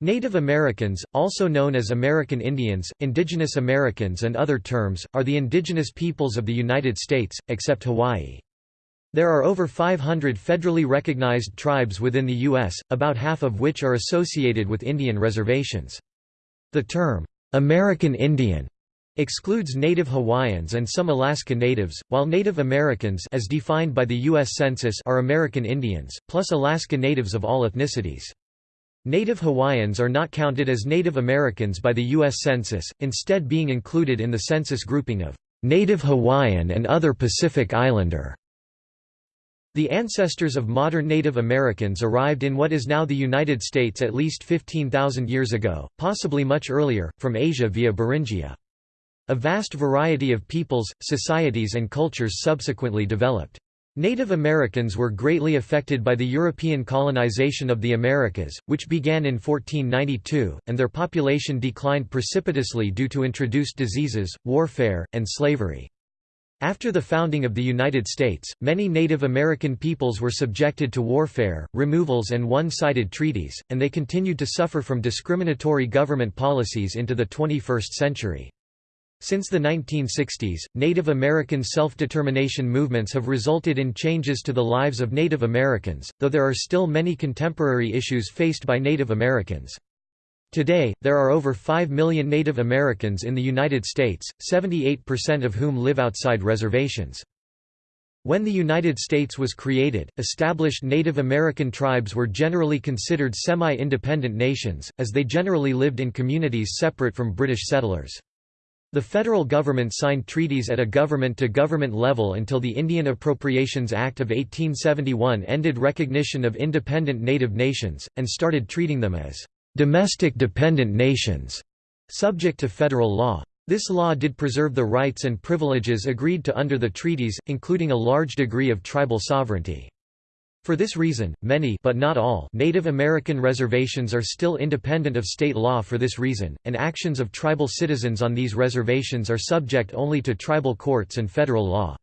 Native Americans, also known as American Indians, Indigenous Americans and other terms, are the indigenous peoples of the United States, except Hawaii. There are over 500 federally recognized tribes within the U.S., about half of which are associated with Indian reservations. The term, "'American Indian' excludes Native Hawaiians and some Alaska Natives, while Native Americans as defined by the U.S. Census are American Indians, plus Alaska Natives of all ethnicities. Native Hawaiians are not counted as Native Americans by the U.S. Census, instead being included in the census grouping of Native Hawaiian and other Pacific Islander. The ancestors of modern Native Americans arrived in what is now the United States at least 15,000 years ago, possibly much earlier, from Asia via Beringia. A vast variety of peoples, societies and cultures subsequently developed. Native Americans were greatly affected by the European colonization of the Americas, which began in 1492, and their population declined precipitously due to introduced diseases, warfare, and slavery. After the founding of the United States, many Native American peoples were subjected to warfare, removals and one-sided treaties, and they continued to suffer from discriminatory government policies into the 21st century. Since the 1960s, Native American self-determination movements have resulted in changes to the lives of Native Americans, though there are still many contemporary issues faced by Native Americans. Today, there are over 5 million Native Americans in the United States, 78% of whom live outside reservations. When the United States was created, established Native American tribes were generally considered semi-independent nations, as they generally lived in communities separate from British settlers. The federal government signed treaties at a government-to-government -government level until the Indian Appropriations Act of 1871 ended recognition of independent native nations, and started treating them as «domestic dependent nations», subject to federal law. This law did preserve the rights and privileges agreed to under the treaties, including a large degree of tribal sovereignty. For this reason, many but not all Native American reservations are still independent of state law for this reason, and actions of tribal citizens on these reservations are subject only to tribal courts and federal law.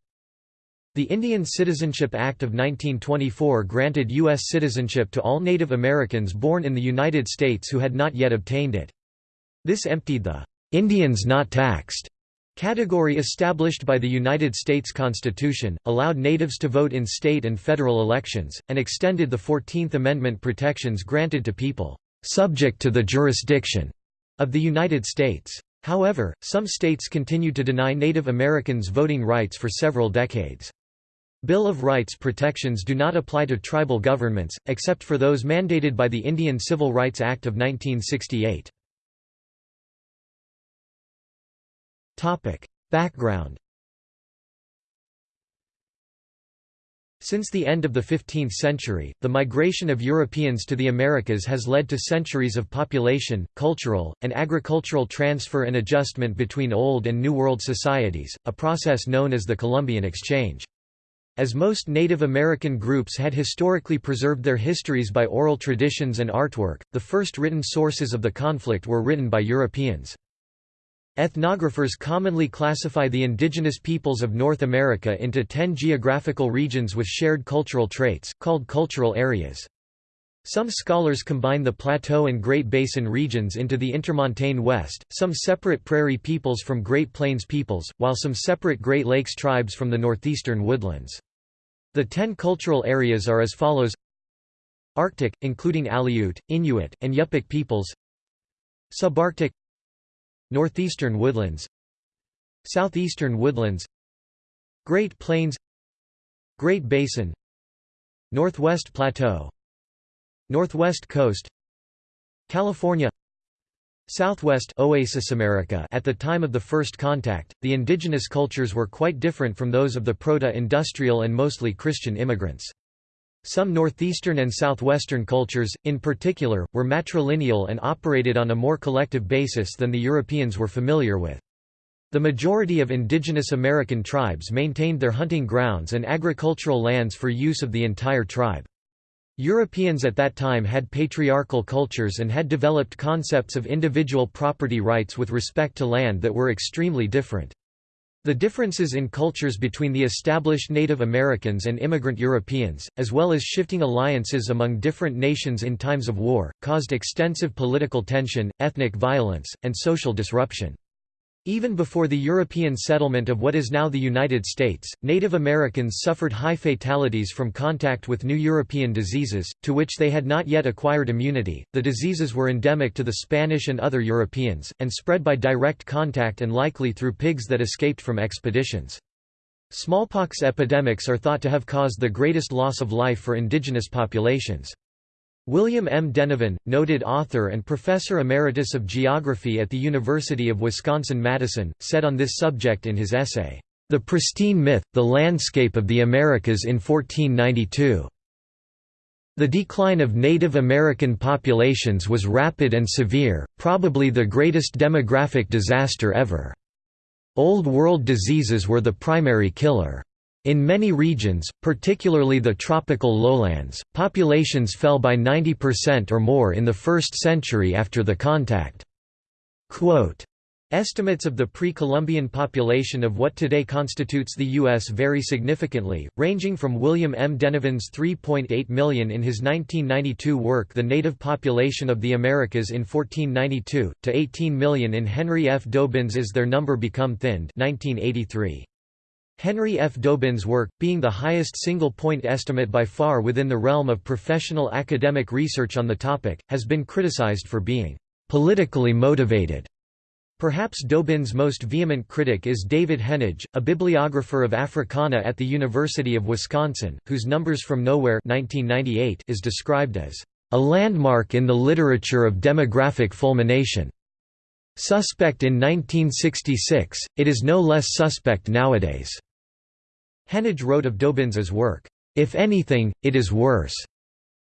The Indian Citizenship Act of 1924 granted U.S. citizenship to all Native Americans born in the United States who had not yet obtained it. This emptied the "'Indians not taxed' Category established by the United States Constitution, allowed natives to vote in state and federal elections, and extended the Fourteenth Amendment protections granted to people "...subject to the jurisdiction," of the United States. However, some states continued to deny Native Americans voting rights for several decades. Bill of Rights protections do not apply to tribal governments, except for those mandated by the Indian Civil Rights Act of 1968. Topic. Background Since the end of the 15th century, the migration of Europeans to the Americas has led to centuries of population, cultural, and agricultural transfer and adjustment between Old and New World societies, a process known as the Columbian Exchange. As most Native American groups had historically preserved their histories by oral traditions and artwork, the first written sources of the conflict were written by Europeans. Ethnographers commonly classify the indigenous peoples of North America into ten geographical regions with shared cultural traits, called cultural areas. Some scholars combine the Plateau and Great Basin regions into the Intermontane West, some separate prairie peoples from Great Plains peoples, while some separate Great Lakes tribes from the northeastern woodlands. The ten cultural areas are as follows Arctic, including Aleut, Inuit, and Yupik peoples Subarctic Northeastern woodlands Southeastern woodlands Great Plains Great Basin Northwest Plateau Northwest Coast California Southwest Oasis America At the time of the first contact, the indigenous cultures were quite different from those of the proto-industrial and mostly Christian immigrants. Some northeastern and southwestern cultures, in particular, were matrilineal and operated on a more collective basis than the Europeans were familiar with. The majority of indigenous American tribes maintained their hunting grounds and agricultural lands for use of the entire tribe. Europeans at that time had patriarchal cultures and had developed concepts of individual property rights with respect to land that were extremely different. The differences in cultures between the established Native Americans and immigrant Europeans, as well as shifting alliances among different nations in times of war, caused extensive political tension, ethnic violence, and social disruption. Even before the European settlement of what is now the United States, Native Americans suffered high fatalities from contact with new European diseases, to which they had not yet acquired immunity. The diseases were endemic to the Spanish and other Europeans, and spread by direct contact and likely through pigs that escaped from expeditions. Smallpox epidemics are thought to have caused the greatest loss of life for indigenous populations. William M. Denevan, noted author and professor emeritus of geography at the University of Wisconsin-Madison, said on this subject in his essay, "'The Pristine Myth, the Landscape of the Americas in 1492' The decline of Native American populations was rapid and severe, probably the greatest demographic disaster ever. Old World diseases were the primary killer. In many regions, particularly the tropical lowlands, populations fell by 90% or more in the first century after the contact. Quote, Estimates of the pre-Columbian population of what today constitutes the U.S. vary significantly, ranging from William M. Denevan's 3.8 million in his 1992 work The Native Population of the Americas in 1492, to 18 million in Henry F. Dobyns' Is Their Number Become Thinned 1983. Henry F. Dobyns' work, being the highest single-point estimate by far within the realm of professional academic research on the topic, has been criticized for being «politically motivated». Perhaps Dobyns' most vehement critic is David Henige, a bibliographer of Africana at the University of Wisconsin, whose Numbers from Nowhere 1998 is described as a landmark in the literature of demographic fulmination. Suspect in 1966, it is no less suspect nowadays. Henige wrote of Dobyns' work, "...if anything, it is worse."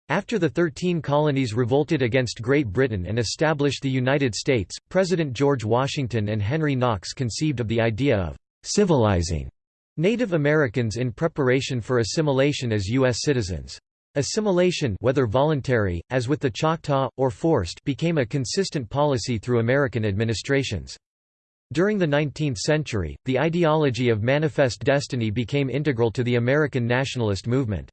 After the Thirteen Colonies revolted against Great Britain and established the United States, President George Washington and Henry Knox conceived of the idea of «civilizing» Native Americans in preparation for assimilation as U.S. citizens. Assimilation whether voluntary, as with the Choctaw, or forced became a consistent policy through American administrations. During the 19th century, the ideology of manifest destiny became integral to the American nationalist movement.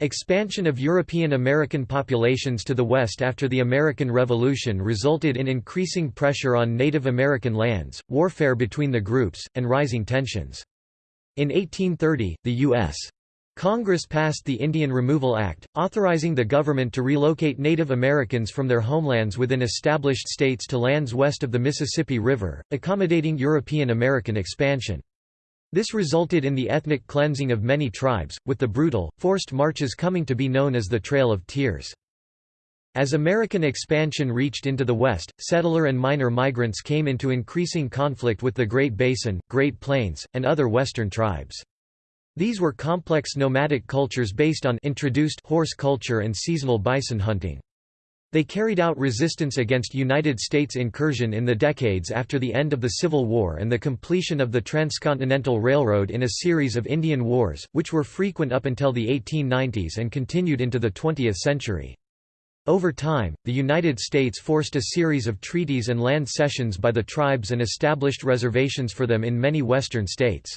Expansion of European American populations to the west after the American Revolution resulted in increasing pressure on Native American lands, warfare between the groups, and rising tensions. In 1830, the U.S. Congress passed the Indian Removal Act, authorizing the government to relocate Native Americans from their homelands within established states to lands west of the Mississippi River, accommodating European American expansion. This resulted in the ethnic cleansing of many tribes, with the brutal, forced marches coming to be known as the Trail of Tears. As American expansion reached into the West, settler and miner migrants came into increasing conflict with the Great Basin, Great Plains, and other Western tribes. These were complex nomadic cultures based on introduced horse culture and seasonal bison hunting. They carried out resistance against United States incursion in the decades after the end of the Civil War and the completion of the Transcontinental Railroad in a series of Indian Wars, which were frequent up until the 1890s and continued into the 20th century. Over time, the United States forced a series of treaties and land cessions by the tribes and established reservations for them in many western states.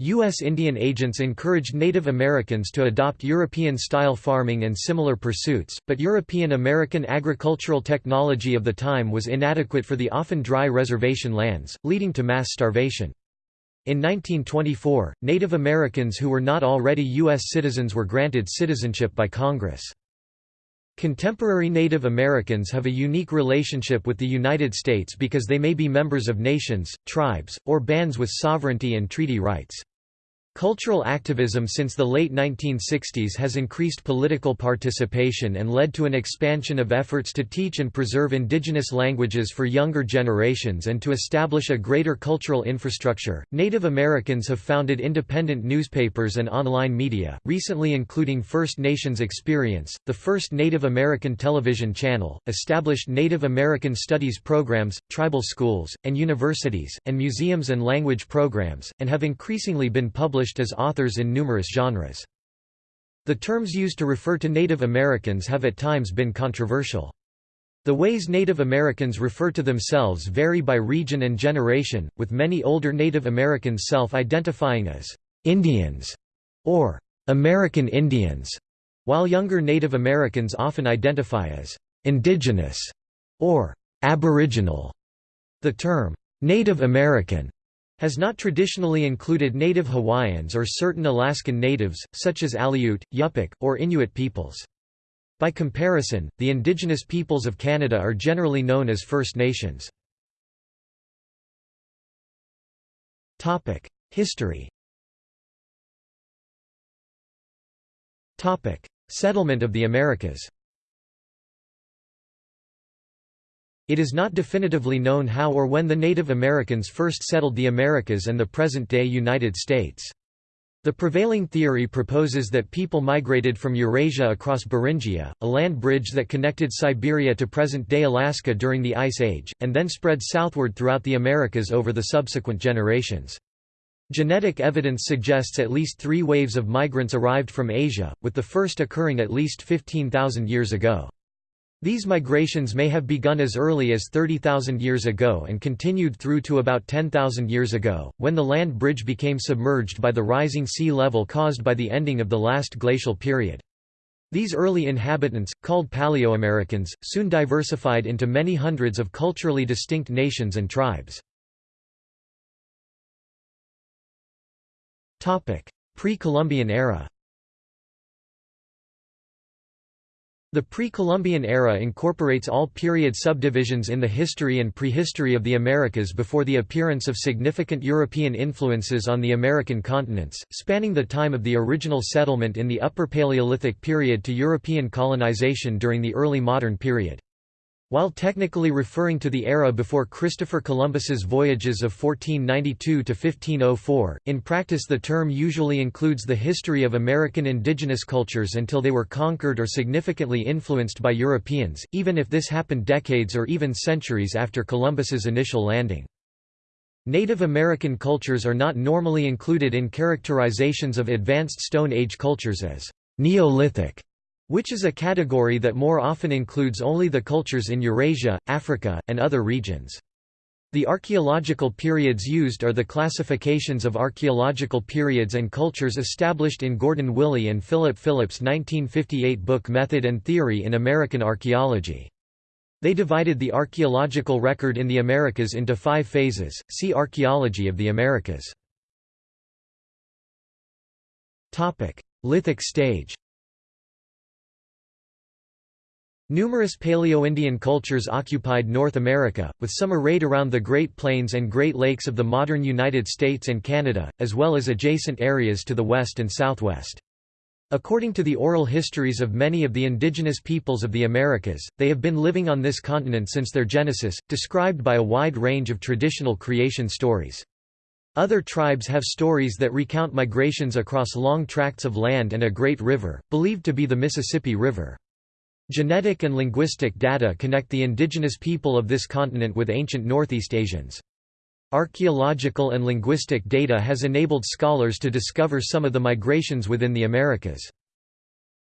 U.S. Indian agents encouraged Native Americans to adopt European-style farming and similar pursuits, but European-American agricultural technology of the time was inadequate for the often dry reservation lands, leading to mass starvation. In 1924, Native Americans who were not already U.S. citizens were granted citizenship by Congress. Contemporary Native Americans have a unique relationship with the United States because they may be members of nations, tribes, or bands with sovereignty and treaty rights. Cultural activism since the late 1960s has increased political participation and led to an expansion of efforts to teach and preserve indigenous languages for younger generations and to establish a greater cultural infrastructure. Native Americans have founded independent newspapers and online media, recently including First Nations Experience, the first Native American television channel, established Native American studies programs, tribal schools, and universities, and museums and language programs, and have increasingly been published as authors in numerous genres. The terms used to refer to Native Americans have at times been controversial. The ways Native Americans refer to themselves vary by region and generation, with many older Native Americans self-identifying as Indians or American Indians, while younger Native Americans often identify as indigenous or aboriginal. The term Native American has not traditionally included native Hawaiians or certain Alaskan natives, such as Aleut, Yupik, or Inuit peoples. By comparison, the indigenous peoples of Canada are generally known as First Nations. History Settlement of the Americas It is not definitively known how or when the Native Americans first settled the Americas and the present-day United States. The prevailing theory proposes that people migrated from Eurasia across Beringia, a land bridge that connected Siberia to present-day Alaska during the Ice Age, and then spread southward throughout the Americas over the subsequent generations. Genetic evidence suggests at least three waves of migrants arrived from Asia, with the first occurring at least 15,000 years ago. These migrations may have begun as early as 30,000 years ago and continued through to about 10,000 years ago, when the land bridge became submerged by the rising sea level caused by the ending of the last glacial period. These early inhabitants, called Paleoamericans, soon diversified into many hundreds of culturally distinct nations and tribes. Pre-Columbian era The pre-Columbian era incorporates all period subdivisions in the history and prehistory of the Americas before the appearance of significant European influences on the American continents, spanning the time of the original settlement in the Upper Paleolithic period to European colonization during the early modern period. While technically referring to the era before Christopher Columbus's voyages of 1492 to 1504, in practice the term usually includes the history of American indigenous cultures until they were conquered or significantly influenced by Europeans, even if this happened decades or even centuries after Columbus's initial landing. Native American cultures are not normally included in characterizations of advanced Stone Age cultures as Neolithic which is a category that more often includes only the cultures in Eurasia, Africa, and other regions. The archaeological periods used are the classifications of archaeological periods and cultures established in Gordon Willey and Philip Phillips' 1958 book Method and Theory in American Archaeology. They divided the archaeological record in the Americas into five phases, see Archaeology of the Americas. Lithic stage Numerous Paleo-Indian cultures occupied North America, with some arrayed around the Great Plains and Great Lakes of the modern United States and Canada, as well as adjacent areas to the west and southwest. According to the oral histories of many of the indigenous peoples of the Americas, they have been living on this continent since their genesis, described by a wide range of traditional creation stories. Other tribes have stories that recount migrations across long tracts of land and a great river, believed to be the Mississippi River. Genetic and linguistic data connect the indigenous people of this continent with ancient Northeast Asians. Archaeological and linguistic data has enabled scholars to discover some of the migrations within the Americas.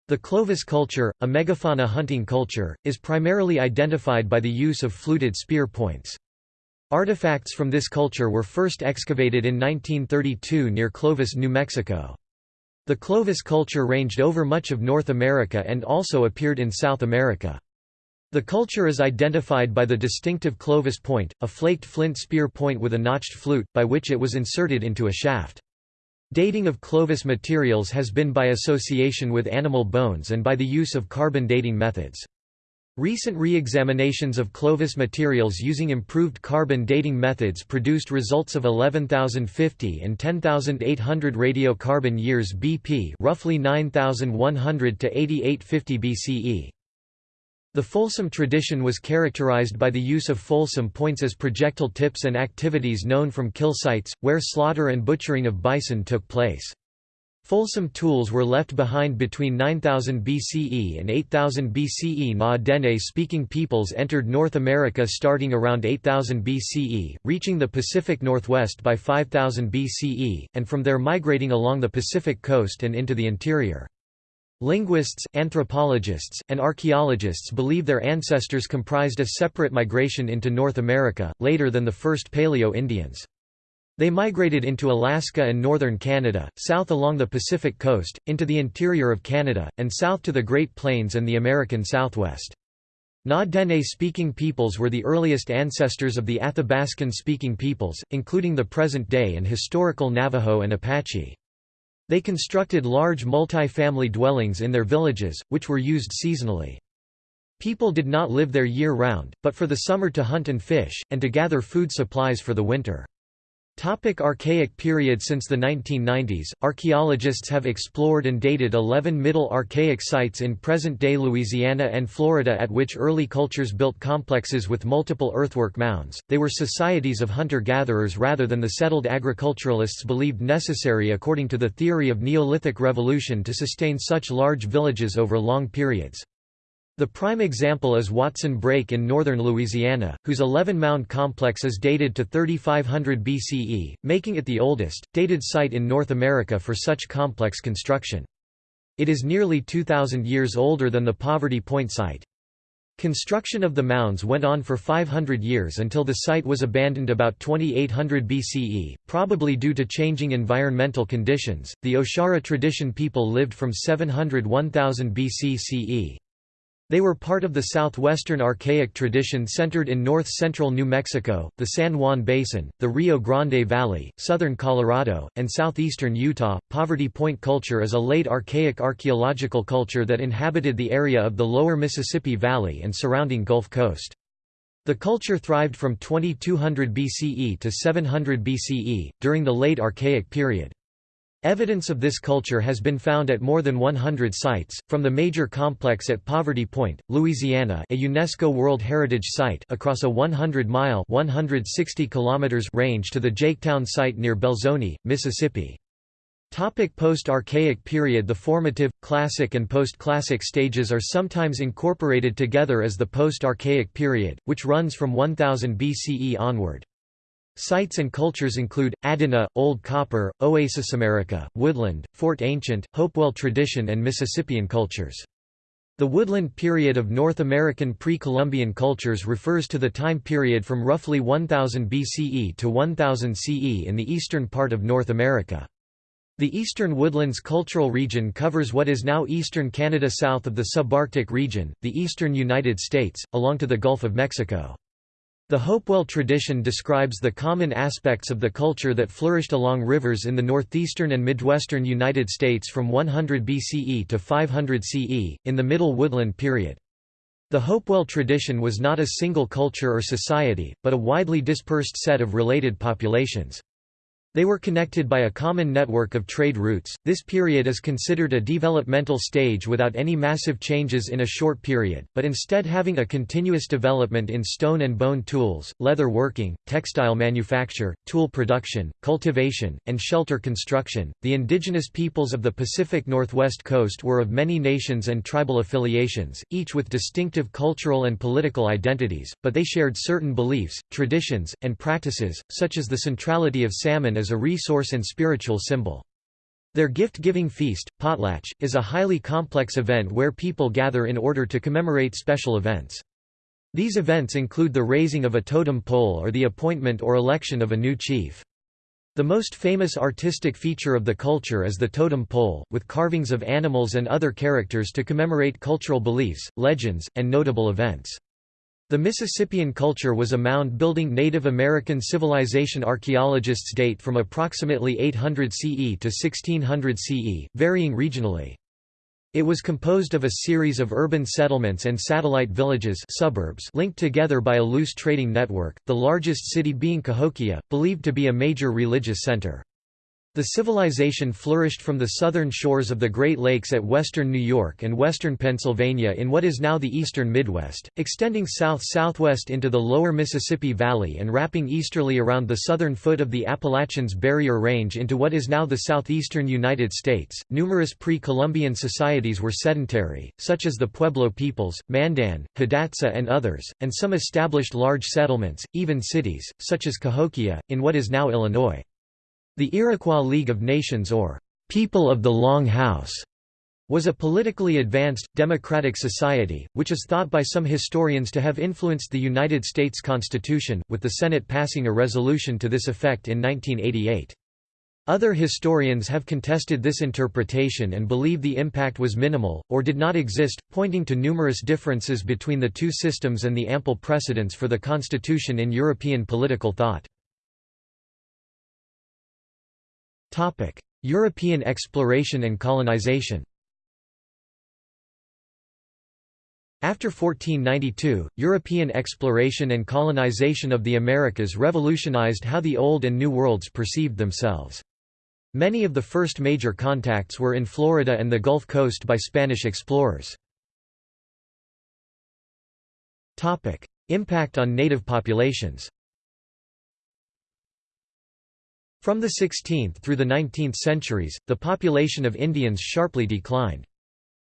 The Clovis culture, a megafauna hunting culture, is primarily identified by the use of fluted spear points. Artifacts from this culture were first excavated in 1932 near Clovis, New Mexico. The Clovis culture ranged over much of North America and also appeared in South America. The culture is identified by the distinctive Clovis point, a flaked flint spear point with a notched flute, by which it was inserted into a shaft. Dating of Clovis materials has been by association with animal bones and by the use of carbon dating methods. Recent re-examinations of Clovis materials using improved carbon dating methods produced results of 11,050 and 10,800 radiocarbon years BP roughly 9,100 to 8850 BCE. The Folsom tradition was characterized by the use of Folsom points as projectile tips and activities known from kill sites, where slaughter and butchering of bison took place. Folsom tools were left behind between 9000 BCE and 8000 BCE. Na-Dene-speaking peoples entered North America starting around 8000 BCE, reaching the Pacific Northwest by 5000 BCE, and from there migrating along the Pacific coast and into the interior. Linguists, anthropologists, and archaeologists believe their ancestors comprised a separate migration into North America, later than the first Paleo-Indians. They migrated into Alaska and northern Canada, south along the Pacific coast, into the interior of Canada, and south to the Great Plains and the American Southwest. Na-Dene-speaking peoples were the earliest ancestors of the Athabascan-speaking peoples, including the present-day and historical Navajo and Apache. They constructed large multi-family dwellings in their villages, which were used seasonally. People did not live there year-round, but for the summer to hunt and fish, and to gather food supplies for the winter. Topic Archaic period Since the 1990s, archaeologists have explored and dated 11 Middle Archaic sites in present-day Louisiana and Florida at which early cultures built complexes with multiple earthwork mounds. They were societies of hunter-gatherers rather than the settled agriculturalists believed necessary according to the theory of Neolithic revolution to sustain such large villages over long periods. The prime example is Watson Brake in northern Louisiana, whose 11-mound complex is dated to 3500 BCE, making it the oldest, dated site in North America for such complex construction. It is nearly 2,000 years older than the Poverty Point site. Construction of the mounds went on for 500 years until the site was abandoned about 2800 BCE, probably due to changing environmental conditions. The Oshara tradition people lived from 700 1000 BC CE. They were part of the southwestern archaic tradition centered in north-central New Mexico, the San Juan Basin, the Rio Grande Valley, southern Colorado, and southeastern Utah. Poverty Point culture is a late archaic archaeological culture that inhabited the area of the lower Mississippi Valley and surrounding Gulf Coast. The culture thrived from 2200 BCE to 700 BCE, during the late Archaic period. Evidence of this culture has been found at more than 100 sites, from the major complex at Poverty Point, Louisiana a UNESCO World Heritage Site across a 100-mile range to the Jaketown site near Belzoni, Mississippi. Topic Post-Archaic period The formative, classic and post-classic stages are sometimes incorporated together as the post-Archaic period, which runs from 1000 BCE onward. Sites and cultures include, Adena, Old Copper, Oasis America, Woodland, Fort Ancient, Hopewell Tradition and Mississippian cultures. The woodland period of North American pre-Columbian cultures refers to the time period from roughly 1000 BCE to 1000 CE in the eastern part of North America. The Eastern Woodlands cultural region covers what is now eastern Canada south of the subarctic region, the eastern United States, along to the Gulf of Mexico. The Hopewell tradition describes the common aspects of the culture that flourished along rivers in the northeastern and midwestern United States from 100 BCE to 500 CE, in the Middle Woodland period. The Hopewell tradition was not a single culture or society, but a widely dispersed set of related populations. They were connected by a common network of trade routes. This period is considered a developmental stage without any massive changes in a short period, but instead having a continuous development in stone and bone tools, leather working, textile manufacture, tool production, cultivation, and shelter construction. The indigenous peoples of the Pacific Northwest coast were of many nations and tribal affiliations, each with distinctive cultural and political identities, but they shared certain beliefs, traditions, and practices, such as the centrality of salmon as a resource and spiritual symbol. Their gift-giving feast, potlatch, is a highly complex event where people gather in order to commemorate special events. These events include the raising of a totem pole or the appointment or election of a new chief. The most famous artistic feature of the culture is the totem pole, with carvings of animals and other characters to commemorate cultural beliefs, legends, and notable events. The Mississippian culture was a mound-building Native American civilization archaeologists date from approximately 800 CE to 1600 CE, varying regionally. It was composed of a series of urban settlements and satellite villages suburbs linked together by a loose trading network, the largest city being Cahokia, believed to be a major religious center. The civilization flourished from the southern shores of the Great Lakes at western New York and western Pennsylvania in what is now the eastern Midwest, extending south-southwest into the lower Mississippi Valley and wrapping easterly around the southern foot of the Appalachians Barrier Range into what is now the southeastern United States. Numerous pre-Columbian societies were sedentary, such as the Pueblo peoples, Mandan, Hidatsa and others, and some established large settlements, even cities, such as Cahokia, in what is now Illinois. The Iroquois League of Nations or People of the Long House was a politically advanced, democratic society, which is thought by some historians to have influenced the United States Constitution, with the Senate passing a resolution to this effect in 1988. Other historians have contested this interpretation and believe the impact was minimal, or did not exist, pointing to numerous differences between the two systems and the ample precedents for the constitution in European political thought. European exploration and colonization After 1492, European exploration and colonization of the Americas revolutionized how the Old and New Worlds perceived themselves. Many of the first major contacts were in Florida and the Gulf Coast by Spanish explorers. Impact on native populations From the 16th through the 19th centuries, the population of Indians sharply declined.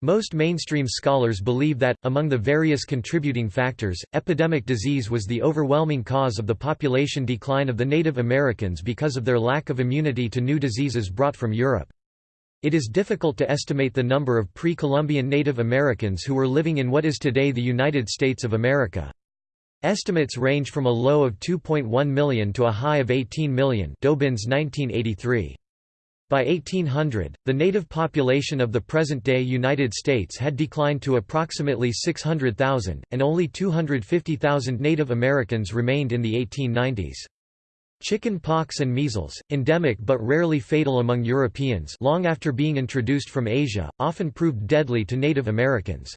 Most mainstream scholars believe that, among the various contributing factors, epidemic disease was the overwhelming cause of the population decline of the Native Americans because of their lack of immunity to new diseases brought from Europe. It is difficult to estimate the number of pre-Columbian Native Americans who were living in what is today the United States of America. Estimates range from a low of 2.1 million to a high of 18 million Dobyns 1983. By 1800, the native population of the present-day United States had declined to approximately 600,000, and only 250,000 Native Americans remained in the 1890s. Chicken pox and measles, endemic but rarely fatal among Europeans long after being introduced from Asia, often proved deadly to Native Americans.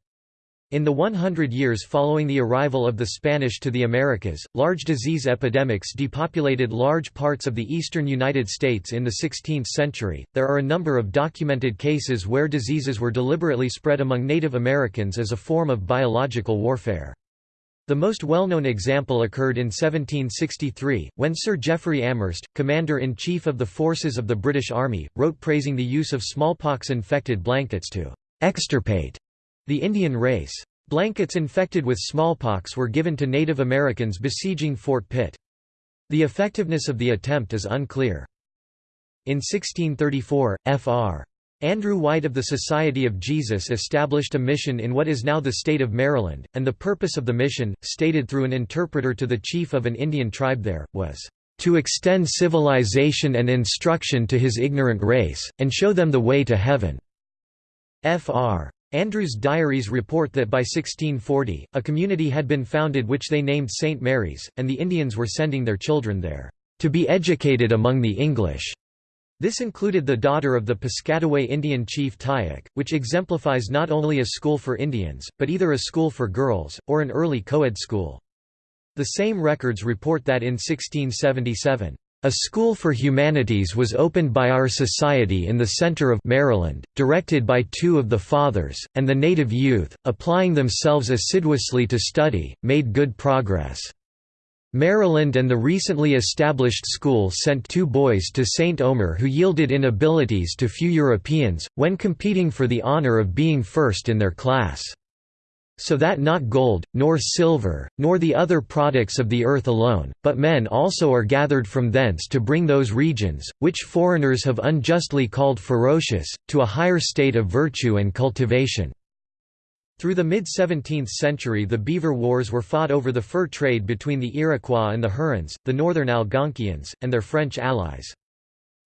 In the 100 years following the arrival of the Spanish to the Americas, large disease epidemics depopulated large parts of the eastern United States in the 16th century. There are a number of documented cases where diseases were deliberately spread among Native Americans as a form of biological warfare. The most well-known example occurred in 1763, when Sir Jeffery Amherst, Commander-in-Chief of the forces of the British Army, wrote praising the use of smallpox-infected blankets to extirpate the Indian race. Blankets infected with smallpox were given to Native Americans besieging Fort Pitt. The effectiveness of the attempt is unclear. In 1634, Fr. Andrew White of the Society of Jesus established a mission in what is now the state of Maryland, and the purpose of the mission, stated through an interpreter to the chief of an Indian tribe there, was, "...to extend civilization and instruction to his ignorant race, and show them the way to heaven." Fr. Andrew's diaries report that by 1640, a community had been founded which they named St. Mary's, and the Indians were sending their children there, "...to be educated among the English." This included the daughter of the Piscataway Indian chief Tayac, which exemplifies not only a school for Indians, but either a school for girls, or an early co-ed school. The same records report that in 1677, a school for humanities was opened by our society in the center of Maryland, directed by two of the fathers, and the native youth, applying themselves assiduously to study, made good progress. Maryland and the recently established school sent two boys to St. Omer who yielded in abilities to few Europeans, when competing for the honor of being first in their class so that not gold, nor silver, nor the other products of the earth alone, but men also are gathered from thence to bring those regions, which foreigners have unjustly called ferocious, to a higher state of virtue and cultivation." Through the mid-17th century the Beaver Wars were fought over the fur trade between the Iroquois and the Hurons, the northern Algonquians, and their French allies.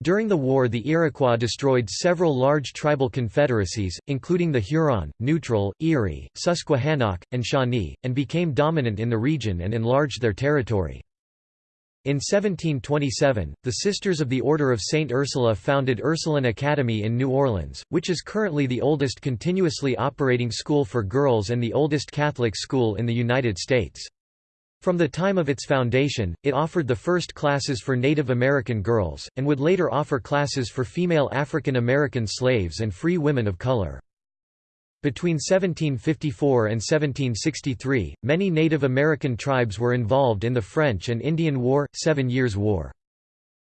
During the war the Iroquois destroyed several large tribal confederacies, including the Huron, Neutral, Erie, Susquehannock, and Shawnee, and became dominant in the region and enlarged their territory. In 1727, the Sisters of the Order of St. Ursula founded Ursuline Academy in New Orleans, which is currently the oldest continuously operating school for girls and the oldest Catholic school in the United States. From the time of its foundation, it offered the first classes for Native American girls, and would later offer classes for female African American slaves and free women of color. Between 1754 and 1763, many Native American tribes were involved in the French and Indian War, Seven Years' War.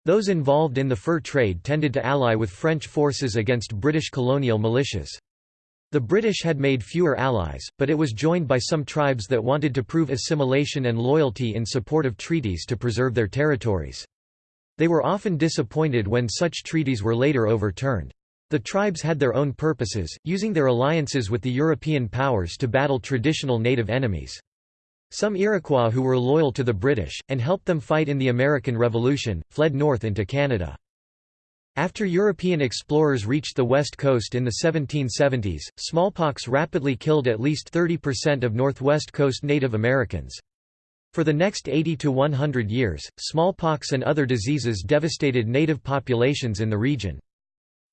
Those involved in the fur trade tended to ally with French forces against British colonial militias. The British had made fewer allies, but it was joined by some tribes that wanted to prove assimilation and loyalty in support of treaties to preserve their territories. They were often disappointed when such treaties were later overturned. The tribes had their own purposes, using their alliances with the European powers to battle traditional native enemies. Some Iroquois who were loyal to the British, and helped them fight in the American Revolution, fled north into Canada. After European explorers reached the west coast in the 1770s, smallpox rapidly killed at least 30% of northwest coast Native Americans. For the next 80 to 100 years, smallpox and other diseases devastated native populations in the region.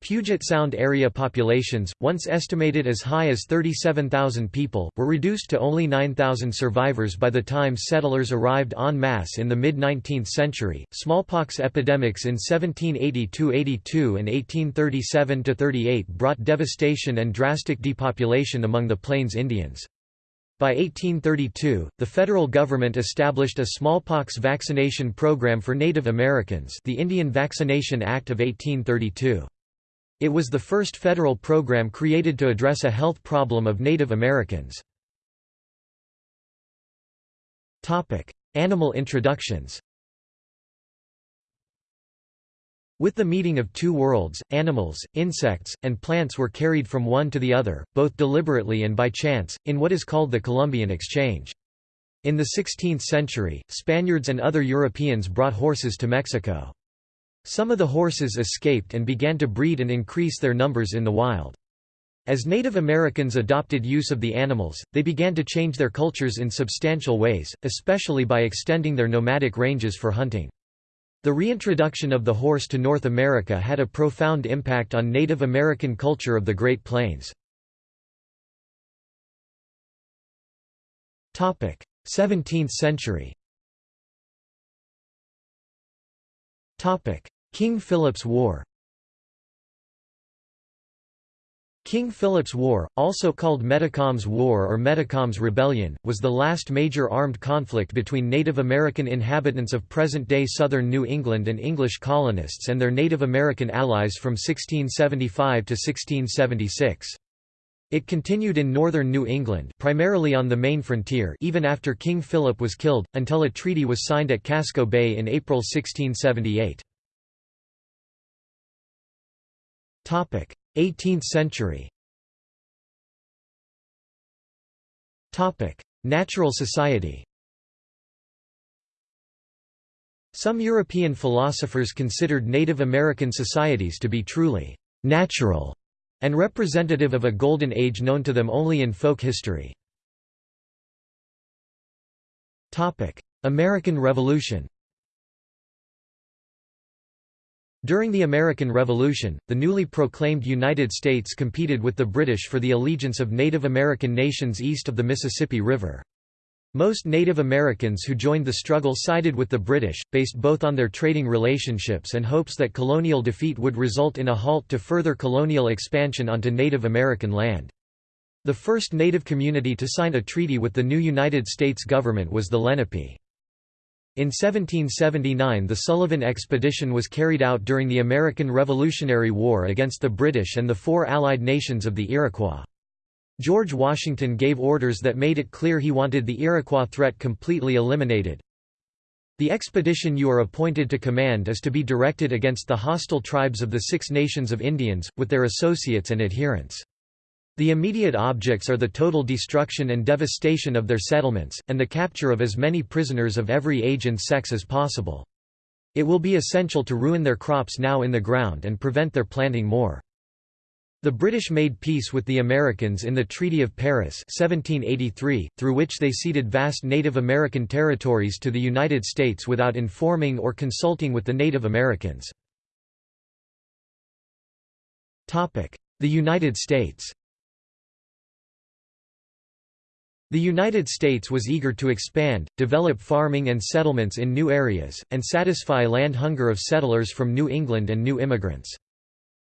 Puget Sound area populations, once estimated as high as 37,000 people, were reduced to only 9,000 survivors by the time settlers arrived en masse in the mid-19th century. Smallpox epidemics in 1782 82 and 1837–38 brought devastation and drastic depopulation among the Plains Indians. By 1832, the federal government established a smallpox vaccination program for Native Americans the Indian Vaccination Act of 1832. It was the first federal program created to address a health problem of Native Americans. Topic: Animal introductions With the meeting of two worlds, animals, insects, and plants were carried from one to the other, both deliberately and by chance, in what is called the Columbian Exchange. In the 16th century, Spaniards and other Europeans brought horses to Mexico. Some of the horses escaped and began to breed and increase their numbers in the wild. As Native Americans adopted use of the animals, they began to change their cultures in substantial ways, especially by extending their nomadic ranges for hunting. The reintroduction of the horse to North America had a profound impact on Native American culture of the Great Plains. 17th century King Philip's War King Philip's War, also called Metacom's War or Metacom's Rebellion, was the last major armed conflict between Native American inhabitants of present-day southern New England and English colonists and their Native American allies from 1675 to 1676. It continued in northern New England primarily on the Maine frontier even after King Philip was killed, until a treaty was signed at Casco Bay in April 1678. 18th century Natural society Some European philosophers considered Native American societies to be truly «natural» and representative of a golden age known to them only in folk history. American Revolution During the American Revolution, the newly proclaimed United States competed with the British for the allegiance of Native American nations east of the Mississippi River. Most Native Americans who joined the struggle sided with the British, based both on their trading relationships and hopes that colonial defeat would result in a halt to further colonial expansion onto Native American land. The first Native community to sign a treaty with the new United States government was the Lenape. In 1779 the Sullivan Expedition was carried out during the American Revolutionary War against the British and the four allied nations of the Iroquois. George Washington gave orders that made it clear he wanted the Iroquois threat completely eliminated. The expedition you are appointed to command is to be directed against the hostile tribes of the Six Nations of Indians, with their associates and adherents. The immediate objects are the total destruction and devastation of their settlements, and the capture of as many prisoners of every age and sex as possible. It will be essential to ruin their crops now in the ground and prevent their planting more. The British made peace with the Americans in the Treaty of Paris 1783, through which they ceded vast Native American territories to the United States without informing or consulting with the Native Americans. The United States The United States was eager to expand, develop farming and settlements in new areas, and satisfy land hunger of settlers from New England and new immigrants.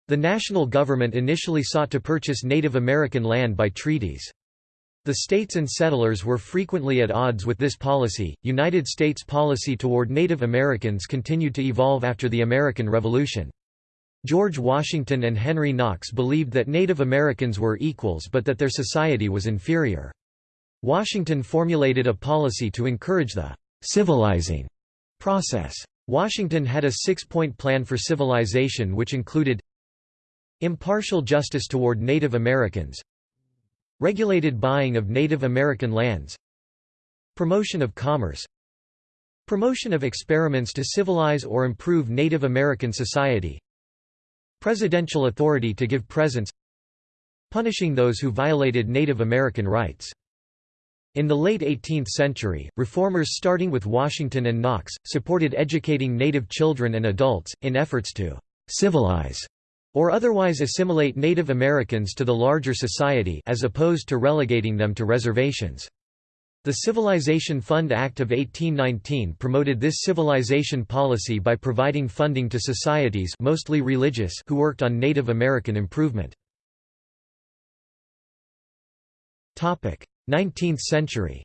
The national government initially sought to purchase Native American land by treaties. The states and settlers were frequently at odds with this policy. United States policy toward Native Americans continued to evolve after the American Revolution. George Washington and Henry Knox believed that Native Americans were equals but that their society was inferior. Washington formulated a policy to encourage the «civilizing» process. Washington had a six-point plan for civilization which included Impartial justice toward Native Americans Regulated buying of Native American lands Promotion of commerce Promotion of experiments to civilize or improve Native American society Presidential authority to give presents Punishing those who violated Native American rights. In the late 18th century, reformers starting with Washington and Knox, supported educating Native children and adults, in efforts to «civilize» or otherwise assimilate Native Americans to the larger society as opposed to relegating them to reservations. The Civilization Fund Act of 1819 promoted this civilization policy by providing funding to societies mostly religious who worked on Native American improvement. 19th century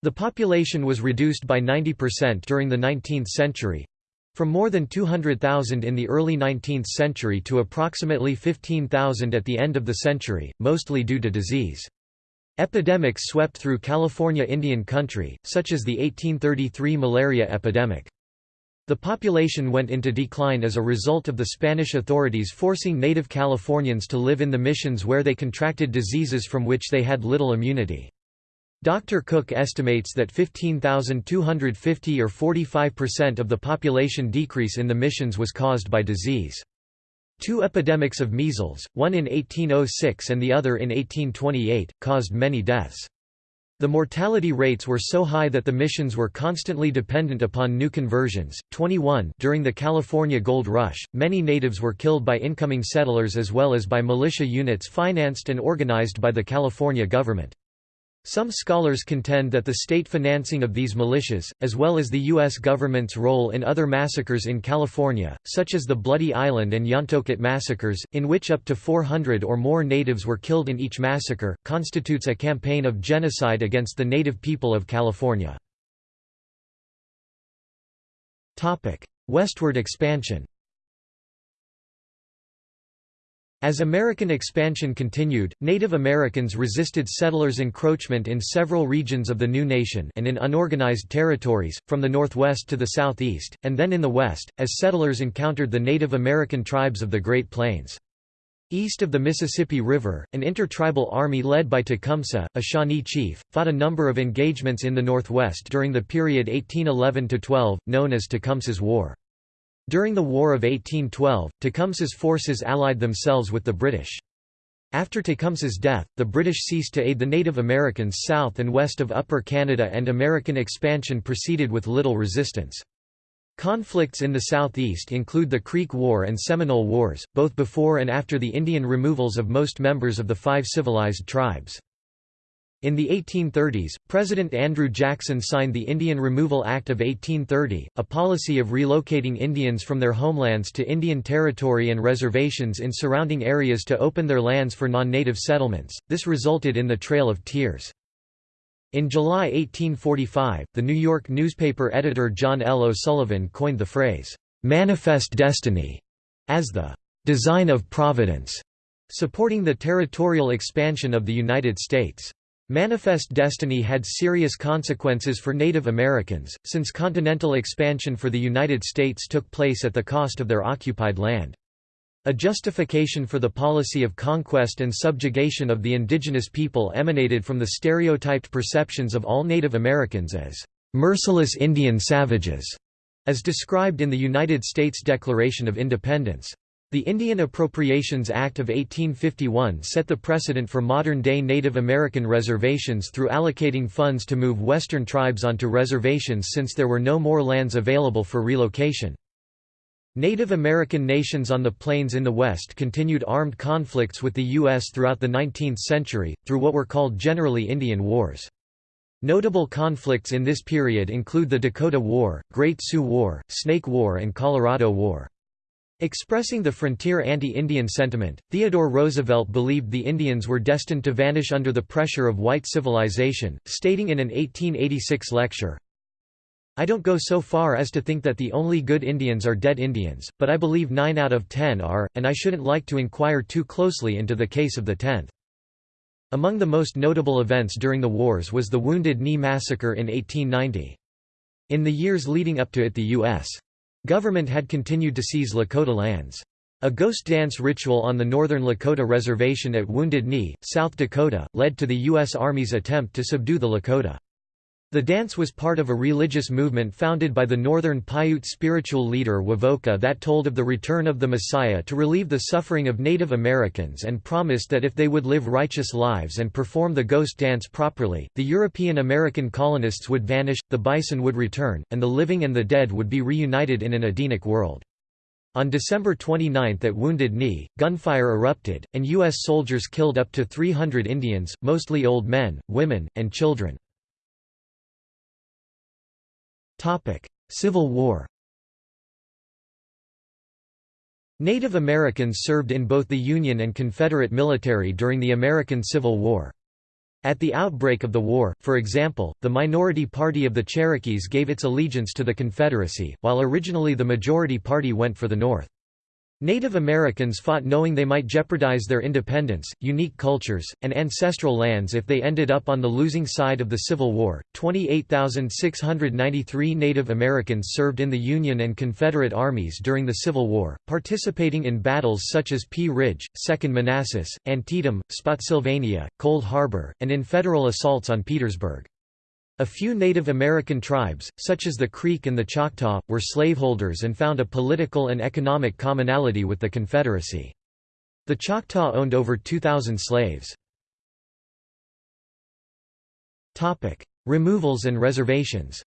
The population was reduced by 90% during the 19th century, from more than 200,000 in the early 19th century to approximately 15,000 at the end of the century, mostly due to disease. Epidemics swept through California Indian country, such as the 1833 malaria epidemic. The population went into decline as a result of the Spanish authorities forcing native Californians to live in the missions where they contracted diseases from which they had little immunity. Dr. Cook estimates that 15,250 or 45% of the population decrease in the missions was caused by disease. Two epidemics of measles, one in 1806 and the other in 1828, caused many deaths. The mortality rates were so high that the missions were constantly dependent upon new conversions. 21 During the California Gold Rush, many natives were killed by incoming settlers as well as by militia units financed and organized by the California government. Some scholars contend that the state financing of these militias, as well as the U.S. government's role in other massacres in California, such as the Bloody Island and Yontoket massacres, in which up to 400 or more natives were killed in each massacre, constitutes a campaign of genocide against the native people of California. Westward expansion As American expansion continued, Native Americans resisted settlers' encroachment in several regions of the new nation and in unorganized territories, from the northwest to the southeast, and then in the west, as settlers encountered the Native American tribes of the Great Plains. East of the Mississippi River, an intertribal army led by Tecumseh, a Shawnee chief, fought a number of engagements in the northwest during the period 1811–12, known as Tecumseh's War. During the War of 1812, Tecumseh's forces allied themselves with the British. After Tecumseh's death, the British ceased to aid the Native Americans south and west of Upper Canada and American expansion proceeded with little resistance. Conflicts in the southeast include the Creek War and Seminole Wars, both before and after the Indian removals of most members of the five civilized tribes. In the 1830s, President Andrew Jackson signed the Indian Removal Act of 1830, a policy of relocating Indians from their homelands to Indian Territory and reservations in surrounding areas to open their lands for non-native settlements. This resulted in the Trail of Tears. In July 1845, the New York newspaper editor John L. O'Sullivan coined the phrase, "'Manifest Destiny' as the "'design of Providence' supporting the territorial expansion of the United States. Manifest Destiny had serious consequences for Native Americans, since continental expansion for the United States took place at the cost of their occupied land. A justification for the policy of conquest and subjugation of the indigenous people emanated from the stereotyped perceptions of all Native Americans as merciless Indian savages, as described in the United States Declaration of Independence. The Indian Appropriations Act of 1851 set the precedent for modern-day Native American reservations through allocating funds to move Western tribes onto reservations since there were no more lands available for relocation. Native American nations on the plains in the West continued armed conflicts with the U.S. throughout the 19th century, through what were called generally Indian Wars. Notable conflicts in this period include the Dakota War, Great Sioux War, Snake War and Colorado War. Expressing the frontier anti-Indian sentiment, Theodore Roosevelt believed the Indians were destined to vanish under the pressure of white civilization, stating in an 1886 lecture, I don't go so far as to think that the only good Indians are dead Indians, but I believe nine out of ten are, and I shouldn't like to inquire too closely into the case of the tenth. Among the most notable events during the wars was the Wounded Knee Massacre in 1890. In the years leading up to it the U.S. Government had continued to seize Lakota lands. A ghost dance ritual on the northern Lakota reservation at Wounded Knee, South Dakota, led to the U.S. Army's attempt to subdue the Lakota. The dance was part of a religious movement founded by the Northern Paiute spiritual leader Wovoka that told of the return of the Messiah to relieve the suffering of Native Americans and promised that if they would live righteous lives and perform the ghost dance properly, the European American colonists would vanish, the bison would return, and the living and the dead would be reunited in an Edenic world. On December 29 at Wounded Knee, gunfire erupted, and U.S. soldiers killed up to 300 Indians, mostly old men, women, and children. Civil War Native Americans served in both the Union and Confederate military during the American Civil War. At the outbreak of the war, for example, the minority party of the Cherokees gave its allegiance to the Confederacy, while originally the majority party went for the North. Native Americans fought knowing they might jeopardize their independence, unique cultures, and ancestral lands if they ended up on the losing side of the Civil War. 28,693 Native Americans served in the Union and Confederate armies during the Civil War, participating in battles such as Pea Ridge, Second Manassas, Antietam, Spotsylvania, Cold Harbor, and in federal assaults on Petersburg. A few Native American tribes, such as the Creek and the Choctaw, were slaveholders and found a political and economic commonality with the Confederacy. The Choctaw owned over 2,000 slaves. Removals and reservations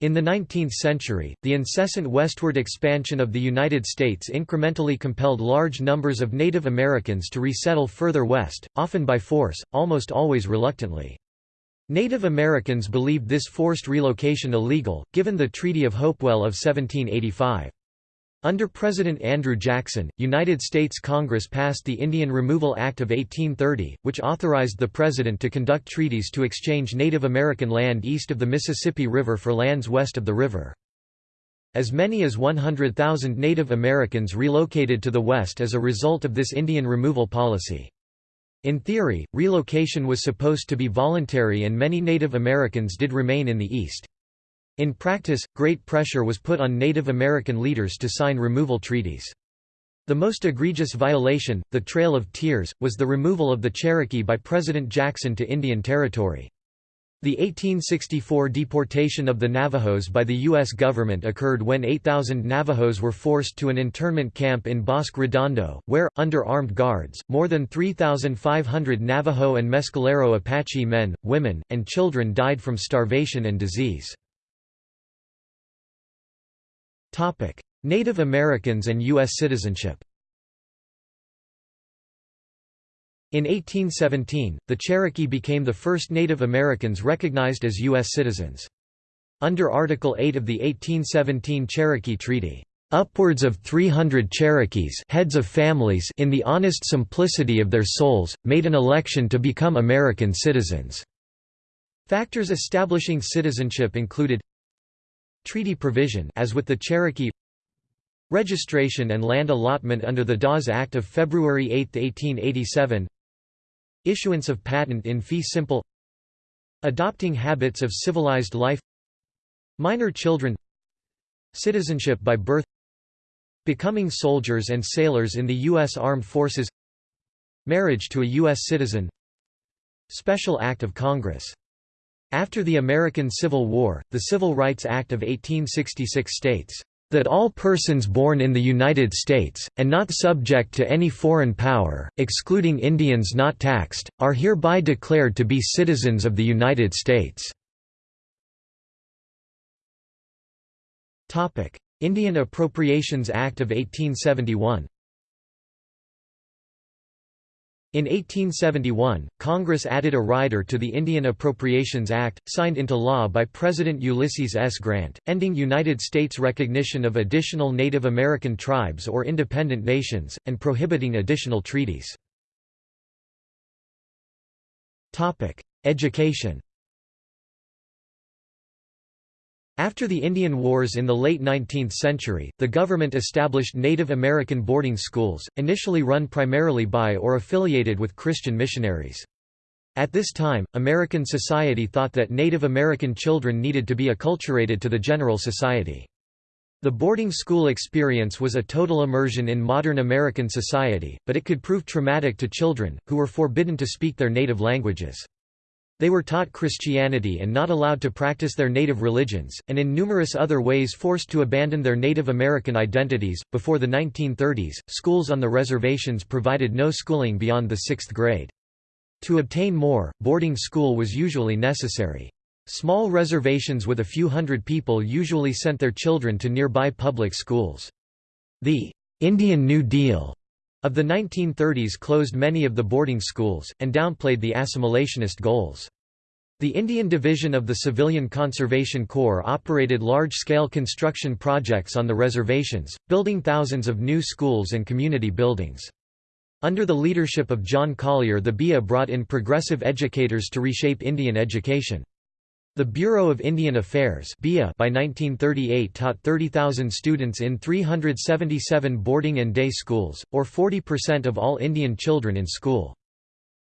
In the 19th century, the incessant westward expansion of the United States incrementally compelled large numbers of Native Americans to resettle further west, often by force, almost always reluctantly. Native Americans believed this forced relocation illegal, given the Treaty of Hopewell of 1785. Under President Andrew Jackson, United States Congress passed the Indian Removal Act of 1830, which authorized the President to conduct treaties to exchange Native American land east of the Mississippi River for lands west of the river. As many as 100,000 Native Americans relocated to the west as a result of this Indian removal policy. In theory, relocation was supposed to be voluntary and many Native Americans did remain in the east. In practice, great pressure was put on Native American leaders to sign removal treaties. The most egregious violation, the Trail of Tears, was the removal of the Cherokee by President Jackson to Indian Territory. The 1864 deportation of the Navajos by the U.S. government occurred when 8,000 Navajos were forced to an internment camp in Bosque Redondo, where, under armed guards, more than 3,500 Navajo and Mescalero Apache men, women, and children died from starvation and disease. Native Americans and U.S. citizenship In 1817, the Cherokee became the first Native Americans recognized as U.S. citizens. Under Article 8 of the 1817 Cherokee Treaty, "...upwards of 300 Cherokees heads of families in the honest simplicity of their souls, made an election to become American citizens." Factors establishing citizenship included Treaty provision as with the Cherokee Registration and land allotment under the Dawes Act of February 8, 1887 Issuance of patent in fee simple. Adopting habits of civilized life. Minor children. Citizenship by birth. Becoming soldiers and sailors in the U.S. Armed Forces. Marriage to a U.S. citizen. Special Act of Congress after the American Civil War, the Civil Rights Act of 1866 states, "...that all persons born in the United States, and not subject to any foreign power, excluding Indians not taxed, are hereby declared to be citizens of the United States." Indian Appropriations Act of 1871 In 1871, Congress added a rider to the Indian Appropriations Act, signed into law by President Ulysses S. Grant, ending United States recognition of additional Native American tribes or independent nations, and prohibiting additional treaties. Education After the Indian Wars in the late 19th century, the government established Native American boarding schools, initially run primarily by or affiliated with Christian missionaries. At this time, American society thought that Native American children needed to be acculturated to the general society. The boarding school experience was a total immersion in modern American society, but it could prove traumatic to children, who were forbidden to speak their native languages. They were taught Christianity and not allowed to practice their native religions, and in numerous other ways forced to abandon their Native American identities. Before the 1930s, schools on the reservations provided no schooling beyond the sixth grade. To obtain more, boarding school was usually necessary. Small reservations with a few hundred people usually sent their children to nearby public schools. The Indian New Deal of the 1930s closed many of the boarding schools, and downplayed the assimilationist goals. The Indian Division of the Civilian Conservation Corps operated large-scale construction projects on the reservations, building thousands of new schools and community buildings. Under the leadership of John Collier the BIA brought in progressive educators to reshape Indian education. The Bureau of Indian Affairs by 1938 taught 30,000 students in 377 boarding and day schools, or 40% of all Indian children in school.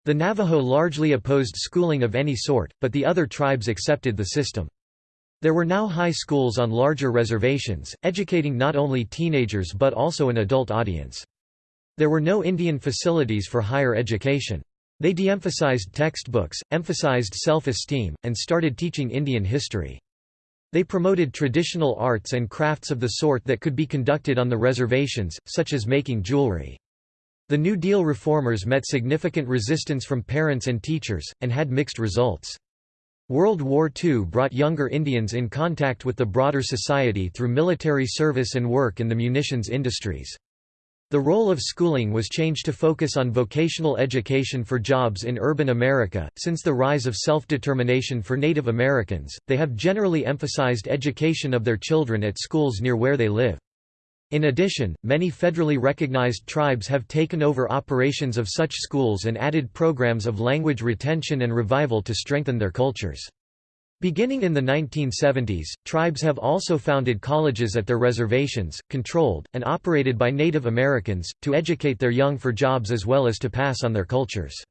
The Navajo largely opposed schooling of any sort, but the other tribes accepted the system. There were now high schools on larger reservations, educating not only teenagers but also an adult audience. There were no Indian facilities for higher education. They de-emphasized textbooks, emphasized self-esteem, and started teaching Indian history. They promoted traditional arts and crafts of the sort that could be conducted on the reservations, such as making jewelry. The New Deal reformers met significant resistance from parents and teachers, and had mixed results. World War II brought younger Indians in contact with the broader society through military service and work in the munitions industries. The role of schooling was changed to focus on vocational education for jobs in urban America. Since the rise of self determination for Native Americans, they have generally emphasized education of their children at schools near where they live. In addition, many federally recognized tribes have taken over operations of such schools and added programs of language retention and revival to strengthen their cultures. Beginning in the 1970s, tribes have also founded colleges at their reservations, controlled, and operated by Native Americans, to educate their young for jobs as well as to pass on their cultures.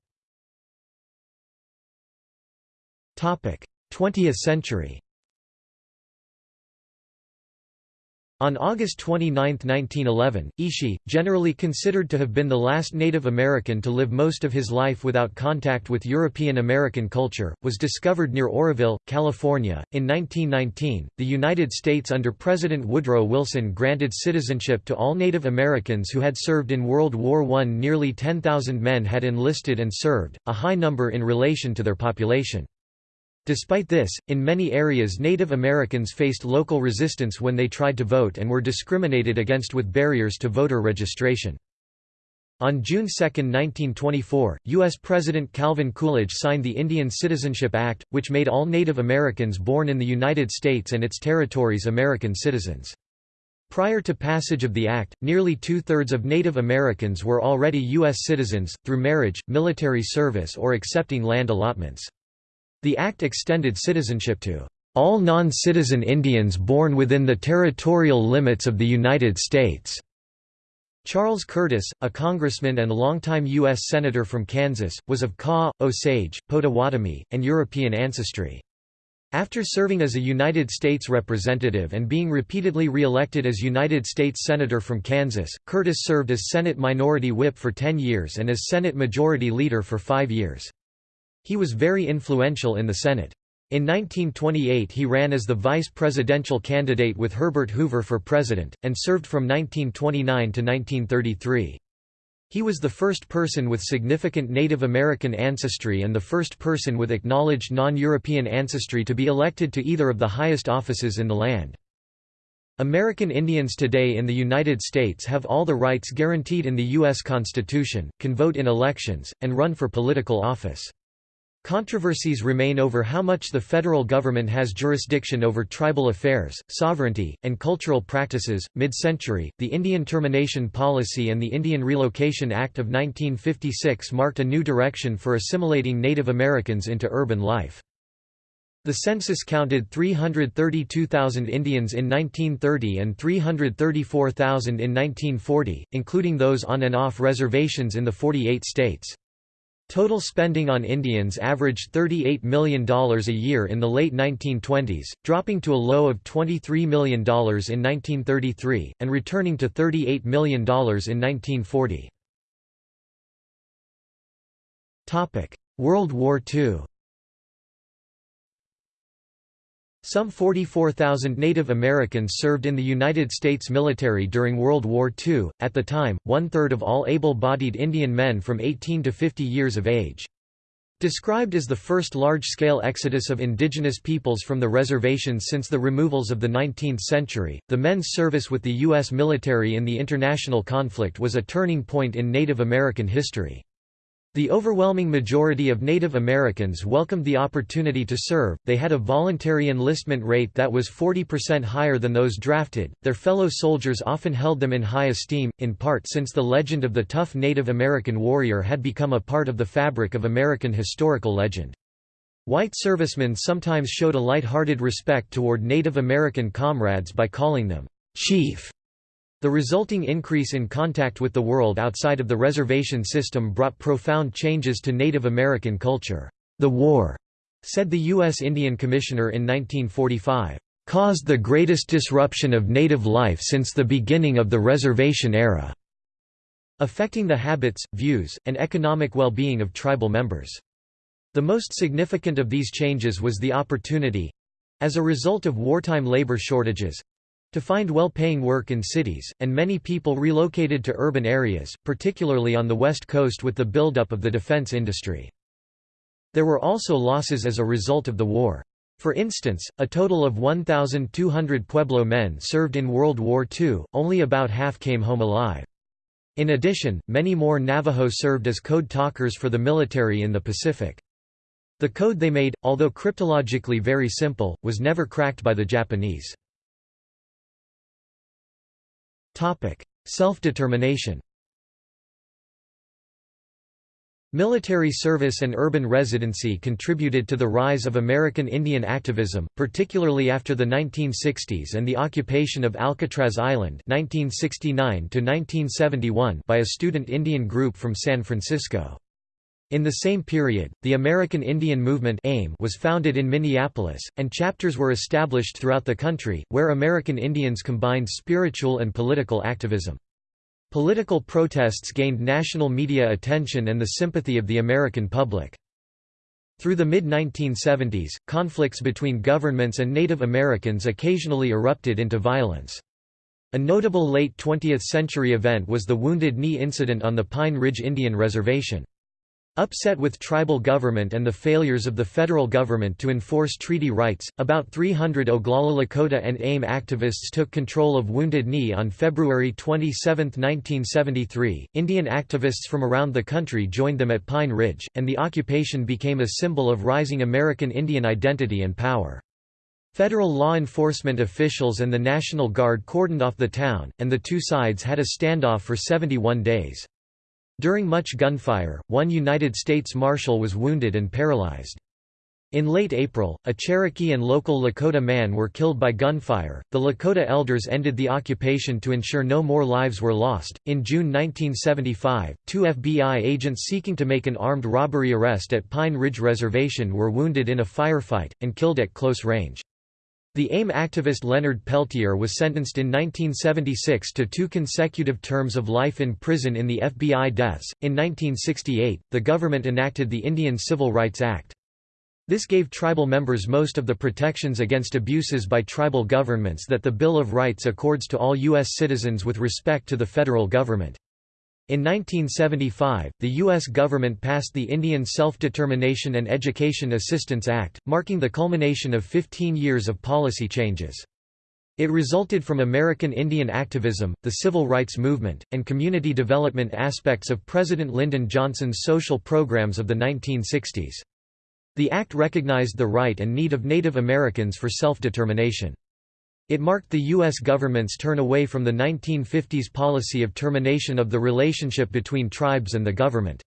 20th century On August 29, 1911, Ishi, generally considered to have been the last Native American to live most of his life without contact with European American culture, was discovered near Oroville, California. In 1919, the United States under President Woodrow Wilson granted citizenship to all Native Americans who had served in World War I. Nearly 10,000 men had enlisted and served, a high number in relation to their population. Despite this, in many areas Native Americans faced local resistance when they tried to vote and were discriminated against with barriers to voter registration. On June 2, 1924, U.S. President Calvin Coolidge signed the Indian Citizenship Act, which made all Native Americans born in the United States and its territories American citizens. Prior to passage of the act, nearly two-thirds of Native Americans were already U.S. citizens, through marriage, military service or accepting land allotments. The act extended citizenship to all non-citizen Indians born within the territorial limits of the United States. Charles Curtis, a congressman and longtime U.S. Senator from Kansas, was of Kaw, Osage, Potawatomi, and European ancestry. After serving as a United States representative and being repeatedly re-elected as United States Senator from Kansas, Curtis served as Senate Minority Whip for 10 years and as Senate Majority Leader for five years. He was very influential in the Senate. In 1928 he ran as the vice presidential candidate with Herbert Hoover for president, and served from 1929 to 1933. He was the first person with significant Native American ancestry and the first person with acknowledged non-European ancestry to be elected to either of the highest offices in the land. American Indians today in the United States have all the rights guaranteed in the U.S. Constitution, can vote in elections, and run for political office. Controversies remain over how much the federal government has jurisdiction over tribal affairs, sovereignty, and cultural practices. Mid century, the Indian Termination Policy and the Indian Relocation Act of 1956 marked a new direction for assimilating Native Americans into urban life. The census counted 332,000 Indians in 1930 and 334,000 in 1940, including those on and off reservations in the 48 states. Total spending on Indians averaged $38 million a year in the late 1920s, dropping to a low of $23 million in 1933, and returning to $38 million in 1940. World War II Some 44,000 Native Americans served in the United States military during World War II, at the time, one-third of all able-bodied Indian men from 18 to 50 years of age. Described as the first large-scale exodus of indigenous peoples from the reservations since the removals of the 19th century, the men's service with the U.S. military in the international conflict was a turning point in Native American history. The overwhelming majority of Native Americans welcomed the opportunity to serve, they had a voluntary enlistment rate that was 40% higher than those drafted, their fellow soldiers often held them in high esteem, in part since the legend of the tough Native American warrior had become a part of the fabric of American historical legend. White servicemen sometimes showed a light-hearted respect toward Native American comrades by calling them, "'Chief' The resulting increase in contact with the world outside of the reservation system brought profound changes to Native American culture. The war, said the U.S. Indian Commissioner in 1945, caused the greatest disruption of native life since the beginning of the reservation era, affecting the habits, views, and economic well-being of tribal members. The most significant of these changes was the opportunity—as a result of wartime labor shortages, to find well-paying work in cities, and many people relocated to urban areas, particularly on the west coast with the buildup of the defense industry. There were also losses as a result of the war. For instance, a total of 1,200 Pueblo men served in World War II, only about half came home alive. In addition, many more Navajo served as code talkers for the military in the Pacific. The code they made, although cryptologically very simple, was never cracked by the Japanese. Self-determination Military service and urban residency contributed to the rise of American Indian activism, particularly after the 1960s and the occupation of Alcatraz Island 1969 by a student Indian group from San Francisco. In the same period, the American Indian Movement AIM was founded in Minneapolis, and chapters were established throughout the country, where American Indians combined spiritual and political activism. Political protests gained national media attention and the sympathy of the American public. Through the mid-1970s, conflicts between governments and Native Americans occasionally erupted into violence. A notable late 20th-century event was the Wounded Knee incident on the Pine Ridge Indian Reservation. Upset with tribal government and the failures of the federal government to enforce treaty rights, about 300 Oglala Lakota and AIM activists took control of Wounded Knee on February 27, 1973. Indian activists from around the country joined them at Pine Ridge, and the occupation became a symbol of rising American Indian identity and power. Federal law enforcement officials and the National Guard cordoned off the town, and the two sides had a standoff for 71 days. During much gunfire, one United States Marshal was wounded and paralyzed. In late April, a Cherokee and local Lakota man were killed by gunfire. The Lakota elders ended the occupation to ensure no more lives were lost. In June 1975, two FBI agents seeking to make an armed robbery arrest at Pine Ridge Reservation were wounded in a firefight, and killed at close range. The AIM activist Leonard Peltier was sentenced in 1976 to two consecutive terms of life in prison in the FBI deaths. In 1968, the government enacted the Indian Civil Rights Act. This gave tribal members most of the protections against abuses by tribal governments that the Bill of Rights accords to all U.S. citizens with respect to the federal government. In 1975, the U.S. government passed the Indian Self-Determination and Education Assistance Act, marking the culmination of 15 years of policy changes. It resulted from American Indian activism, the civil rights movement, and community development aspects of President Lyndon Johnson's social programs of the 1960s. The act recognized the right and need of Native Americans for self-determination. It marked the U.S. government's turn away from the 1950s policy of termination of the relationship between tribes and the government.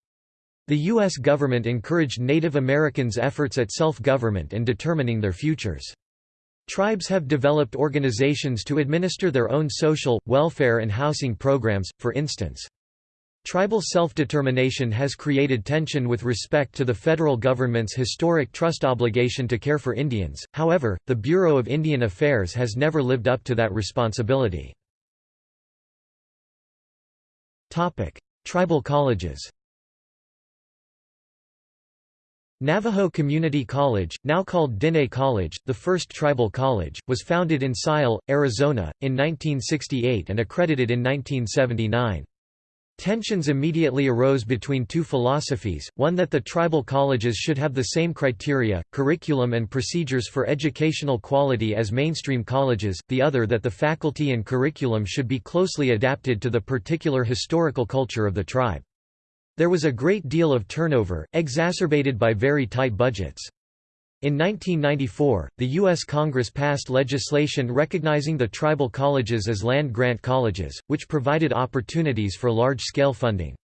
The U.S. government encouraged Native Americans' efforts at self-government and determining their futures. Tribes have developed organizations to administer their own social, welfare and housing programs, for instance. Tribal self-determination has created tension with respect to the federal government's historic trust obligation to care for Indians, however, the Bureau of Indian Affairs has never lived up to that responsibility. Tribal colleges Navajo Community College, now called Diné College, the first tribal college, was founded in Tsaile, Arizona, in 1968 and accredited in 1979. Tensions immediately arose between two philosophies, one that the tribal colleges should have the same criteria, curriculum and procedures for educational quality as mainstream colleges, the other that the faculty and curriculum should be closely adapted to the particular historical culture of the tribe. There was a great deal of turnover, exacerbated by very tight budgets. In 1994, the U.S. Congress passed legislation recognizing the tribal colleges as land-grant colleges, which provided opportunities for large-scale funding.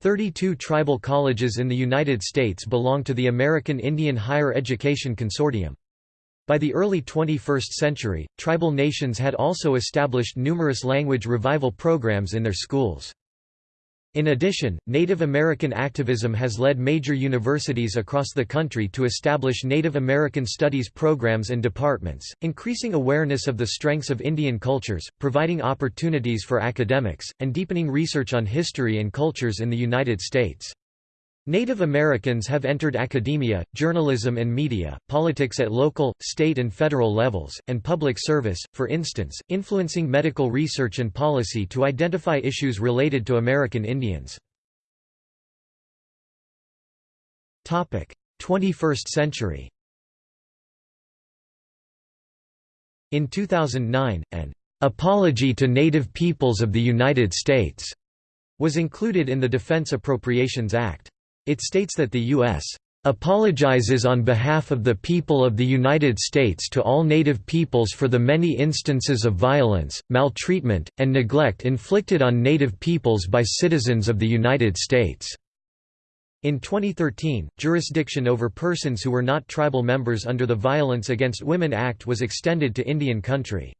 32 tribal colleges in the United States belong to the American Indian Higher Education Consortium. By the early 21st century, tribal nations had also established numerous language revival programs in their schools. In addition, Native American activism has led major universities across the country to establish Native American studies programs and departments, increasing awareness of the strengths of Indian cultures, providing opportunities for academics, and deepening research on history and cultures in the United States. Native Americans have entered academia, journalism and media, politics at local, state and federal levels, and public service, for instance, influencing medical research and policy to identify issues related to American Indians. 21st century In 2009, an "'Apology to Native Peoples of the United States' was included in the Defense Appropriations Act. It states that the U.S. apologizes on behalf of the people of the United States to all Native peoples for the many instances of violence, maltreatment, and neglect inflicted on Native peoples by citizens of the United States." In 2013, jurisdiction over persons who were not tribal members under the Violence Against Women Act was extended to Indian country.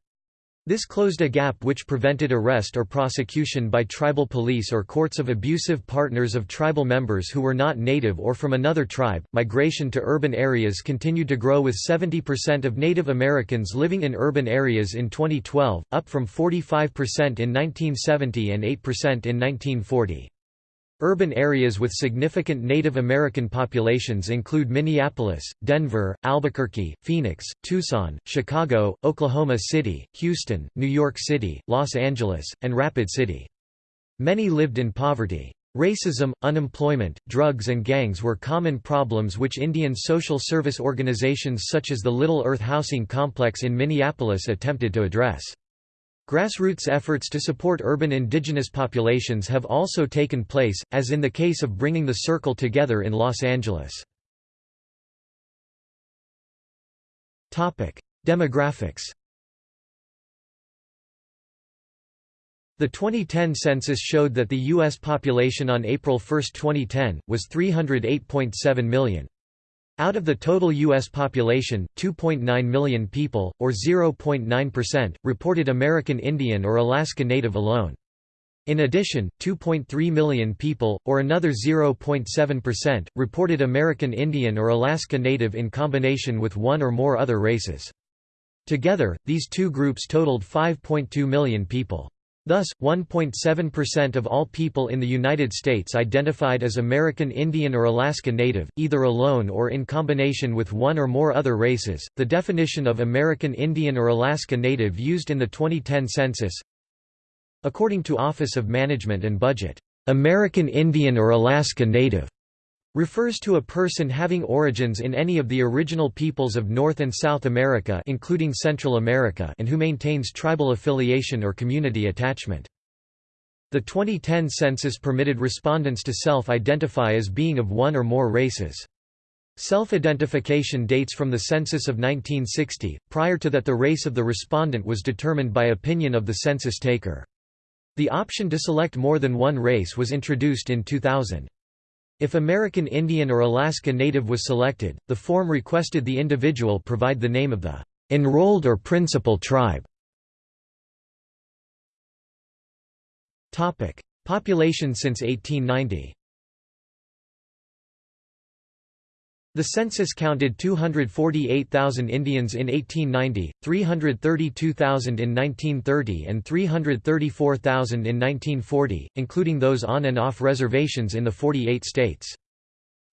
This closed a gap which prevented arrest or prosecution by tribal police or courts of abusive partners of tribal members who were not native or from another tribe. Migration to urban areas continued to grow with 70% of Native Americans living in urban areas in 2012, up from 45% in 1970 and 8% in 1940. Urban areas with significant Native American populations include Minneapolis, Denver, Albuquerque, Phoenix, Tucson, Chicago, Oklahoma City, Houston, New York City, Los Angeles, and Rapid City. Many lived in poverty. Racism, unemployment, drugs and gangs were common problems which Indian social service organizations such as the Little Earth Housing Complex in Minneapolis attempted to address. Grassroots efforts to support urban indigenous populations have also taken place, as in the case of bringing the Circle together in Los Angeles. Demographics The 2010 census showed that the U.S. population on April 1, 2010, was 308.7 million. Out of the total U.S. population, 2.9 million people, or 0.9%, reported American Indian or Alaska Native alone. In addition, 2.3 million people, or another 0.7%, reported American Indian or Alaska Native in combination with one or more other races. Together, these two groups totaled 5.2 million people. Thus, 1.7% of all people in the United States identified as American Indian or Alaska Native, either alone or in combination with one or more other races. The definition of American Indian or Alaska Native used in the 2010 census According to Office of Management and Budget, American Indian or Alaska Native refers to a person having origins in any of the original peoples of North and South America including Central America and who maintains tribal affiliation or community attachment. The 2010 census permitted respondents to self-identify as being of one or more races. Self-identification dates from the census of 1960, prior to that the race of the respondent was determined by opinion of the census taker. The option to select more than one race was introduced in 2000. If American Indian or Alaska Native was selected, the form requested the individual provide the name of the enrolled or principal tribe. Population since 1890 The census counted 248,000 Indians in 1890, 332,000 in 1930 and 334,000 in 1940, including those on and off reservations in the 48 states.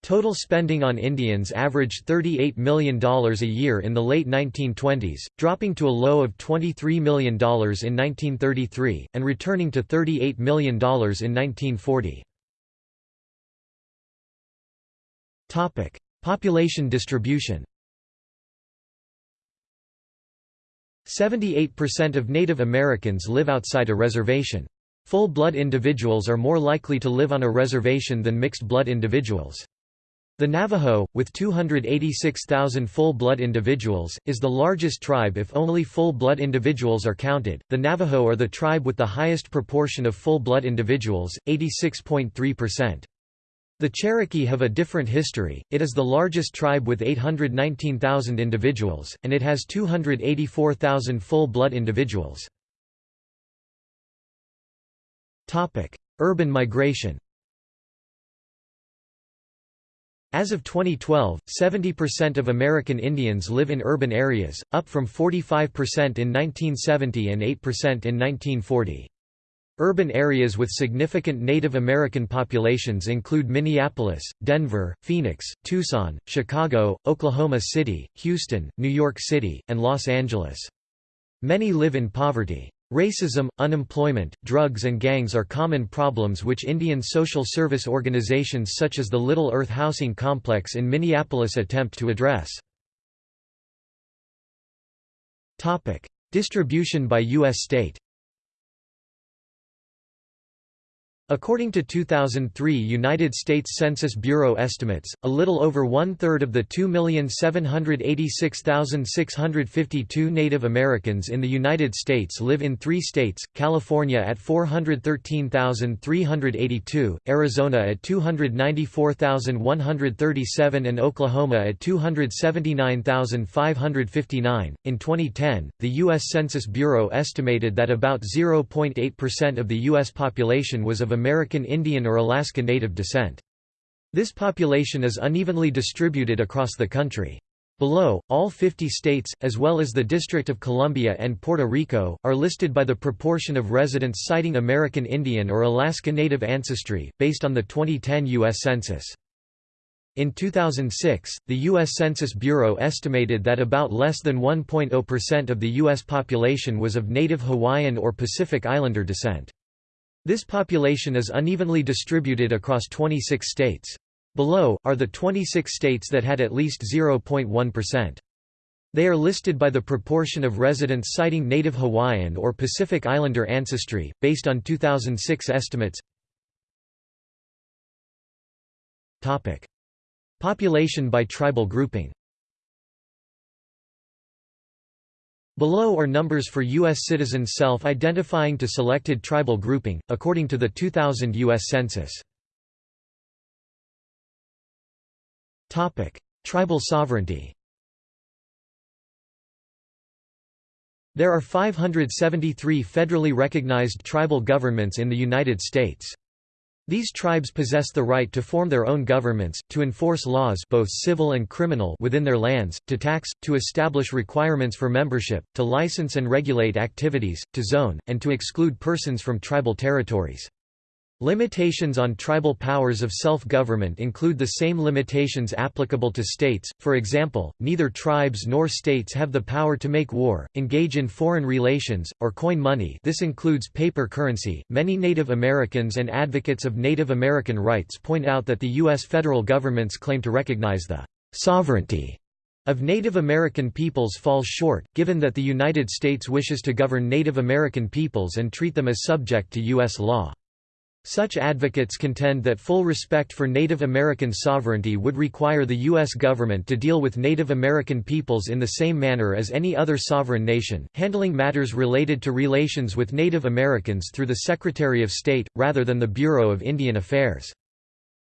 Total spending on Indians averaged $38 million a year in the late 1920s, dropping to a low of $23 million in 1933, and returning to $38 million in 1940. Population distribution 78% of Native Americans live outside a reservation. Full-blood individuals are more likely to live on a reservation than mixed-blood individuals. The Navajo, with 286,000 full-blood individuals, is the largest tribe if only full-blood individuals are counted. The Navajo are the tribe with the highest proportion of full-blood individuals, 86.3%. The Cherokee have a different history, it is the largest tribe with 819,000 individuals, and it has 284,000 full-blood individuals. Urban migration As of 2012, 70% of American Indians live in urban areas, up from 45% in 1970 and 8% in 1940. Urban areas with significant Native American populations include Minneapolis, Denver, Phoenix, Tucson, Chicago, Oklahoma City, Houston, New York City, and Los Angeles. Many live in poverty. Racism, unemployment, drugs and gangs are common problems which Indian social service organizations such as the Little Earth Housing Complex in Minneapolis attempt to address. Distribution by U.S. state According to 2003 United States Census Bureau estimates, a little over one-third of the 2,786,652 Native Americans in the United States live in three states, California at 413,382, Arizona at 294,137 and Oklahoma at 279,559. In 2010, the U.S. Census Bureau estimated that about 0.8% of the U.S. population was of American Indian or Alaska Native descent. This population is unevenly distributed across the country. Below, all 50 states, as well as the District of Columbia and Puerto Rico, are listed by the proportion of residents citing American Indian or Alaska Native ancestry, based on the 2010 U.S. Census. In 2006, the U.S. Census Bureau estimated that about less than 1.0% of the U.S. population was of Native Hawaiian or Pacific Islander descent. This population is unevenly distributed across 26 states. Below, are the 26 states that had at least 0.1%. They are listed by the proportion of residents citing Native Hawaiian or Pacific Islander ancestry, based on 2006 estimates. Population by tribal grouping Below are numbers for U.S. citizens self-identifying to selected tribal grouping, according to the 2000 U.S. Census. Tribal sovereignty There are 573 federally recognized tribal governments in the United States. These tribes possess the right to form their own governments, to enforce laws both civil and criminal within their lands, to tax, to establish requirements for membership, to license and regulate activities, to zone, and to exclude persons from tribal territories. Limitations on tribal powers of self-government include the same limitations applicable to states, for example, neither tribes nor states have the power to make war, engage in foreign relations, or coin money this includes paper currency. Many Native Americans and advocates of Native American rights point out that the U.S. federal government's claim to recognize the «sovereignty» of Native American peoples falls short, given that the United States wishes to govern Native American peoples and treat them as subject to U.S. law. Such advocates contend that full respect for Native American sovereignty would require the U.S. government to deal with Native American peoples in the same manner as any other sovereign nation, handling matters related to relations with Native Americans through the Secretary of State, rather than the Bureau of Indian Affairs.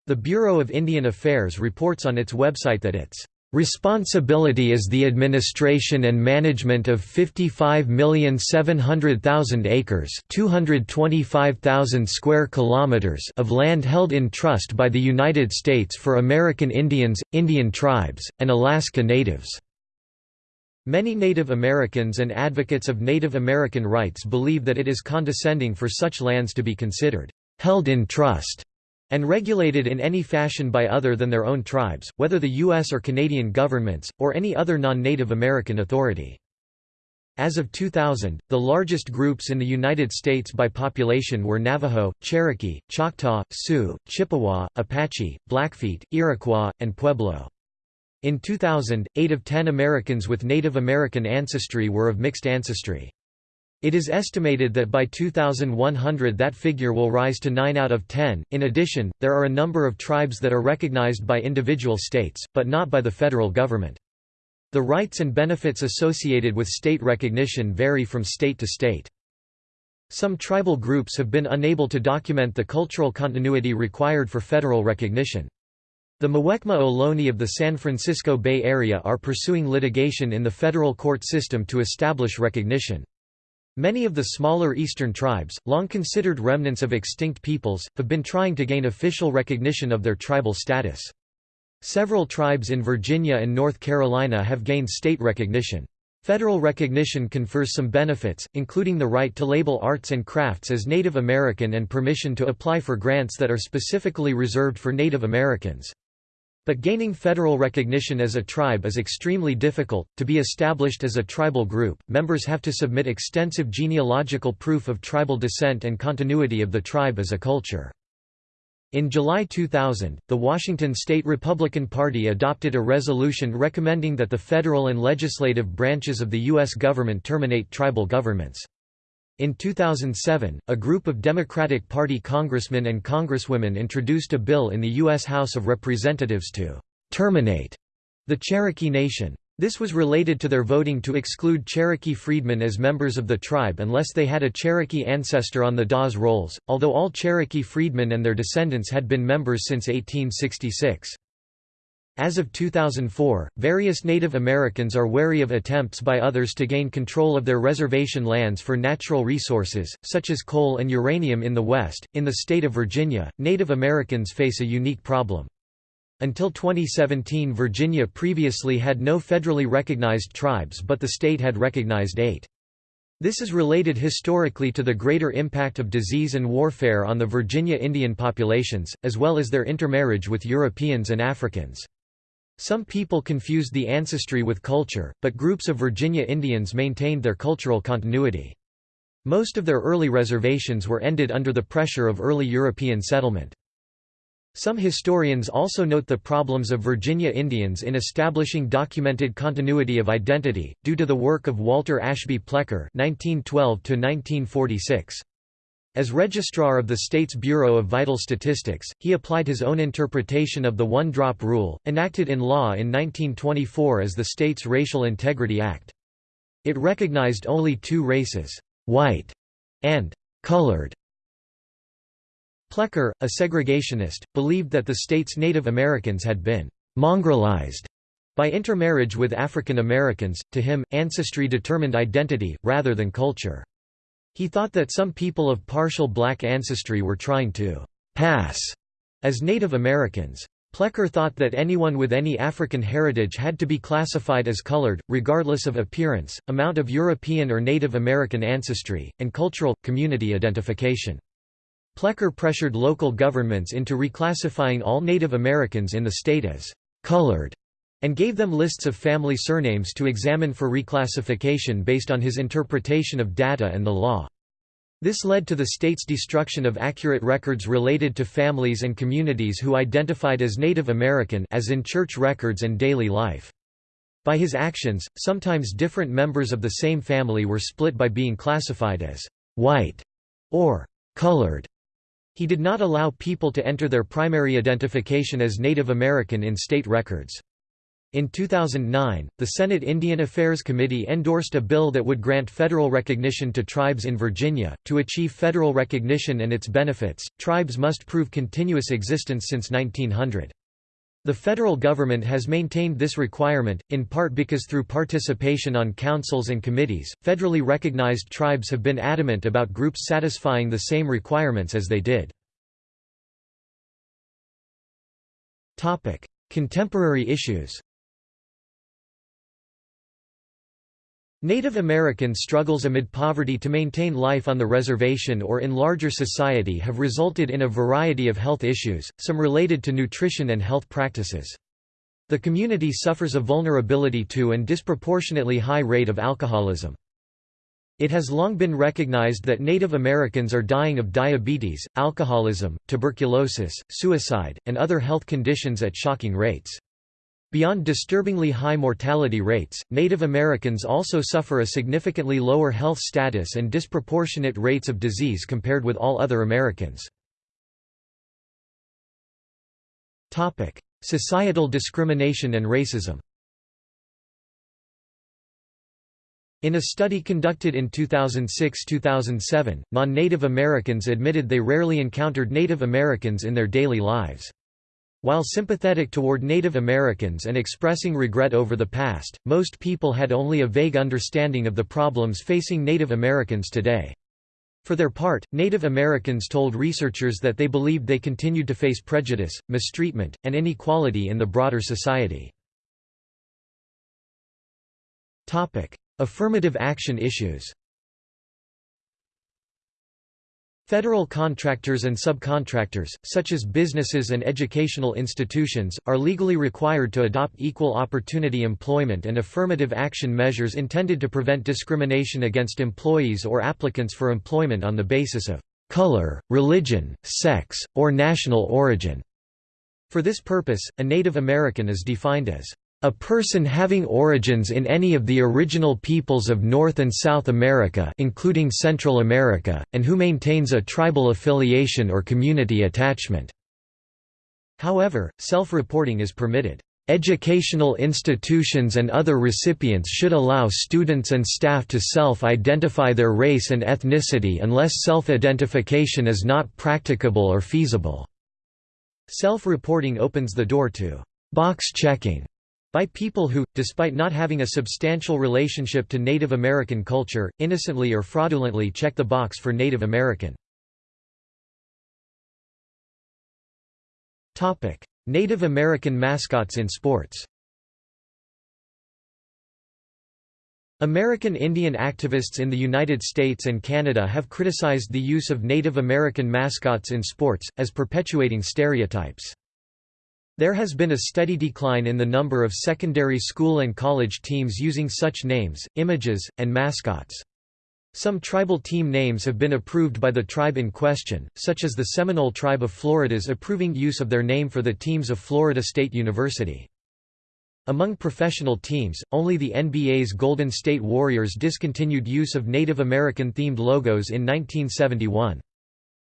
The Bureau of Indian Affairs reports on its website that its Responsibility is the administration and management of 55,700,000 acres, 225,000 square kilometers of land held in trust by the United States for American Indians, Indian tribes, and Alaska Natives. Many Native Americans and advocates of Native American rights believe that it is condescending for such lands to be considered held in trust and regulated in any fashion by other than their own tribes, whether the U.S. or Canadian governments, or any other non-Native American authority. As of 2000, the largest groups in the United States by population were Navajo, Cherokee, Choctaw, Sioux, Chippewa, Apache, Blackfeet, Iroquois, and Pueblo. In 2000, 8 of 10 Americans with Native American ancestry were of mixed ancestry. It is estimated that by 2100 that figure will rise to 9 out of 10. In addition, there are a number of tribes that are recognized by individual states, but not by the federal government. The rights and benefits associated with state recognition vary from state to state. Some tribal groups have been unable to document the cultural continuity required for federal recognition. The Muwekma Ohlone of the San Francisco Bay Area are pursuing litigation in the federal court system to establish recognition. Many of the smaller eastern tribes, long considered remnants of extinct peoples, have been trying to gain official recognition of their tribal status. Several tribes in Virginia and North Carolina have gained state recognition. Federal recognition confers some benefits, including the right to label arts and crafts as Native American and permission to apply for grants that are specifically reserved for Native Americans. But gaining federal recognition as a tribe is extremely difficult. To be established as a tribal group, members have to submit extensive genealogical proof of tribal descent and continuity of the tribe as a culture. In July 2000, the Washington State Republican Party adopted a resolution recommending that the federal and legislative branches of the U.S. government terminate tribal governments. In 2007, a group of Democratic Party congressmen and congresswomen introduced a bill in the U.S. House of Representatives to «terminate» the Cherokee Nation. This was related to their voting to exclude Cherokee freedmen as members of the tribe unless they had a Cherokee ancestor on the Dawes rolls, although all Cherokee freedmen and their descendants had been members since 1866. As of 2004, various Native Americans are wary of attempts by others to gain control of their reservation lands for natural resources, such as coal and uranium in the West. In the state of Virginia, Native Americans face a unique problem. Until 2017, Virginia previously had no federally recognized tribes, but the state had recognized eight. This is related historically to the greater impact of disease and warfare on the Virginia Indian populations, as well as their intermarriage with Europeans and Africans. Some people confused the ancestry with culture, but groups of Virginia Indians maintained their cultural continuity. Most of their early reservations were ended under the pressure of early European settlement. Some historians also note the problems of Virginia Indians in establishing documented continuity of identity, due to the work of Walter Ashby Plecker 1912 -1946. As registrar of the state's Bureau of Vital Statistics, he applied his own interpretation of the one-drop rule, enacted in law in 1924 as the state's Racial Integrity Act. It recognized only two races, white and colored. Plecker, a segregationist, believed that the state's Native Americans had been mongrelized by intermarriage with African Americans. To him, ancestry determined identity, rather than culture. He thought that some people of partial black ancestry were trying to «pass» as Native Americans. Plecker thought that anyone with any African heritage had to be classified as colored, regardless of appearance, amount of European or Native American ancestry, and cultural, community identification. Plecker pressured local governments into reclassifying all Native Americans in the state as colored and gave them lists of family surnames to examine for reclassification based on his interpretation of data and the law. This led to the state's destruction of accurate records related to families and communities who identified as Native American as in church records and daily life. By his actions, sometimes different members of the same family were split by being classified as white or colored. He did not allow people to enter their primary identification as Native American in state records. In 2009, the Senate Indian Affairs Committee endorsed a bill that would grant federal recognition to tribes in Virginia. To achieve federal recognition and its benefits, tribes must prove continuous existence since 1900. The federal government has maintained this requirement, in part because through participation on councils and committees, federally recognized tribes have been adamant about groups satisfying the same requirements as they did. Contemporary issues Native American struggles amid poverty to maintain life on the reservation or in larger society have resulted in a variety of health issues, some related to nutrition and health practices. The community suffers a vulnerability to and disproportionately high rate of alcoholism. It has long been recognized that Native Americans are dying of diabetes, alcoholism, tuberculosis, suicide, and other health conditions at shocking rates. Beyond disturbingly high mortality rates, Native Americans also suffer a significantly lower health status and disproportionate rates of disease compared with all other Americans. Societal discrimination and racism In a study conducted in 2006–2007, non-Native Americans admitted they rarely encountered Native Americans in their daily lives. While sympathetic toward Native Americans and expressing regret over the past, most people had only a vague understanding of the problems facing Native Americans today. For their part, Native Americans told researchers that they believed they continued to face prejudice, mistreatment, and inequality in the broader society. Affirmative action issues Federal contractors and subcontractors, such as businesses and educational institutions, are legally required to adopt equal opportunity employment and affirmative action measures intended to prevent discrimination against employees or applicants for employment on the basis of color, religion, sex, or national origin. For this purpose, a Native American is defined as a person having origins in any of the original peoples of North and South America including Central America, and who maintains a tribal affiliation or community attachment." However, self-reporting is permitted. Educational institutions and other recipients should allow students and staff to self-identify their race and ethnicity unless self-identification is not practicable or feasible." Self-reporting opens the door to «box checking» by people who, despite not having a substantial relationship to Native American culture, innocently or fraudulently check the box for Native American. Native American mascots in sports American Indian activists in the United States and Canada have criticized the use of Native American mascots in sports, as perpetuating stereotypes. There has been a steady decline in the number of secondary school and college teams using such names, images, and mascots. Some tribal team names have been approved by the tribe in question, such as the Seminole Tribe of Florida's approving use of their name for the teams of Florida State University. Among professional teams, only the NBA's Golden State Warriors discontinued use of Native American-themed logos in 1971.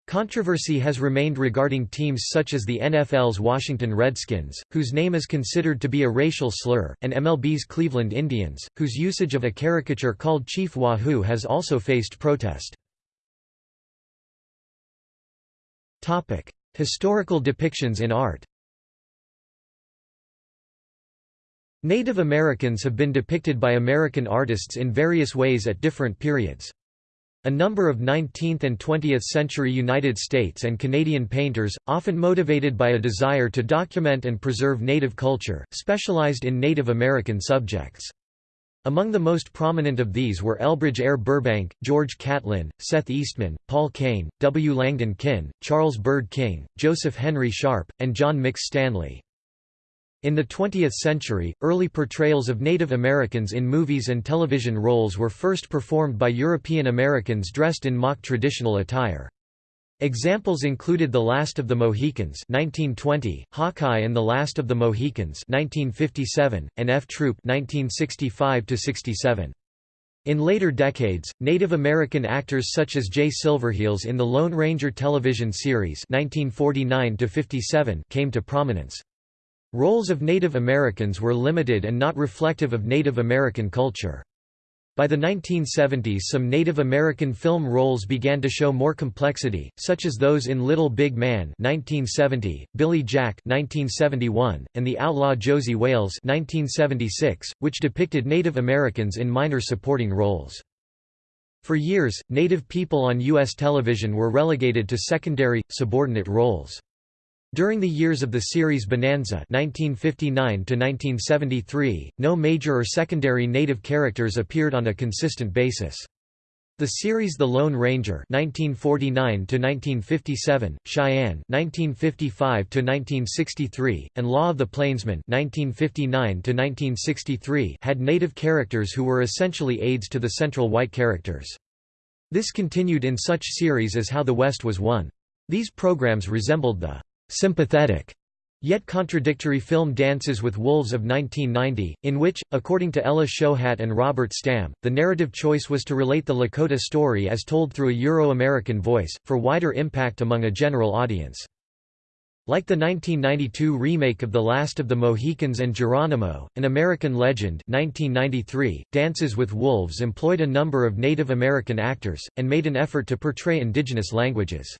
Controversy has remained regarding teams such as the NFL's Washington Redskins, whose name is considered to be a racial slur, and MLB's Cleveland Indians, whose usage of a caricature called Chief Wahoo has also faced protest. Historical depictions in art Native Americans have been depicted by American artists in various ways at different periods. A number of 19th and 20th century United States and Canadian painters, often motivated by a desire to document and preserve Native culture, specialized in Native American subjects. Among the most prominent of these were Elbridge Ayer Burbank, George Catlin, Seth Eastman, Paul Kane, W. Langdon Kihn, Charles Bird King, Joseph Henry Sharp, and John Mix Stanley. In the 20th century, early portrayals of Native Americans in movies and television roles were first performed by European Americans dressed in mock traditional attire. Examples included The Last of the Mohicans 1920, Hawkeye and the Last of the Mohicans 1957, and F Troop 1965 -67. In later decades, Native American actors such as Jay Silverheels in the Lone Ranger television series 1949 came to prominence. Roles of Native Americans were limited and not reflective of Native American culture. By the 1970s some Native American film roles began to show more complexity, such as those in Little Big Man 1970, Billy Jack 1971, and The Outlaw Josey Wales 1976, which depicted Native Americans in minor supporting roles. For years, Native people on U.S. television were relegated to secondary, subordinate roles. During the years of the series Bonanza 1959 no major or secondary native characters appeared on a consistent basis. The series The Lone Ranger 1949–1957, Cheyenne 1955–1963, and Law of the Plainsman 1959–1963 had native characters who were essentially aides to the central white characters. This continued in such series as How the West Was Won. These programs resembled the sympathetic yet contradictory film Dances with Wolves of 1990, in which, according to Ella Shohat and Robert Stam, the narrative choice was to relate the Lakota story as told through a Euro-American voice, for wider impact among a general audience. Like the 1992 remake of The Last of the Mohicans and Geronimo, An American Legend 1993, Dances with Wolves employed a number of Native American actors, and made an effort to portray indigenous languages.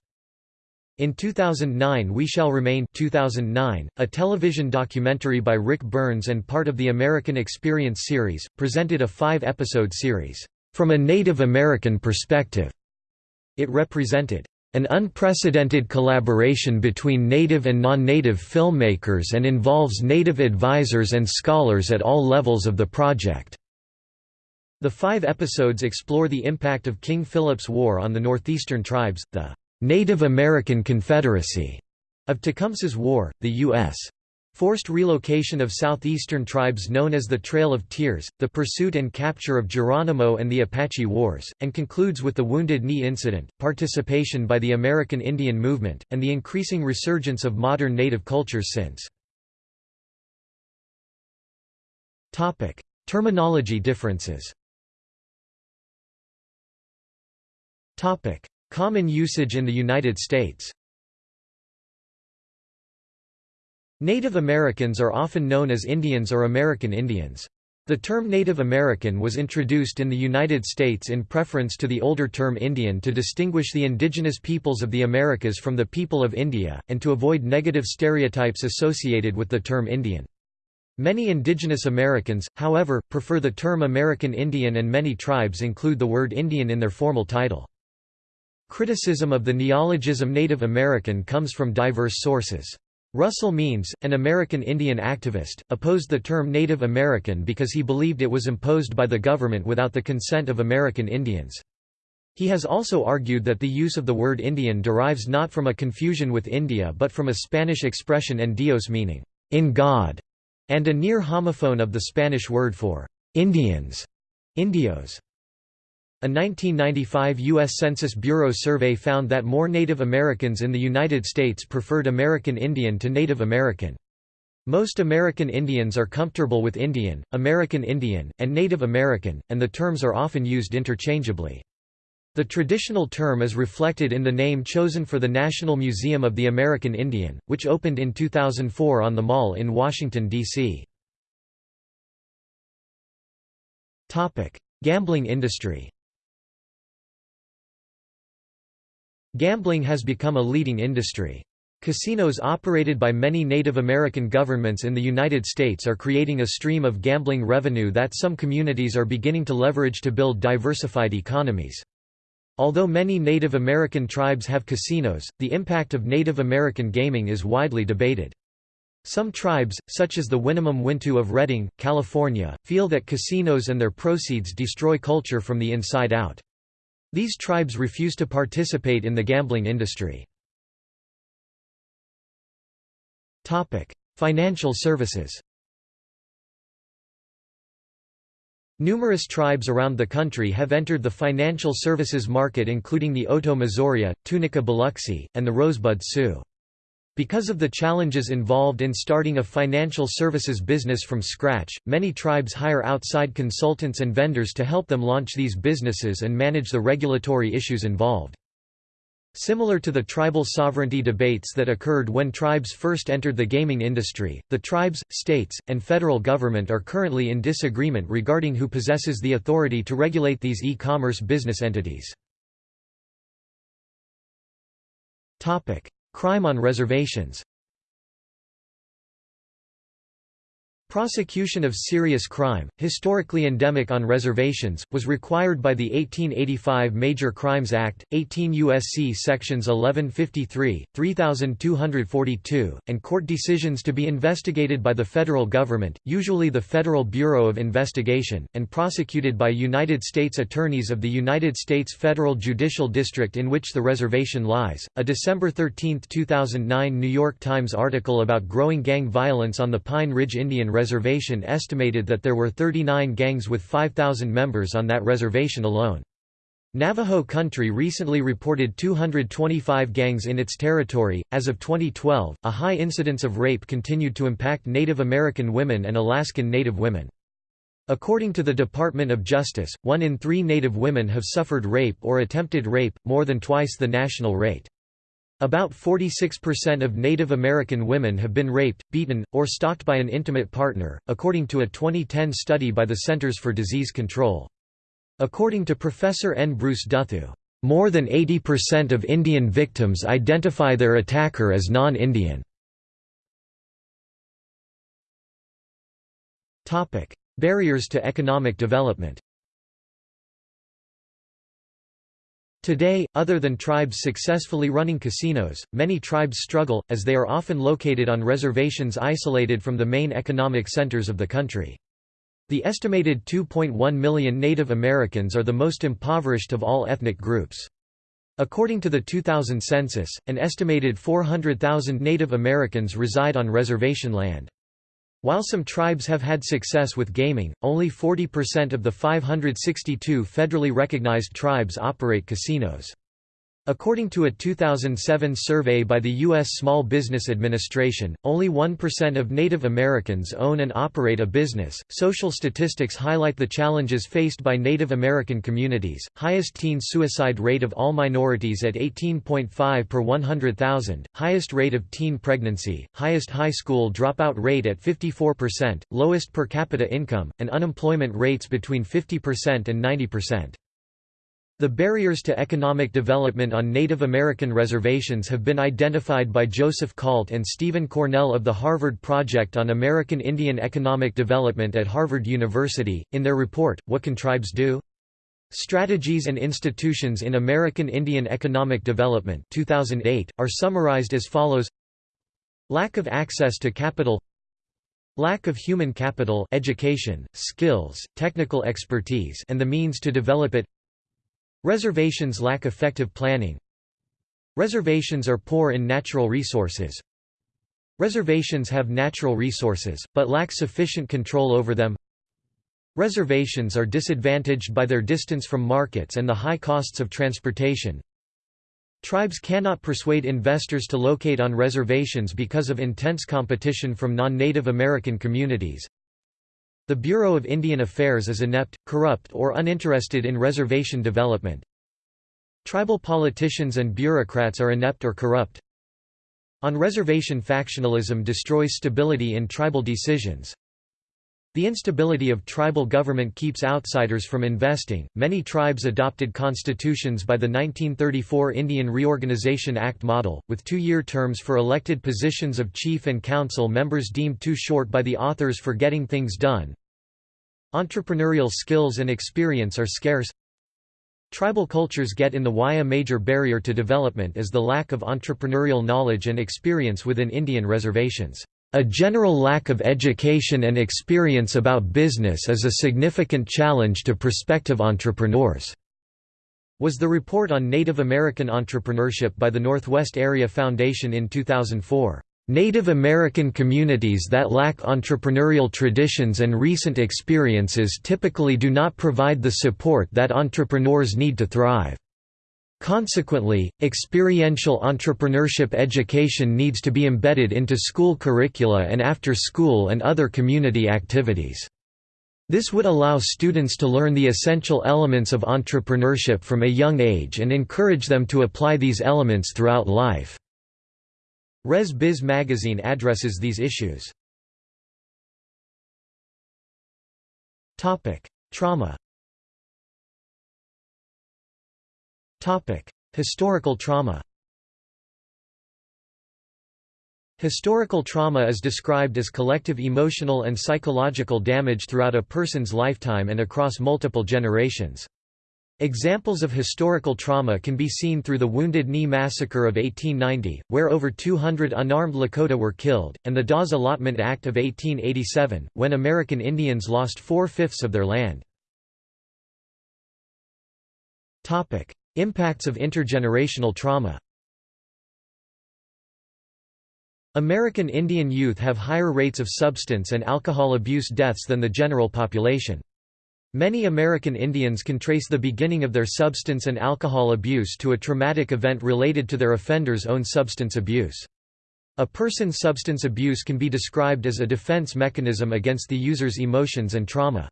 In 2009 We Shall Remain 2009, a television documentary by Ric Burns and part of the American Experience series, presented a five-episode series, "...from a Native American perspective." It represented an unprecedented collaboration between native and non-native filmmakers and involves native advisors and scholars at all levels of the project. The five episodes explore the impact of King Philip's War on the northeastern tribes, the Native American Confederacy of Tecumseh's War, the U.S. Forced relocation of southeastern tribes known as the Trail of Tears, the pursuit and capture of Geronimo and the Apache Wars, and concludes with the Wounded Knee Incident, participation by the American Indian Movement, and the increasing resurgence of modern Native cultures since. Terminology differences Common usage in the United States Native Americans are often known as Indians or American Indians. The term Native American was introduced in the United States in preference to the older term Indian to distinguish the indigenous peoples of the Americas from the people of India, and to avoid negative stereotypes associated with the term Indian. Many indigenous Americans, however, prefer the term American Indian and many tribes include the word Indian in their formal title. Criticism of the neologism Native American comes from diverse sources. Russell Means, an American Indian activist, opposed the term Native American because he believed it was imposed by the government without the consent of American Indians. He has also argued that the use of the word Indian derives not from a confusion with India but from a Spanish expression en Dios meaning, in God, and a near homophone of the Spanish word for Indians, indios. A 1995 U.S. Census Bureau survey found that more Native Americans in the United States preferred American Indian to Native American. Most American Indians are comfortable with Indian, American Indian, and Native American, and the terms are often used interchangeably. The traditional term is reflected in the name chosen for the National Museum of the American Indian, which opened in 2004 on the Mall in Washington, D.C. Gambling industry Gambling has become a leading industry. Casinos operated by many Native American governments in the United States are creating a stream of gambling revenue that some communities are beginning to leverage to build diversified economies. Although many Native American tribes have casinos, the impact of Native American gaming is widely debated. Some tribes, such as the Winnemem Wintu of Redding, California, feel that casinos and their proceeds destroy culture from the inside out. These tribes refuse to participate in the gambling industry. Financial services Numerous tribes around the country have entered the financial services market including the Otoe Missouria, Tunica Biloxi, and the Rosebud Sioux. Because of the challenges involved in starting a financial services business from scratch, many tribes hire outside consultants and vendors to help them launch these businesses and manage the regulatory issues involved. Similar to the tribal sovereignty debates that occurred when tribes first entered the gaming industry, the tribes, states, and federal government are currently in disagreement regarding who possesses the authority to regulate these e-commerce business entities. Crime on reservations Prosecution of serious crime, historically endemic on reservations, was required by the 1885 Major Crimes Act, 18 U.S.C. sections 1153, 3242, and court decisions to be investigated by the federal government, usually the Federal Bureau of Investigation, and prosecuted by United States attorneys of the United States Federal Judicial District in which the reservation lies. A December 13, 2009 New York Times article about growing gang violence on the Pine Ridge Indian Reservation reservation estimated that there were 39 gangs with 5,000 members on that reservation alone. Navajo Country recently reported 225 gangs in its territory. As of 2012, a high incidence of rape continued to impact Native American women and Alaskan Native women. According to the Department of Justice, one in three Native women have suffered rape or attempted rape, more than twice the national rate. About 46% of Native American women have been raped, beaten, or stalked by an intimate partner, according to a 2010 study by the Centers for Disease Control. According to Professor N. Bruce Duthu, more than 80% of Indian victims identify their attacker as non-Indian. Barriers to economic development Today, other than tribes successfully running casinos, many tribes struggle, as they are often located on reservations isolated from the main economic centers of the country. The estimated 2.1 million Native Americans are the most impoverished of all ethnic groups. According to the 2000 census, an estimated 400,000 Native Americans reside on reservation land. While some tribes have had success with gaming, only 40% of the 562 federally recognized tribes operate casinos. According to a 2007 survey by the U.S. Small Business Administration, only 1% of Native Americans own and operate a business. Social statistics highlight the challenges faced by Native American communities. Highest teen suicide rate of all minorities at 18.5 per 100,000, highest rate of teen pregnancy, highest high school dropout rate at 54%, lowest per capita income, and unemployment rates between 50% and 90%. The barriers to economic development on Native American reservations have been identified by Joseph Kalt and Stephen Cornell of the Harvard Project on American Indian Economic Development at Harvard University, in their report, What Can Tribes Do? Strategies and Institutions in American Indian Economic Development 2008, are summarized as follows. Lack of access to capital. Lack of human capital education, skills, technical expertise and the means to develop it Reservations lack effective planning. Reservations are poor in natural resources. Reservations have natural resources, but lack sufficient control over them. Reservations are disadvantaged by their distance from markets and the high costs of transportation. Tribes cannot persuade investors to locate on reservations because of intense competition from non-Native American communities the Bureau of Indian Affairs is inept, corrupt or uninterested in reservation development. Tribal politicians and bureaucrats are inept or corrupt. On-reservation factionalism destroys stability in tribal decisions. The instability of tribal government keeps outsiders from investing. Many tribes adopted constitutions by the 1934 Indian Reorganization Act model, with two year terms for elected positions of chief and council members deemed too short by the authors for getting things done. Entrepreneurial skills and experience are scarce. Tribal cultures get in the way a major barrier to development is the lack of entrepreneurial knowledge and experience within Indian reservations. A general lack of education and experience about business is a significant challenge to prospective entrepreneurs, was the report on Native American entrepreneurship by the Northwest Area Foundation in 2004. Native American communities that lack entrepreneurial traditions and recent experiences typically do not provide the support that entrepreneurs need to thrive. Consequently, experiential entrepreneurship education needs to be embedded into school curricula and after school and other community activities. This would allow students to learn the essential elements of entrepreneurship from a young age and encourage them to apply these elements throughout life. Res Biz magazine addresses these issues. Trauma Historical trauma Historical trauma is described as collective emotional and psychological damage throughout a person's lifetime and across multiple generations. Examples of historical trauma can be seen through the Wounded Knee Massacre of 1890, where over 200 unarmed Lakota were killed, and the Dawes Allotment Act of 1887, when American Indians lost four-fifths of their land. Impacts of intergenerational trauma American Indian youth have higher rates of substance and alcohol abuse deaths than the general population. Many American Indians can trace the beginning of their substance and alcohol abuse to a traumatic event related to their offender's own substance abuse. A person's substance abuse can be described as a defense mechanism against the user's emotions and trauma.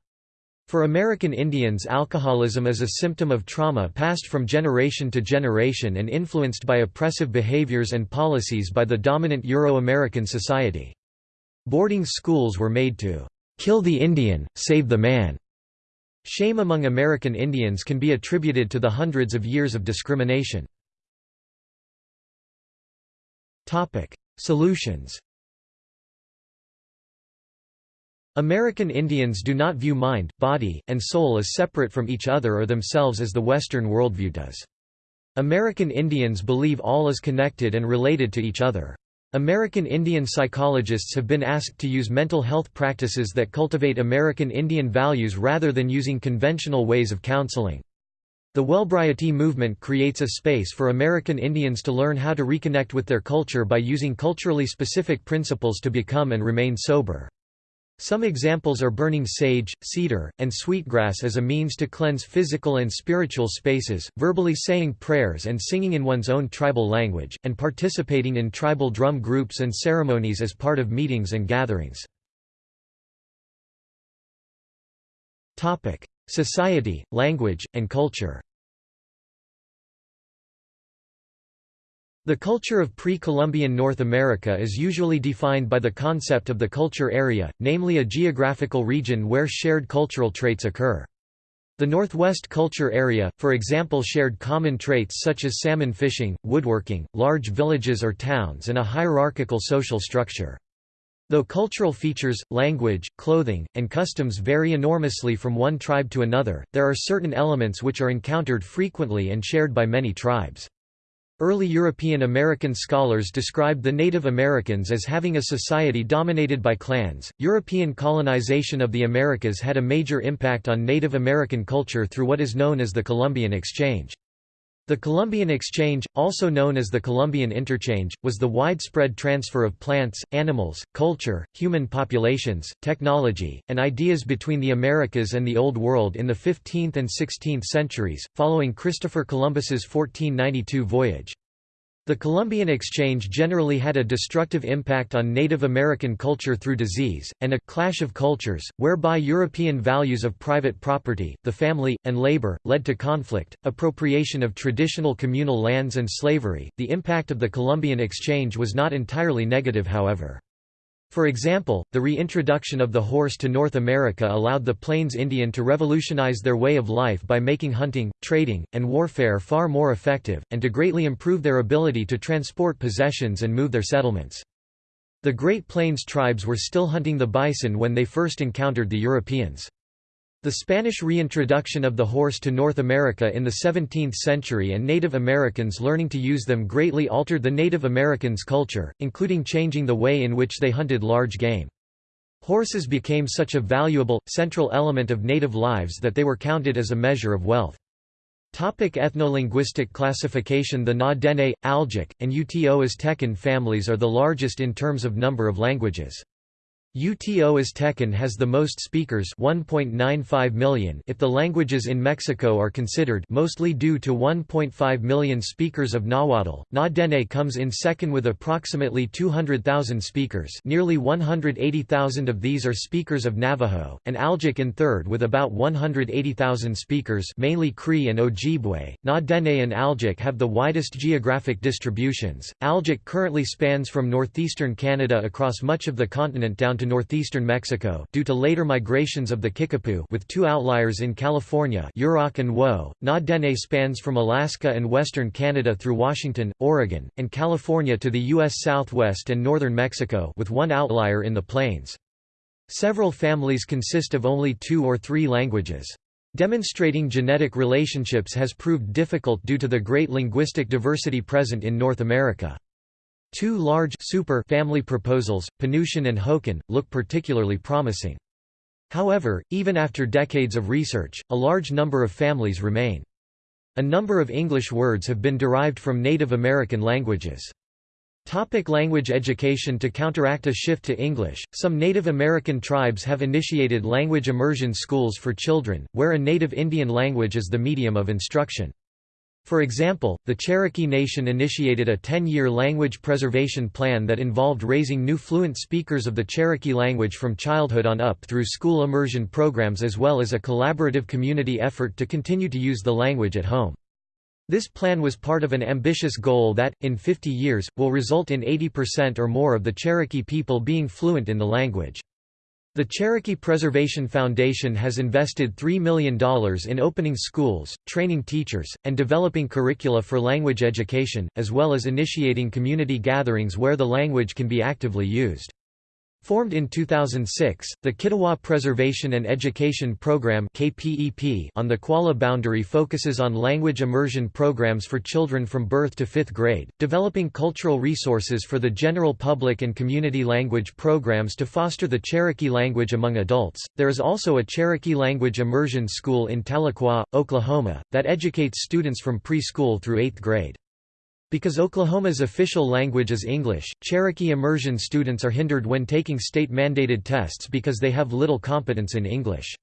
For American Indians alcoholism is a symptom of trauma passed from generation to generation and influenced by oppressive behaviors and policies by the dominant Euro-American society. Boarding schools were made to "'kill the Indian, save the man'". Shame among American Indians can be attributed to the hundreds of years of discrimination. Solutions American Indians do not view mind, body, and soul as separate from each other or themselves as the Western worldview does. American Indians believe all is connected and related to each other. American Indian psychologists have been asked to use mental health practices that cultivate American Indian values rather than using conventional ways of counseling. The Wellbriety movement creates a space for American Indians to learn how to reconnect with their culture by using culturally specific principles to become and remain sober. Some examples are burning sage, cedar, and sweetgrass as a means to cleanse physical and spiritual spaces, verbally saying prayers and singing in one's own tribal language, and participating in tribal drum groups and ceremonies as part of meetings and gatherings. Society, language, and culture The culture of pre-Columbian North America is usually defined by the concept of the culture area, namely a geographical region where shared cultural traits occur. The Northwest culture area, for example shared common traits such as salmon fishing, woodworking, large villages or towns and a hierarchical social structure. Though cultural features, language, clothing, and customs vary enormously from one tribe to another, there are certain elements which are encountered frequently and shared by many tribes. Early European American scholars described the Native Americans as having a society dominated by clans. European colonization of the Americas had a major impact on Native American culture through what is known as the Columbian Exchange. The Columbian Exchange, also known as the Columbian Interchange, was the widespread transfer of plants, animals, culture, human populations, technology, and ideas between the Americas and the Old World in the 15th and 16th centuries, following Christopher Columbus's 1492 voyage. The Columbian Exchange generally had a destructive impact on Native American culture through disease, and a «clash of cultures», whereby European values of private property, the family, and labor, led to conflict, appropriation of traditional communal lands and slavery. The impact of the Columbian Exchange was not entirely negative however. For example, the reintroduction of the horse to North America allowed the Plains Indian to revolutionize their way of life by making hunting, trading, and warfare far more effective, and to greatly improve their ability to transport possessions and move their settlements. The Great Plains tribes were still hunting the bison when they first encountered the Europeans. The Spanish reintroduction of the horse to North America in the 17th century and Native Americans learning to use them greatly altered the Native Americans' culture, including changing the way in which they hunted large game. Horses became such a valuable, central element of native lives that they were counted as a measure of wealth. Topic ethnolinguistic classification The Na-Dene, Algic, and Uto Aztecan families are the largest in terms of number of languages. UTO Aztecan has the most speakers 1.95 million if the languages in Mexico are considered mostly due to 1.5 million speakers of Nahuatl. Na Dene comes in second with approximately 200,000 speakers nearly 180,000 of these are speakers of Navajo, and Algic in third with about 180,000 speakers mainly Cree and Ojibwe. Na Dene and Algic have the widest geographic distributions. Algic currently spans from northeastern Canada across much of the continent down to to northeastern Mexico due to later migrations of the Kickapoo with two outliers in California Yurok and Woe. Na Dene spans from Alaska and western Canada through Washington, Oregon, and California to the U.S. southwest and northern Mexico with one outlier in the plains. Several families consist of only two or three languages. Demonstrating genetic relationships has proved difficult due to the great linguistic diversity present in North America. Two large super family proposals, Penutian and Hokan, look particularly promising. However, even after decades of research, a large number of families remain. A number of English words have been derived from Native American languages. Topic language education To counteract a shift to English, some Native American tribes have initiated language immersion schools for children, where a native Indian language is the medium of instruction. For example, the Cherokee Nation initiated a 10-year language preservation plan that involved raising new fluent speakers of the Cherokee language from childhood on up through school immersion programs as well as a collaborative community effort to continue to use the language at home. This plan was part of an ambitious goal that, in 50 years, will result in 80% or more of the Cherokee people being fluent in the language. The Cherokee Preservation Foundation has invested $3 million in opening schools, training teachers, and developing curricula for language education, as well as initiating community gatherings where the language can be actively used. Formed in 2006, the Kituwah Preservation and Education Program KPEP on the Qualla boundary focuses on language immersion programs for children from birth to fifth grade, developing cultural resources for the general public and community language programs to foster the Cherokee language among adults. There is also a Cherokee language immersion school in Tahlequah, Oklahoma, that educates students from preschool through eighth grade. Because Oklahoma's official language is English, Cherokee immersion students are hindered when taking state-mandated tests because they have little competence in English.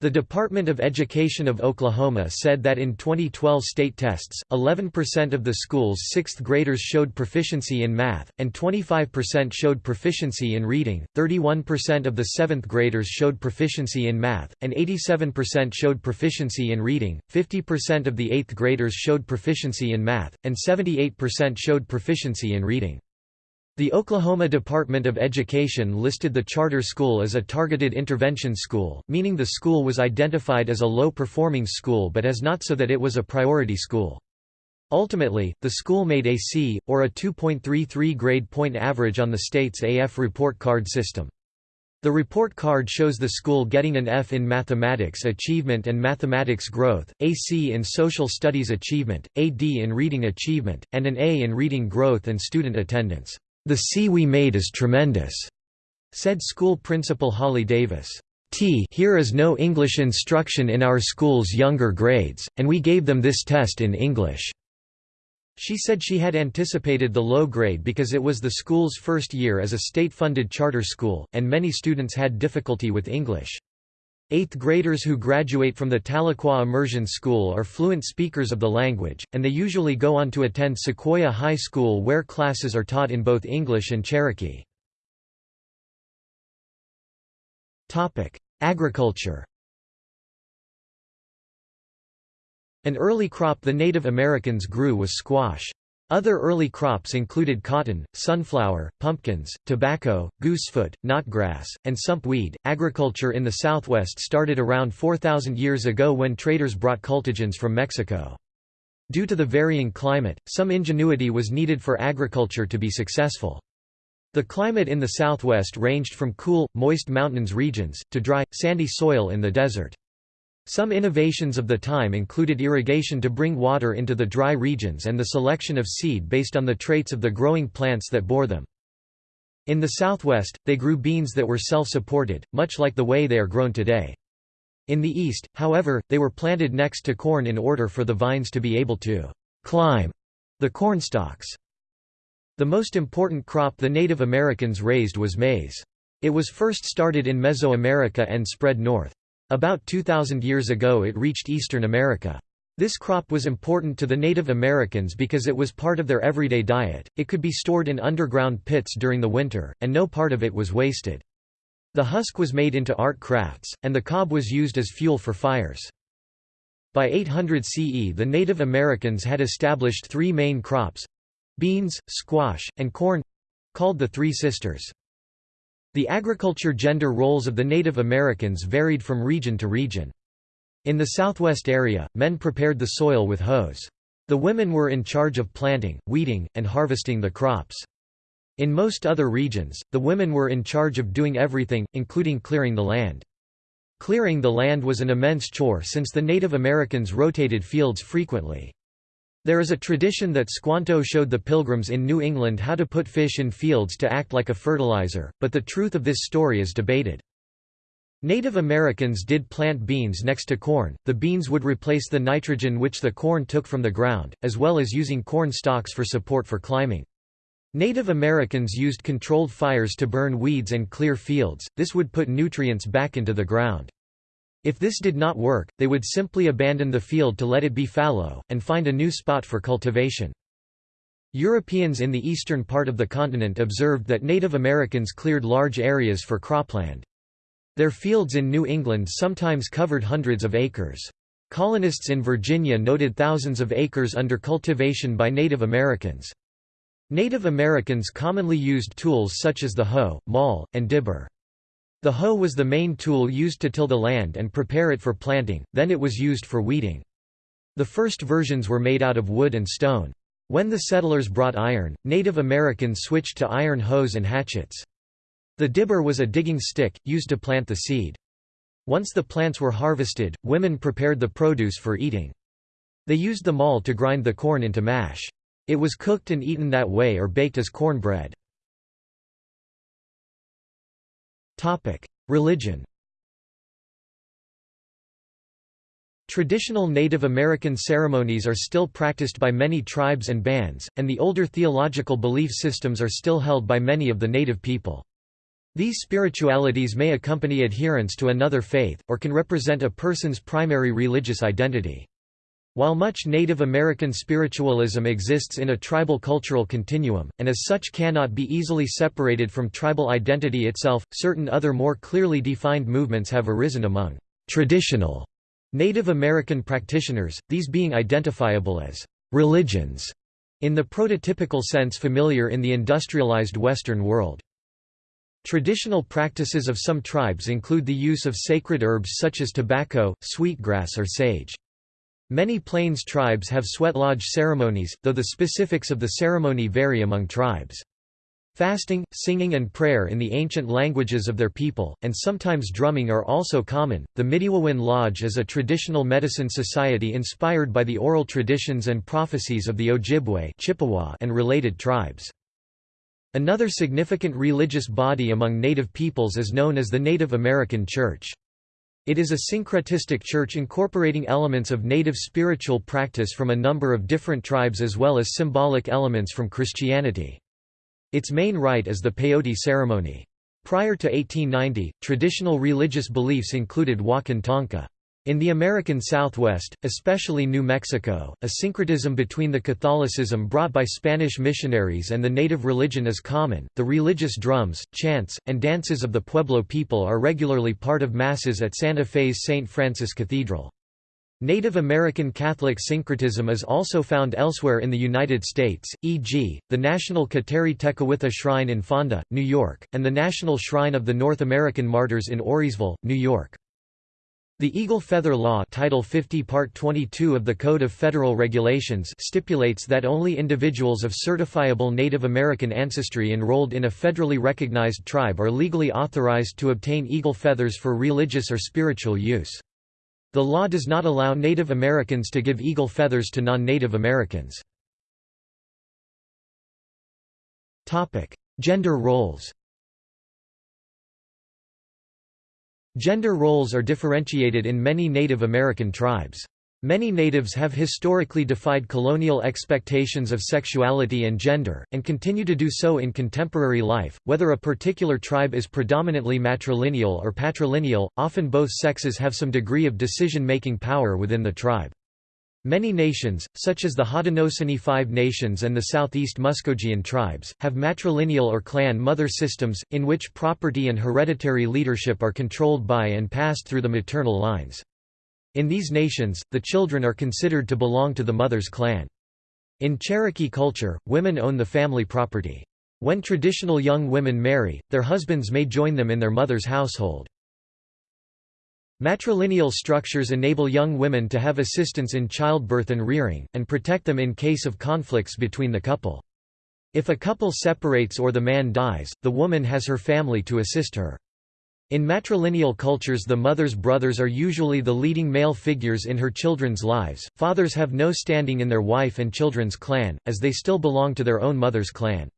The Department of Education of Oklahoma said that in 2012 state tests, 11% of the school's sixth graders showed proficiency in math, and 25% showed proficiency in reading, 31% of the seventh graders showed proficiency in math, and 87% showed proficiency in reading, 50% of the eighth graders showed proficiency in math, and 78% showed proficiency in reading. The Oklahoma Department of Education listed the charter school as a targeted intervention school, meaning the school was identified as a low-performing school but as not so that it was a priority school. Ultimately, the school made a C, or a 2.33 grade point average on the state's AF report card system. The report card shows the school getting an F in mathematics achievement and mathematics growth, a C in social studies achievement, a D in reading achievement, and an A in reading growth and student attendance. The C we made is tremendous, said school principal Holly Davis. T here is no English instruction in our school's younger grades, and we gave them this test in English. She said she had anticipated the low grade because it was the school's first year as a state-funded charter school, and many students had difficulty with English. Eighth graders who graduate from the Tahlequah Immersion School are fluent speakers of the language, and they usually go on to attend Sequoyah High School where classes are taught in both English and Cherokee. Agriculture An early crop the Native Americans grew was squash. Other early crops included cotton, sunflower, pumpkins, tobacco, goosefoot, knotgrass, and sumpweed. Agriculture in the southwest started around 4,000 years ago when traders brought cultigens from Mexico. Due to the varying climate, some ingenuity was needed for agriculture to be successful. The climate in the southwest ranged from cool, moist mountains regions, to dry, sandy soil in the desert. Some innovations of the time included irrigation to bring water into the dry regions and the selection of seed based on the traits of the growing plants that bore them. In the southwest, they grew beans that were self-supported, much like the way they are grown today. In the east, however, they were planted next to corn in order for the vines to be able to climb the cornstalks. The most important crop the Native Americans raised was maize. It was first started in Mesoamerica and spread north. About 2,000 years ago it reached eastern America. This crop was important to the Native Americans because it was part of their everyday diet, it could be stored in underground pits during the winter, and no part of it was wasted. The husk was made into art crafts, and the cob was used as fuel for fires. By 800 CE the Native Americans had established three main crops—beans, squash, and corn—called the Three Sisters. The agriculture gender roles of the Native Americans varied from region to region. In the southwest area, men prepared the soil with hoes. The women were in charge of planting, weeding, and harvesting the crops. In most other regions, the women were in charge of doing everything, including clearing the land. Clearing the land was an immense chore since the Native Americans rotated fields frequently. There is a tradition that Squanto showed the Pilgrims in New England how to put fish in fields to act like a fertilizer, but the truth of this story is debated. Native Americans did plant beans next to corn, the beans would replace the nitrogen which the corn took from the ground, as well as using corn stalks for support for climbing. Native Americans used controlled fires to burn weeds and clear fields, this would put nutrients back into the ground. If this did not work, they would simply abandon the field to let it be fallow, and find a new spot for cultivation. Europeans in the eastern part of the continent observed that Native Americans cleared large areas for cropland. Their fields in New England sometimes covered hundreds of acres. Colonists in Virginia noted thousands of acres under cultivation by Native Americans. Native Americans commonly used tools such as the hoe, maul, and dibber. The hoe was the main tool used to till the land and prepare it for planting, then it was used for weeding. The first versions were made out of wood and stone. When the settlers brought iron, Native Americans switched to iron hoes and hatchets. The dibber was a digging stick, used to plant the seed. Once the plants were harvested, women prepared the produce for eating. They used the maul to grind the corn into mash. It was cooked and eaten that way or baked as cornbread. Religion Traditional Native American ceremonies are still practiced by many tribes and bands, and the older theological belief systems are still held by many of the native people. These spiritualities may accompany adherence to another faith, or can represent a person's primary religious identity. While much Native American spiritualism exists in a tribal cultural continuum, and as such cannot be easily separated from tribal identity itself, certain other more clearly defined movements have arisen among traditional Native American practitioners, these being identifiable as religions in the prototypical sense familiar in the industrialized Western world. Traditional practices of some tribes include the use of sacred herbs such as tobacco, sweetgrass or sage. Many Plains tribes have sweat lodge ceremonies, though the specifics of the ceremony vary among tribes. Fasting, singing, and prayer in the ancient languages of their people, and sometimes drumming are also common. The Midewiwin Lodge is a traditional medicine society inspired by the oral traditions and prophecies of the Ojibwe Chippewa and related tribes. Another significant religious body among Native peoples is known as the Native American Church. It is a syncretistic church incorporating elements of native spiritual practice from a number of different tribes as well as symbolic elements from Christianity. Its main rite is the peyote ceremony. Prior to 1890, traditional religious beliefs included Wakan Tanka. In the American Southwest, especially New Mexico, a syncretism between the Catholicism brought by Spanish missionaries and the native religion is common. The religious drums, chants, and dances of the Pueblo people are regularly part of masses at Santa Fe's St. Francis Cathedral. Native American Catholic syncretism is also found elsewhere in the United States, e.g., the National Kateri Tekakwitha Shrine in Fonda, New York, and the National Shrine of the North American Martyrs in Voorheesville, New York. The Eagle Feather Law Title 50 Part 22 of the Code of Federal Regulations stipulates that only individuals of certifiable Native American ancestry enrolled in a federally recognized tribe are legally authorized to obtain eagle feathers for religious or spiritual use. The law does not allow Native Americans to give eagle feathers to non-Native Americans. Gender roles Gender roles are differentiated in many Native American tribes. Many natives have historically defied colonial expectations of sexuality and gender, and continue to do so in contemporary life. Whether a particular tribe is predominantly matrilineal or patrilineal, often both sexes have some degree of decision making power within the tribe. Many nations, such as the Haudenosaunee Five Nations and the Southeast Muskogean tribes, have matrilineal or clan mother systems, in which property and hereditary leadership are controlled by and passed through the maternal lines. In these nations, the children are considered to belong to the mother's clan. In Cherokee culture, women own the family property. When traditional young women marry, their husbands may join them in their mother's household. Matrilineal structures enable young women to have assistance in childbirth and rearing, and protect them in case of conflicts between the couple. If a couple separates or the man dies, the woman has her family to assist her. In matrilineal cultures the mother's brothers are usually the leading male figures in her children's lives, fathers have no standing in their wife and children's clan, as they still belong to their own mother's clan.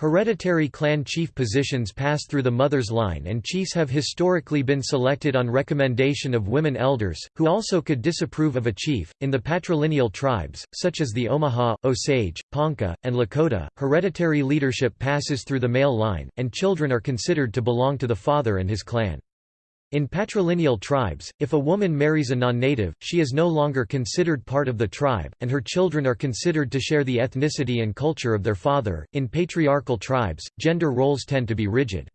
Hereditary clan chief positions pass through the mother's line and chiefs have historically been selected on recommendation of women elders, who also could disapprove of a chief. In the patrilineal tribes, such as the Omaha, Osage, Ponca, and Lakota, hereditary leadership passes through the male line, and children are considered to belong to the father and his clan. In patrilineal tribes, if a woman marries a non-native, she is no longer considered part of the tribe, and her children are considered to share the ethnicity and culture of their father. In patriarchal tribes, gender roles tend to be rigid.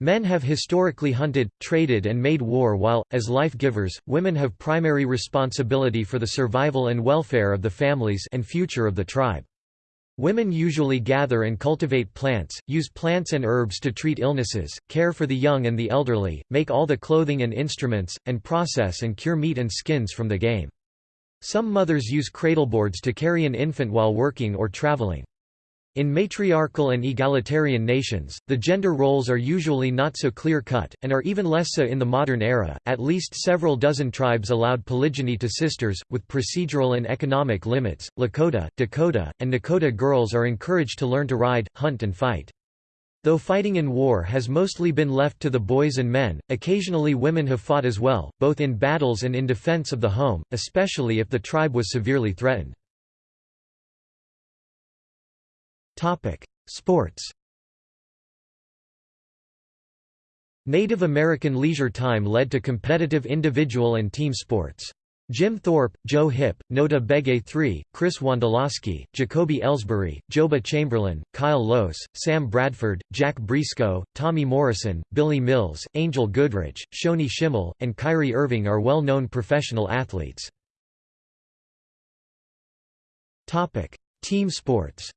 Men have historically hunted, traded and made war while, as life-givers, women have primary responsibility for the survival and welfare of the families and future of the tribe. Women usually gather and cultivate plants, use plants and herbs to treat illnesses, care for the young and the elderly, make all the clothing and instruments, and process and cure meat and skins from the game. Some mothers use cradleboards to carry an infant while working or traveling. In matriarchal and egalitarian nations, the gender roles are usually not so clear-cut, and are even less so in the modern era. At least several dozen tribes allowed polygyny to sisters, with procedural and economic limits. Lakota, Dakota, and Nakota girls are encouraged to learn to ride, hunt and fight. Though fighting in war has mostly been left to the boys and men, occasionally women have fought as well, both in battles and in defense of the home, especially if the tribe was severely threatened. Topic: Sports. Native American leisure time led to competitive individual and team sports. Jim Thorpe, Joe Hipp, Notah Begay III, Chris Wondolowski, Jacoby Ellsbury, Joba Chamberlain, Kyle Lohse, Sam Bradford, Jack Brisco, Tommy Morrison, Billy Mills, Angel Goodrich, Shoni Schimmel, and Kyrie Irving are well-known professional athletes. Team sports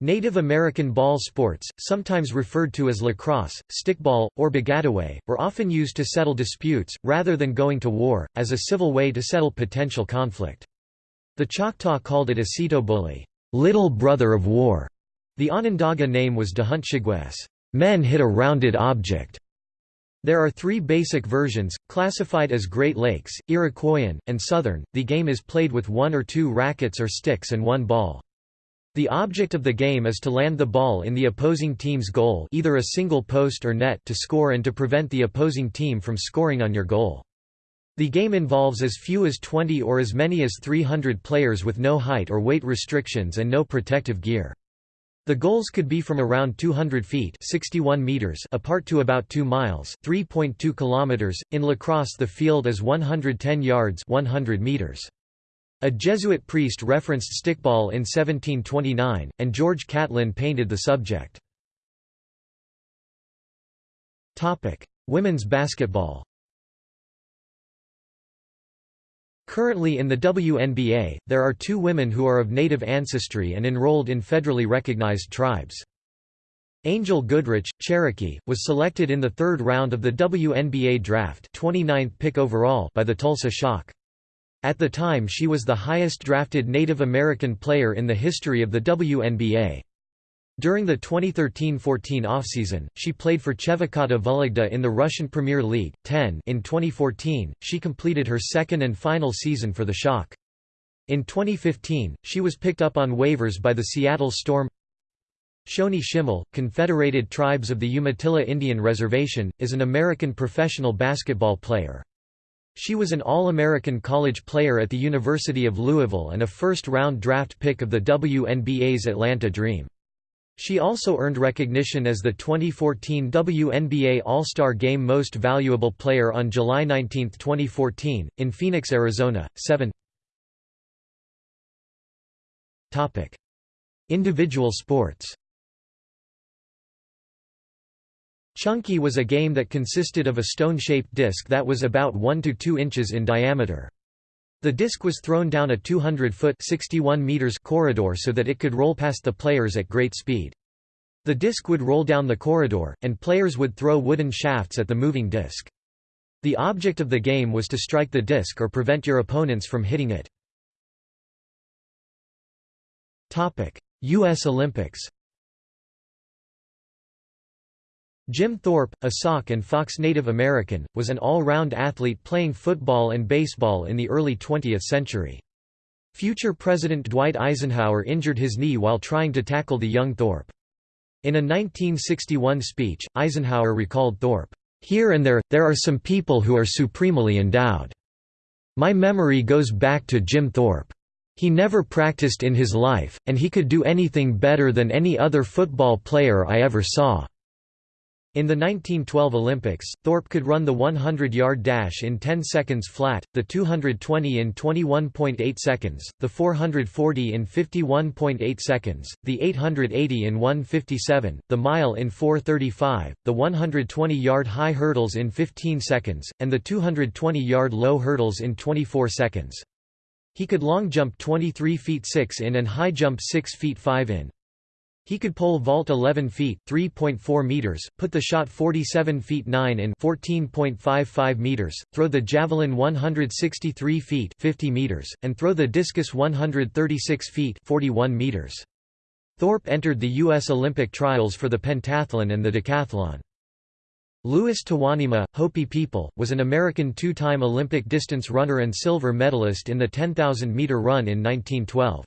Native American ball sports, sometimes referred to as lacrosse, stickball, or bagataway, were often used to settle disputes, rather than going to war, as a civil way to settle potential conflict. The Choctaw called it Asitobuli, little brother of war. The Onondaga name was Dahuntshigwes, men hit a rounded object. There are three basic versions, classified as Great Lakes, Iroquoian, and Southern. The game is played with one or two rackets or sticks and one ball. The object of the game is to land the ball in the opposing team's goal either a single post or net to score and to prevent the opposing team from scoring on your goal. The game involves as few as 20 or as many as 300 players with no height or weight restrictions and no protective gear. The goals could be from around 200 feet 61 meters apart to about 2 miles 3.2 kilometers. .In lacrosse the field is 110 yards 100 meters. A Jesuit priest referenced stickball in 1729, and George Catlin painted the subject. Women's basketball Currently in the WNBA, there are two women who are of native ancestry and enrolled in federally recognized tribes. Angel Goodrich, Cherokee, was selected in the third round of the WNBA draft 29th pick overall by the Tulsa Shock. At the time she was the highest drafted Native American player in the history of the WNBA. During the 2013-14 offseason, she played for Chevakata Vologda in the Russian Premier League. 10 In 2014, she completed her second and final season for the Shock. In 2015, she was picked up on waivers by the Seattle Storm. Shoni Schimmel, Confederated Tribes of the Umatilla Indian Reservation, is an American professional basketball player. She was an All-American college player at the University of Louisville and a first-round draft pick of the WNBA's Atlanta Dream. She also earned recognition as the 2014 WNBA All-Star Game Most Valuable Player on July 19, 2014, in Phoenix, Arizona. 7 Individual sports Chunky was a game that consisted of a stone-shaped disc that was about 1 to 2 inches in diameter. The disc was thrown down a 200-foot (61 meters) corridor so that it could roll past the players at great speed. The disc would roll down the corridor, and players would throw wooden shafts at the moving disc. The object of the game was to strike the disc or prevent your opponents from hitting it. U.S. Olympics Jim Thorpe, a Sauk and Fox Native American, was an all-round athlete playing football and baseball in the early 20th century. Future President Dwight Eisenhower injured his knee while trying to tackle the young Thorpe. In a 1961 speech, Eisenhower recalled Thorpe, "...here and there, there are some people who are supremely endowed. My memory goes back to Jim Thorpe. He never practiced in his life, and he could do anything better than any other football player I ever saw." In the 1912 Olympics, Thorpe could run the 100-yard dash in 10 seconds flat, the 220 in 21.8 seconds, the 440 in 51.8 seconds, the 880 in 157, the mile in 435, the 120-yard high hurdles in 15 seconds, and the 220-yard low hurdles in 24 seconds. He could long jump 23 feet 6 in and high jump 6 feet 5 in. He could pole vault 11 feet (3.4 meters), put the shot 47 feet 9 in (14.55 meters), throw the javelin 163 feet (50 meters), and throw the discus 136 feet (41 meters). Thorpe entered the U.S. Olympic trials for the pentathlon and the decathlon. Louis Tewanima, Hopi People, was an American two-time Olympic distance runner and silver medalist in the 10,000-meter run in 1912.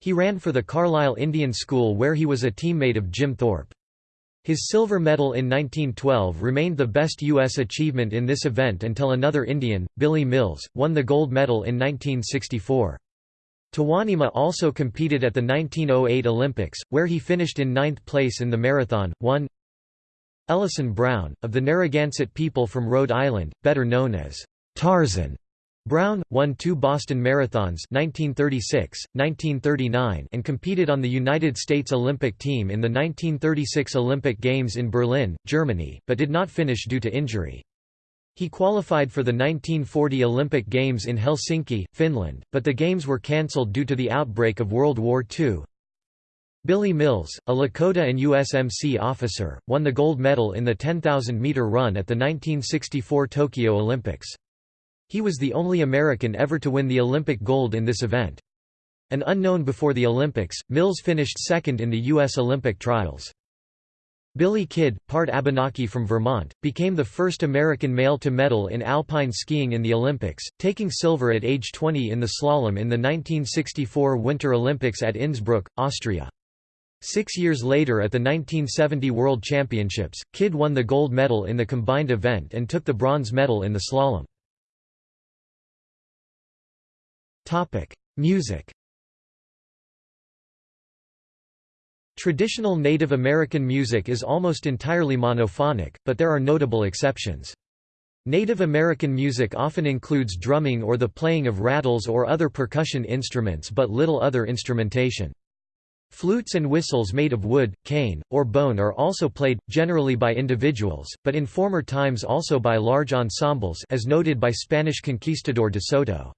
He ran for the Carlisle Indian School where he was a teammate of Jim Thorpe. His silver medal in 1912 remained the best U.S. achievement in this event until another Indian, Billy Mills, won the gold medal in 1964. Tewanima also competed at the 1908 Olympics, where he finished in ninth place in the marathon. 1 Ellison Brown, of the Narragansett people from Rhode Island, better known as Tarzan, Brown, won two Boston Marathons 1936, 1939 and competed on the United States Olympic team in the 1936 Olympic Games in Berlin, Germany, but did not finish due to injury. He qualified for the 1940 Olympic Games in Helsinki, Finland, but the Games were cancelled due to the outbreak of World War II. Billy Mills, a Lakota and USMC officer, won the gold medal in the 10,000-meter run at the 1964 Tokyo Olympics. He was the only American ever to win the Olympic gold in this event. An unknown before the Olympics, Mills finished second in the U.S. Olympic trials. Billy Kidd, part Abenaki from Vermont, became the first American male to medal in alpine skiing in the Olympics, taking silver at age 20 in the slalom in the 1964 Winter Olympics at Innsbruck, Austria. Six years later at the 1970 World Championships, Kidd won the gold medal in the combined event and took the bronze medal in the slalom. Music Traditional Native American music is almost entirely monophonic, but there are notable exceptions. Native American music often includes drumming or the playing of rattles or other percussion instruments but little other instrumentation. Flutes and whistles made of wood, cane, or bone are also played, generally by individuals, but in former times also by large ensembles as noted by Spanish conquistador de Soto.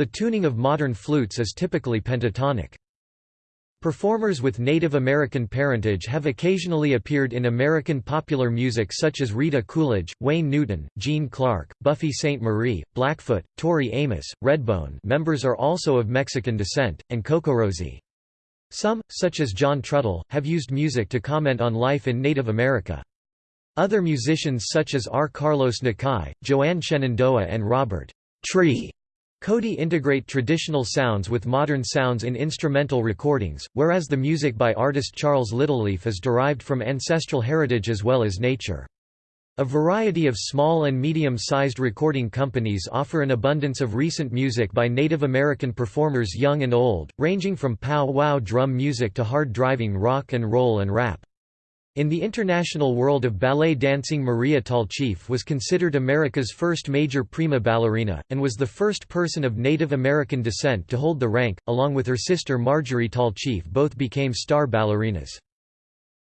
The tuning of modern flutes is typically pentatonic. Performers with Native American parentage have occasionally appeared in American popular music such as Rita Coolidge, Wayne Newton, Gene Clark, Buffy Sainte-Marie, Blackfoot, Tori Amos, Redbone members are also of Mexican descent, and CocoRosie. Some, such as John Trudell, have used music to comment on life in Native America. Other musicians such as R. Carlos Nakai, Joanne Shenandoah and Robert Tree Cody integrate traditional sounds with modern sounds in instrumental recordings, whereas the music by artist Charles Littleleaf is derived from ancestral heritage as well as nature. A variety of small and medium-sized recording companies offer an abundance of recent music by Native American performers young and old, ranging from pow-wow drum music to hard driving rock and roll and rap. In the international world of ballet dancing Maria Tallchief was considered America's first major prima ballerina, and was the first person of Native American descent to hold the rank, along with her sister Marjorie Tallchief both became star ballerinas.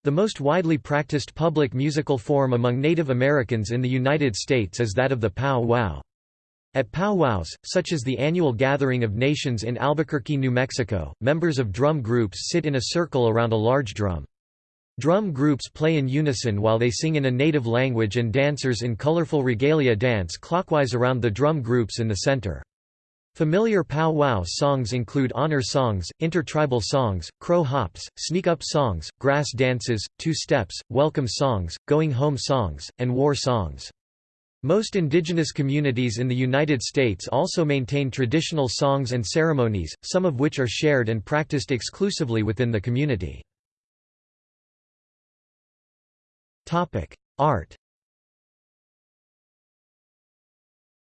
The most widely practiced public musical form among Native Americans in the United States is that of the pow-wow. At powwows, such as the annual Gathering of Nations in Albuquerque, New Mexico, members of drum groups sit in a circle around a large drum. Drum groups play in unison while they sing in a native language and dancers in colorful regalia dance clockwise around the drum groups in the center. Familiar pow-wow songs include honor songs, intertribal songs, crow hops, sneak-up songs, grass dances, two-steps, welcome songs, going home songs, and war songs. Most indigenous communities in the United States also maintain traditional songs and ceremonies, some of which are shared and practiced exclusively within the community. Art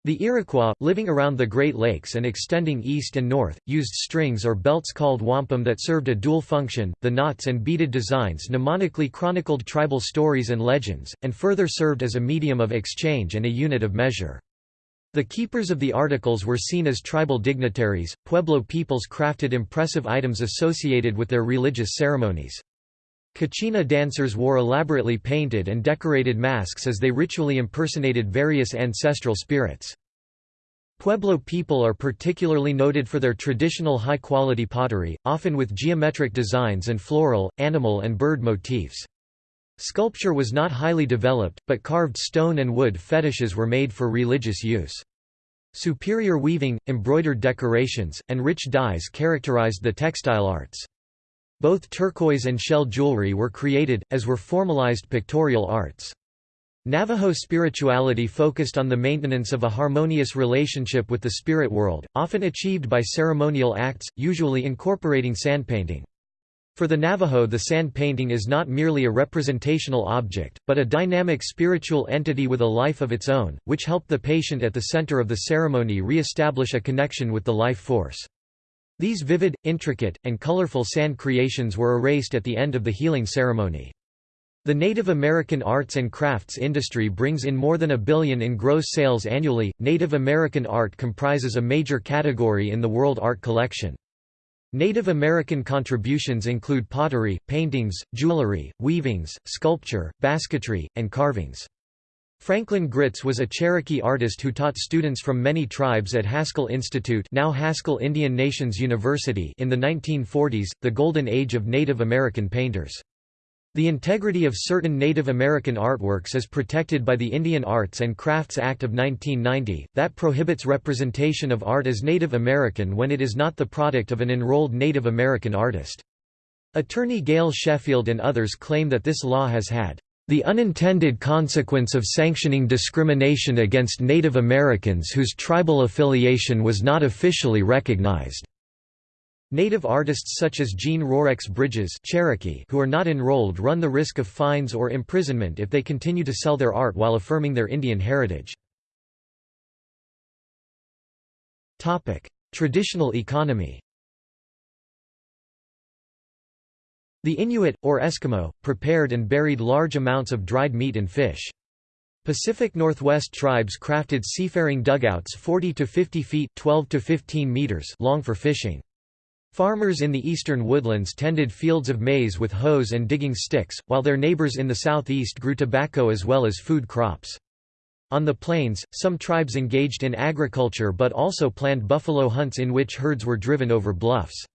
The Iroquois, living around the Great Lakes and extending east and north, used strings or belts called wampum that served a dual function. The knots and beaded designs mnemonically chronicled tribal stories and legends, and further served as a medium of exchange and a unit of measure. The keepers of the articles were seen as tribal dignitaries. Pueblo peoples crafted impressive items associated with their religious ceremonies. Kachina dancers wore elaborately painted and decorated masks as they ritually impersonated various ancestral spirits. Pueblo people are particularly noted for their traditional high-quality pottery, often with geometric designs and floral, animal and bird motifs. Sculpture was not highly developed, but carved stone and wood fetishes were made for religious use. Superior weaving, embroidered decorations, and rich dyes characterized the textile arts. Both turquoise and shell jewelry were created, as were formalized pictorial arts. Navajo spirituality focused on the maintenance of a harmonious relationship with the spirit world, often achieved by ceremonial acts, usually incorporating sand painting. For the Navajo the sand painting is not merely a representational object, but a dynamic spiritual entity with a life of its own, which helped the patient at the center of the ceremony re-establish a connection with the life force. These vivid, intricate, and colorful sand creations were erased at the end of the healing ceremony. The Native American arts and crafts industry brings in more than a billion in gross sales annually. Native American art comprises a major category in the world art collection. Native American contributions include pottery, paintings, jewelry, weavings, sculpture, basketry, and carvings. Franklin Gritts was a Cherokee artist who taught students from many tribes at Haskell Institute now Haskell Indian Nations University in the 1940s, the golden age of Native American painters. The integrity of certain Native American artworks is protected by the Indian Arts and Crafts Act of 1990, that prohibits representation of art as Native American when it is not the product of an enrolled Native American artist. Attorney Gail Sheffield and others claim that this law has had the unintended consequence of sanctioning discrimination against Native Americans whose tribal affiliation was not officially recognized. Native artists such as Jeanne Rorex Bridges Cherokee who are not enrolled run the risk of fines or imprisonment if they continue to sell their art while affirming their Indian heritage. Traditional economy The Inuit, or Eskimo, prepared and buried large amounts of dried meat and fish. Pacific Northwest tribes crafted seafaring dugouts 40 to 50 feet 12 to 15 meters long for fishing. Farmers in the eastern woodlands tended fields of maize with hoes and digging sticks, while their neighbors in the southeast grew tobacco as well as food crops. On the plains, some tribes engaged in agriculture but also planned buffalo hunts in which herds were driven over bluffs.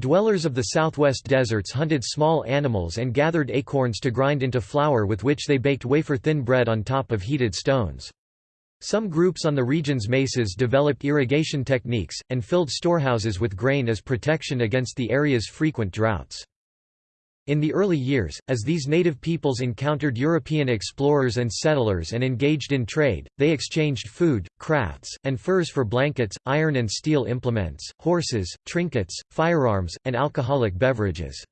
Dwellers of the southwest deserts hunted small animals and gathered acorns to grind into flour with which they baked wafer-thin bread on top of heated stones. Some groups on the region's mesas developed irrigation techniques, and filled storehouses with grain as protection against the area's frequent droughts. In the early years, as these native peoples encountered European explorers and settlers and engaged in trade, they exchanged food, crafts, and furs for blankets, iron and steel implements, horses, trinkets, firearms, and alcoholic beverages.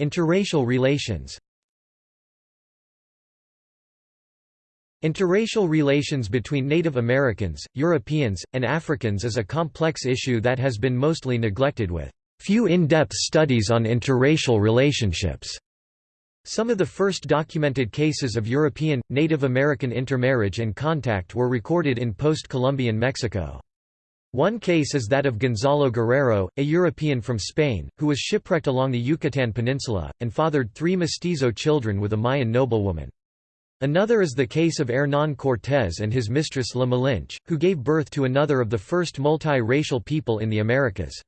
Interracial relations Interracial relations between Native Americans, Europeans, and Africans is a complex issue that has been mostly neglected with few in-depth studies on interracial relationships. Some of the first documented cases of European, Native American intermarriage and contact were recorded in post-Columbian Mexico. One case is that of Gonzalo Guerrero, a European from Spain, who was shipwrecked along the Yucatan Peninsula, and fathered three mestizo children with a Mayan noblewoman. Another is the case of Hernán Cortés and his mistress La Malinche, who gave birth to another of the first multi-racial people in the Americas.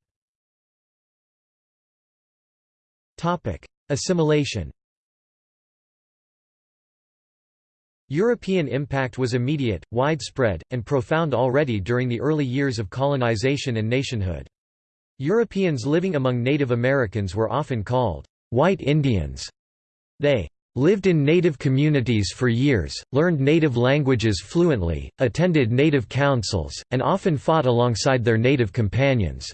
Assimilation European impact was immediate, widespread, and profound already during the early years of colonization and nationhood. Europeans living among Native Americans were often called white Indians. They lived in native communities for years, learned native languages fluently, attended native councils, and often fought alongside their native companions.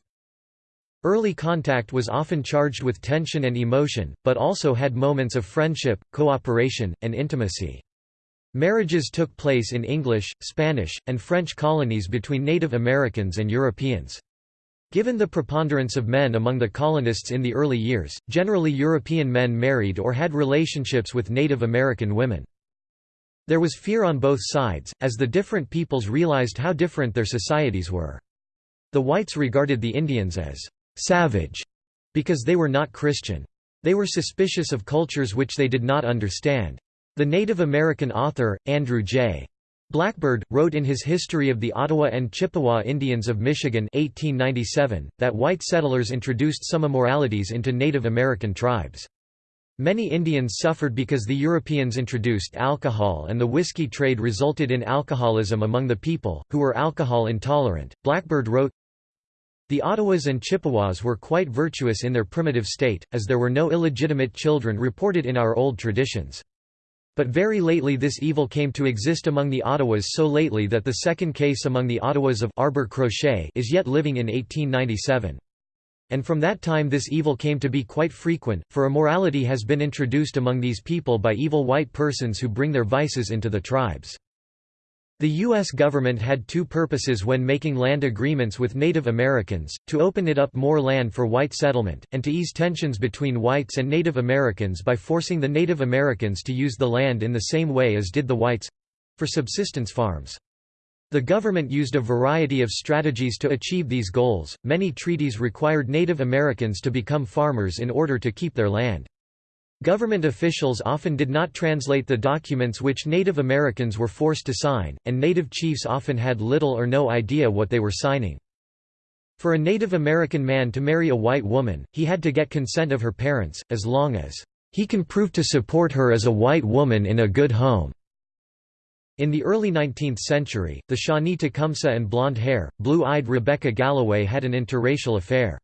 Early contact was often charged with tension and emotion, but also had moments of friendship, cooperation, and intimacy. Marriages took place in English, Spanish, and French colonies between Native Americans and Europeans. Given the preponderance of men among the colonists in the early years, generally European men married or had relationships with Native American women. There was fear on both sides, as the different peoples realized how different their societies were. The whites regarded the Indians as «savage» because they were not Christian. They were suspicious of cultures which they did not understand. The Native American author, Andrew J. Blackbird, wrote in his History of the Ottawa and Chippewa Indians of Michigan 1897, that white settlers introduced some immoralities into Native American tribes. Many Indians suffered because the Europeans introduced alcohol and the whiskey trade resulted in alcoholism among the people, who were alcohol intolerant. Blackbird wrote, The Ottawas and Chippewas were quite virtuous in their primitive state, as there were no illegitimate children reported in our old traditions. But very lately this evil came to exist among the Ottawas so lately that the second case among the Ottawas of Arbor Croche is yet living in 1897. And from that time this evil came to be quite frequent, for immorality has been introduced among these people by evil white persons who bring their vices into the tribes. The U.S. government had two purposes when making land agreements with Native Americans, to open it up more land for white settlement, and to ease tensions between whites and Native Americans by forcing the Native Americans to use the land in the same way as did the whites—for subsistence farms. The government used a variety of strategies to achieve these goals. Many treaties required Native Americans to become farmers in order to keep their land. Government officials often did not translate the documents which Native Americans were forced to sign, and Native chiefs often had little or no idea what they were signing. For a Native American man to marry a white woman, he had to get consent of her parents, as long as he can prove to support her as a white woman in a good home. In the early 19th century, the Shawnee Tecumseh and blonde-hair, blue-eyed Rebecca Galloway had an interracial affair.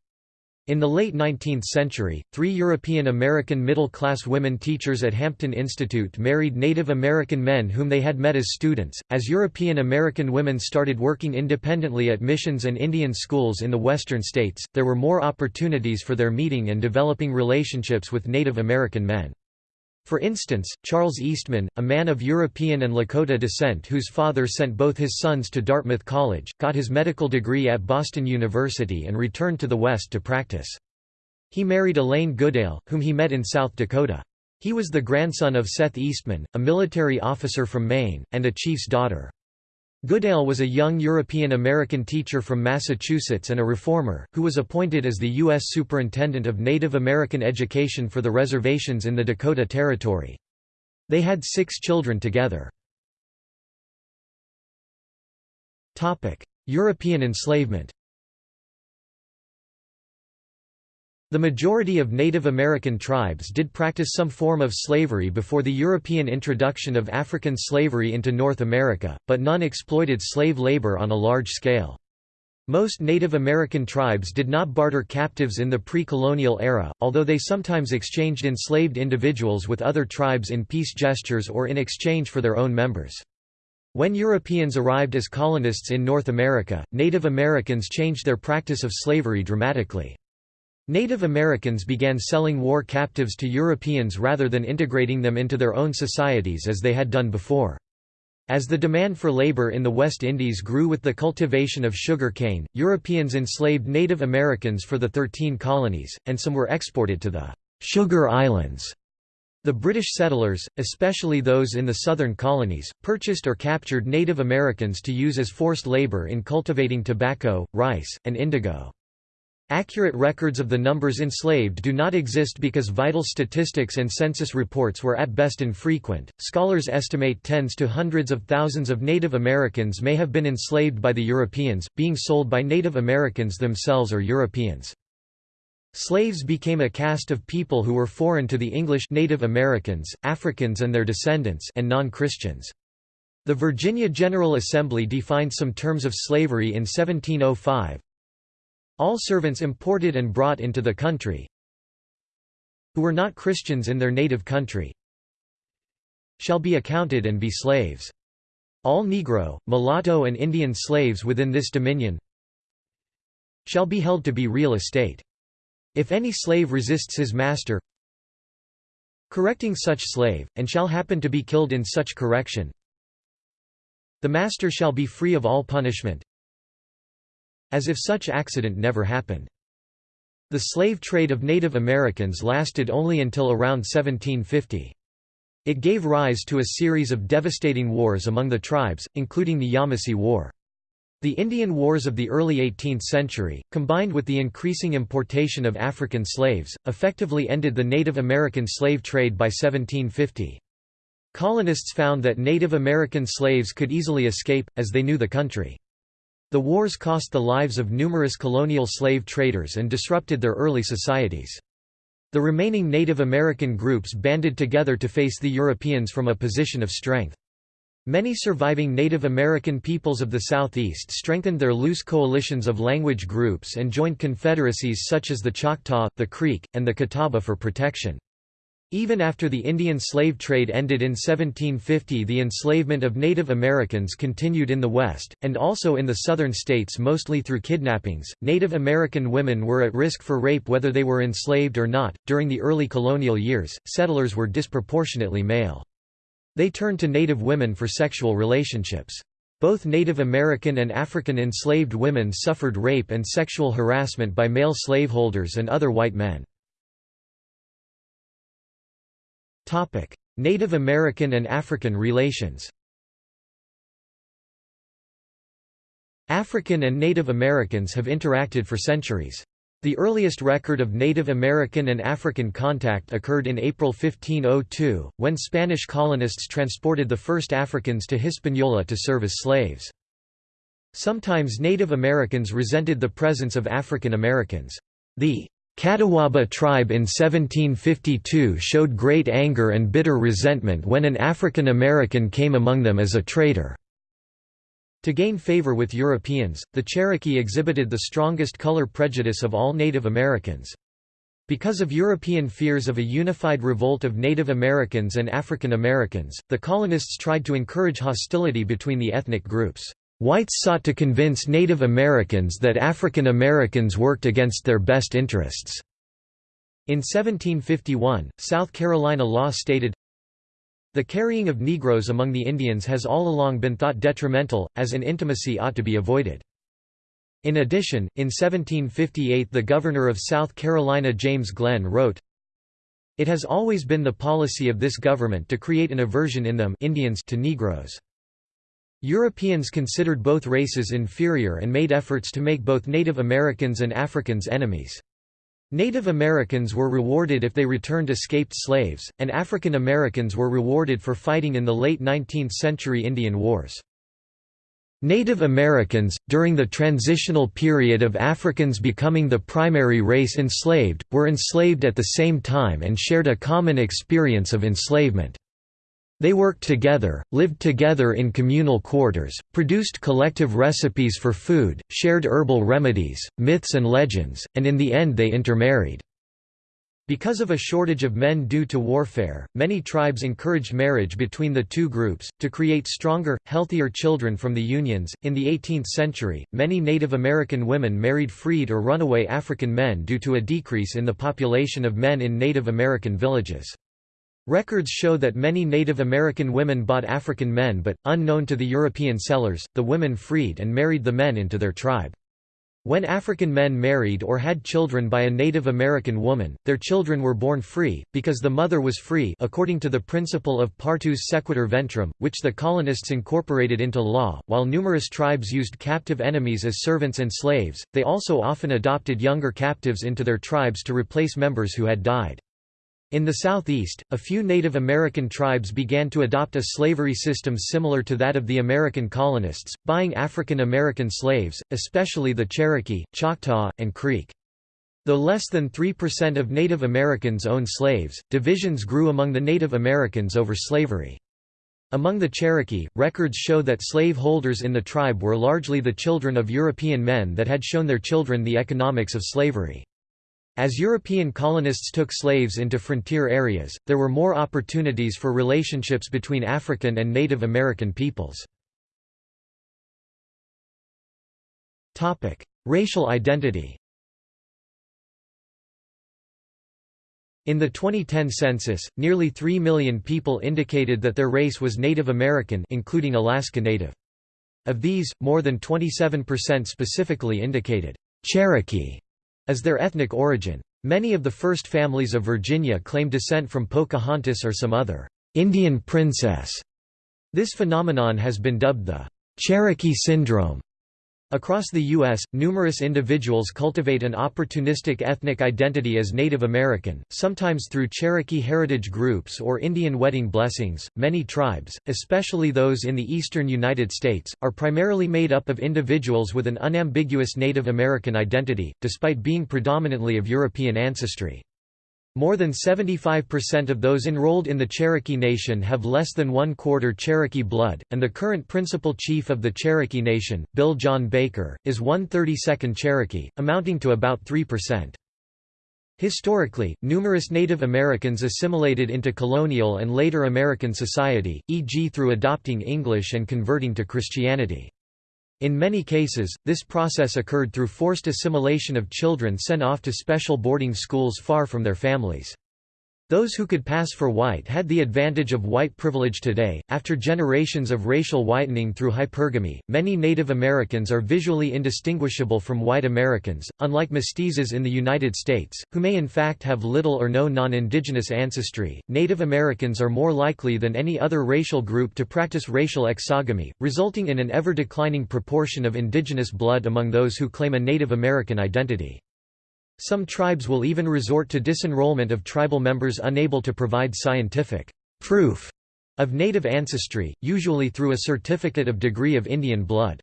In the late 19th century, three European American middle-class women teachers at Hampton Institute married Native American men whom they had met as students. As European American women started working independently at missions and Indian schools in the western states, there were more opportunities for their meeting and developing relationships with Native American men. For instance, Charles Eastman, a man of European and Lakota descent whose father sent both his sons to Dartmouth College, got his medical degree at Boston University and returned to the West to practice. He married Elaine Goodale, whom he met in South Dakota. He was the grandson of Seth Eastman, a military officer from Maine, and a chief's daughter. Goodale was a young European-American teacher from Massachusetts and a reformer, who was appointed as the U.S. Superintendent of Native American Education for the reservations in the Dakota Territory. They had six children together. European enslavement The majority of Native American tribes did practice some form of slavery before the European introduction of African slavery into North America, but none exploited slave labor on a large scale. Most Native American tribes did not barter captives in the pre-colonial era, although they sometimes exchanged enslaved individuals with other tribes in peace gestures or in exchange for their own members. When Europeans arrived as colonists in North America, Native Americans changed their practice of slavery dramatically. Native Americans began selling war captives to Europeans rather than integrating them into their own societies as they had done before. As the demand for labor in the West Indies grew with the cultivation of sugar cane, Europeans enslaved Native Americans for the Thirteen Colonies, and some were exported to the «Sugar Islands». The British settlers, especially those in the southern colonies, purchased or captured Native Americans to use as forced labor in cultivating tobacco, rice, and indigo. Accurate records of the numbers enslaved do not exist because vital statistics and census reports were at best infrequent. Scholars estimate tens to hundreds of thousands of Native Americans may have been enslaved by the Europeans, being sold by Native Americans themselves or Europeans. Slaves became a caste of people who were foreign to the English Native Americans, Africans and their descendants and non-Christians. The Virginia General Assembly defined some terms of slavery in 1705, all servants imported and brought into the country who were not Christians in their native country shall be accounted and be slaves. All Negro, mulatto and Indian slaves within this dominion shall be held to be real estate. If any slave resists his master correcting such slave, and shall happen to be killed in such correction, the master shall be free of all punishment, as if such accident never happened. The slave trade of Native Americans lasted only until around 1750. It gave rise to a series of devastating wars among the tribes, including the Yamasee War. The Indian Wars of the early 18th century, combined with the increasing importation of African slaves, effectively ended the Native American slave trade by 1750. Colonists found that Native American slaves could easily escape, as they knew the country. The wars cost the lives of numerous colonial slave traders and disrupted their early societies. The remaining Native American groups banded together to face the Europeans from a position of strength. Many surviving Native American peoples of the Southeast strengthened their loose coalitions of language groups and joined confederacies such as the Choctaw, the Creek, and the Catawba for protection. Even after the Indian slave trade ended in 1750 the enslavement of Native Americans continued in the West, and also in the southern states mostly through kidnappings. Native American women were at risk for rape whether they were enslaved or not. During the early colonial years, settlers were disproportionately male. They turned to Native women for sexual relationships. Both Native American and African enslaved women suffered rape and sexual harassment by male slaveholders and other white men. Native American and African relations African and Native Americans have interacted for centuries. The earliest record of Native American and African contact occurred in April 1502, when Spanish colonists transported the first Africans to Hispaniola to serve as slaves. Sometimes Native Americans resented the presence of African Americans. The Catawba tribe in 1752 showed great anger and bitter resentment when an African American came among them as a traitor. To gain favor with Europeans, the Cherokee exhibited the strongest color prejudice of all Native Americans. Because of European fears of a unified revolt of Native Americans and African Americans, the colonists tried to encourage hostility between the ethnic groups. Whites sought to convince Native Americans that African Americans worked against their best interests. In 1751, South Carolina law stated, The carrying of Negroes among the Indians has all along been thought detrimental, as an intimacy ought to be avoided. In addition, in 1758 the governor of South Carolina James Glen wrote, It has always been the policy of this government to create an aversion in them Indians to Negroes. Europeans considered both races inferior and made efforts to make both Native Americans and Africans enemies. Native Americans were rewarded if they returned escaped slaves, and African Americans were rewarded for fighting in the late 19th century Indian Wars. Native Americans, during the transitional period of Africans becoming the primary race enslaved, were enslaved at the same time and shared a common experience of enslavement. They worked together, lived together in communal quarters, produced collective recipes for food, shared herbal remedies, myths and legends, and in the end they intermarried. Because of a shortage of men due to warfare, many tribes encouraged marriage between the two groups, to create stronger, healthier children from the unions. In the 18th century, many Native American women married freed or runaway African men due to a decrease in the population of men in Native American villages. Records show that many Native American women bought African men but, unknown to the European sellers, the women freed and married the men into their tribe. When African men married or had children by a Native American woman, their children were born free, because the mother was free according to the principle of partus sequitur ventrum, which the colonists incorporated into law. While numerous tribes used captive enemies as servants and slaves, they also often adopted younger captives into their tribes to replace members who had died. In the southeast, a few Native American tribes began to adopt a slavery system similar to that of the American colonists, buying African American slaves, especially the Cherokee, Choctaw, and Creek. Though less than 3% of Native Americans owned slaves, divisions grew among the Native Americans over slavery. Among the Cherokee, records show that slave holders in the tribe were largely the children of European men that had shown their children the economics of slavery. As European colonists took slaves into frontier areas, there were more opportunities for relationships between African and Native American peoples. Racial identity In the 2010 census, nearly 3 million people indicated that their race was Native American including Alaska Native. Of these, more than 27% specifically indicated, "'Cherokee' as their ethnic origin. Many of the first families of Virginia claim descent from Pocahontas or some other Indian princess. This phenomenon has been dubbed the Cherokee Syndrome. Across the U.S., numerous individuals cultivate an opportunistic ethnic identity as Native American, sometimes through Cherokee heritage groups or Indian wedding blessings. Many tribes, especially those in the eastern United States, are primarily made up of individuals with an unambiguous Native American identity, despite being predominantly of European ancestry. More than 75% of those enrolled in the Cherokee Nation have less than one quarter Cherokee blood, and the current principal chief of the Cherokee Nation, Bill John Baker, is one 32nd Cherokee, amounting to about 3%. Historically, numerous Native Americans assimilated into colonial and later American society, e.g. through adopting English and converting to Christianity. In many cases, this process occurred through forced assimilation of children sent off to special boarding schools far from their families. Those who could pass for white had the advantage of white privilege today. After generations of racial whitening through hypergamy, many Native Americans are visually indistinguishable from white Americans, unlike mestizos in the United States, who may in fact have little or no non indigenous ancestry. Native Americans are more likely than any other racial group to practice racial exogamy, resulting in an ever declining proportion of indigenous blood among those who claim a Native American identity. Some tribes will even resort to disenrollment of tribal members unable to provide scientific proof of native ancestry, usually through a certificate of degree of Indian blood.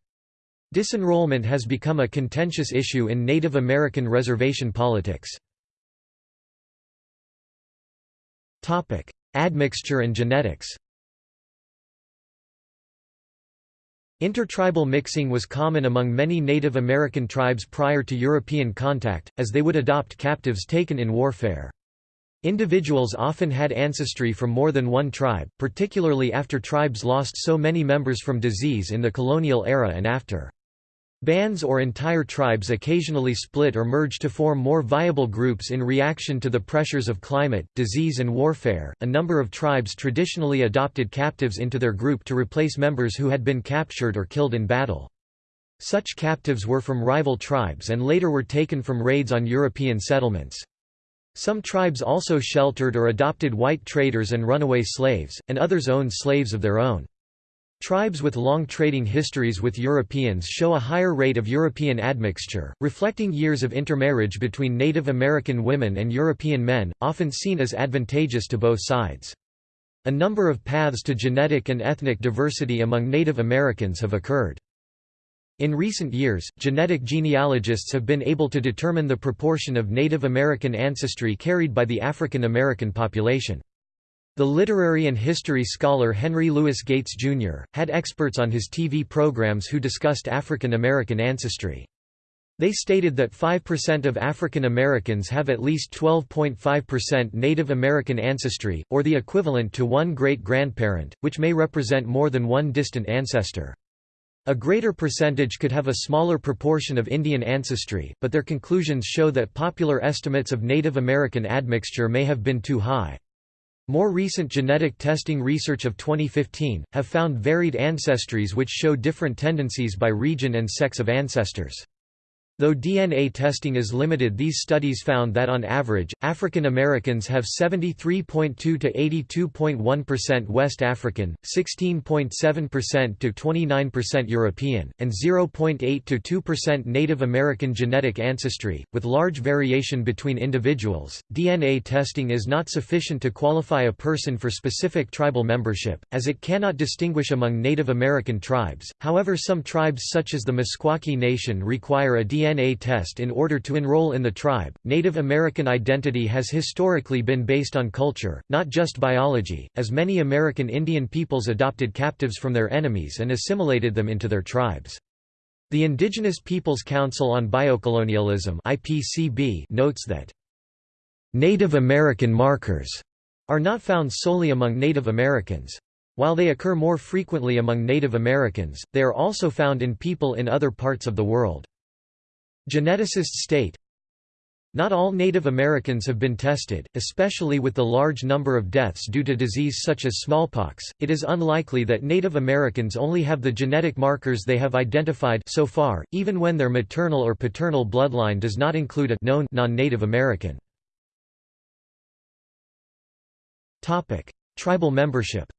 Disenrollment has become a contentious issue in Native American reservation politics. Admixture and genetics Intertribal mixing was common among many Native American tribes prior to European contact, as they would adopt captives taken in warfare. Individuals often had ancestry from more than one tribe, particularly after tribes lost so many members from disease in the colonial era and after. Bands or entire tribes occasionally split or merge to form more viable groups in reaction to the pressures of climate, disease, and warfare. A number of tribes traditionally adopted captives into their group to replace members who had been captured or killed in battle. Such captives were from rival tribes and later were taken from raids on European settlements. Some tribes also sheltered or adopted white traders and runaway slaves, and others owned slaves of their own. Tribes with long trading histories with Europeans show a higher rate of European admixture, reflecting years of intermarriage between Native American women and European men, often seen as advantageous to both sides. A number of paths to genetic and ethnic diversity among Native Americans have occurred. In recent years, genetic genealogists have been able to determine the proportion of Native American ancestry carried by the African American population. The literary and history scholar Henry Louis Gates, Jr., had experts on his TV programs who discussed African American ancestry. They stated that 5% of African Americans have at least 12.5% Native American ancestry, or the equivalent to one great-grandparent, which may represent more than one distant ancestor. A greater percentage could have a smaller proportion of Indian ancestry, but their conclusions show that popular estimates of Native American admixture may have been too high. More recent genetic testing research of 2015, have found varied ancestries which show different tendencies by region and sex of ancestors. Though DNA testing is limited these studies found that on average, African Americans have 73.2 to 82.1% West African, 16.7% to 29% European, and 0.8 to 2% Native American genetic ancestry, with large variation between individuals. DNA testing is not sufficient to qualify a person for specific tribal membership, as it cannot distinguish among Native American tribes. However, some tribes such as the Meskwaki Nation require a DNA DNA test in order to enroll in the tribe. Native American identity has historically been based on culture, not just biology, as many American Indian peoples adopted captives from their enemies and assimilated them into their tribes. The Indigenous Peoples Council on Biocolonialism (IPCB) notes that Native American markers are not found solely among Native Americans. While they occur more frequently among Native Americans, they are also found in people in other parts of the world. Geneticists state, not all Native Americans have been tested, especially with the large number of deaths due to disease such as smallpox. It is unlikely that Native Americans only have the genetic markers they have identified so far, even when their maternal or paternal bloodline does not include a known non-Native American. Topic: Tribal membership.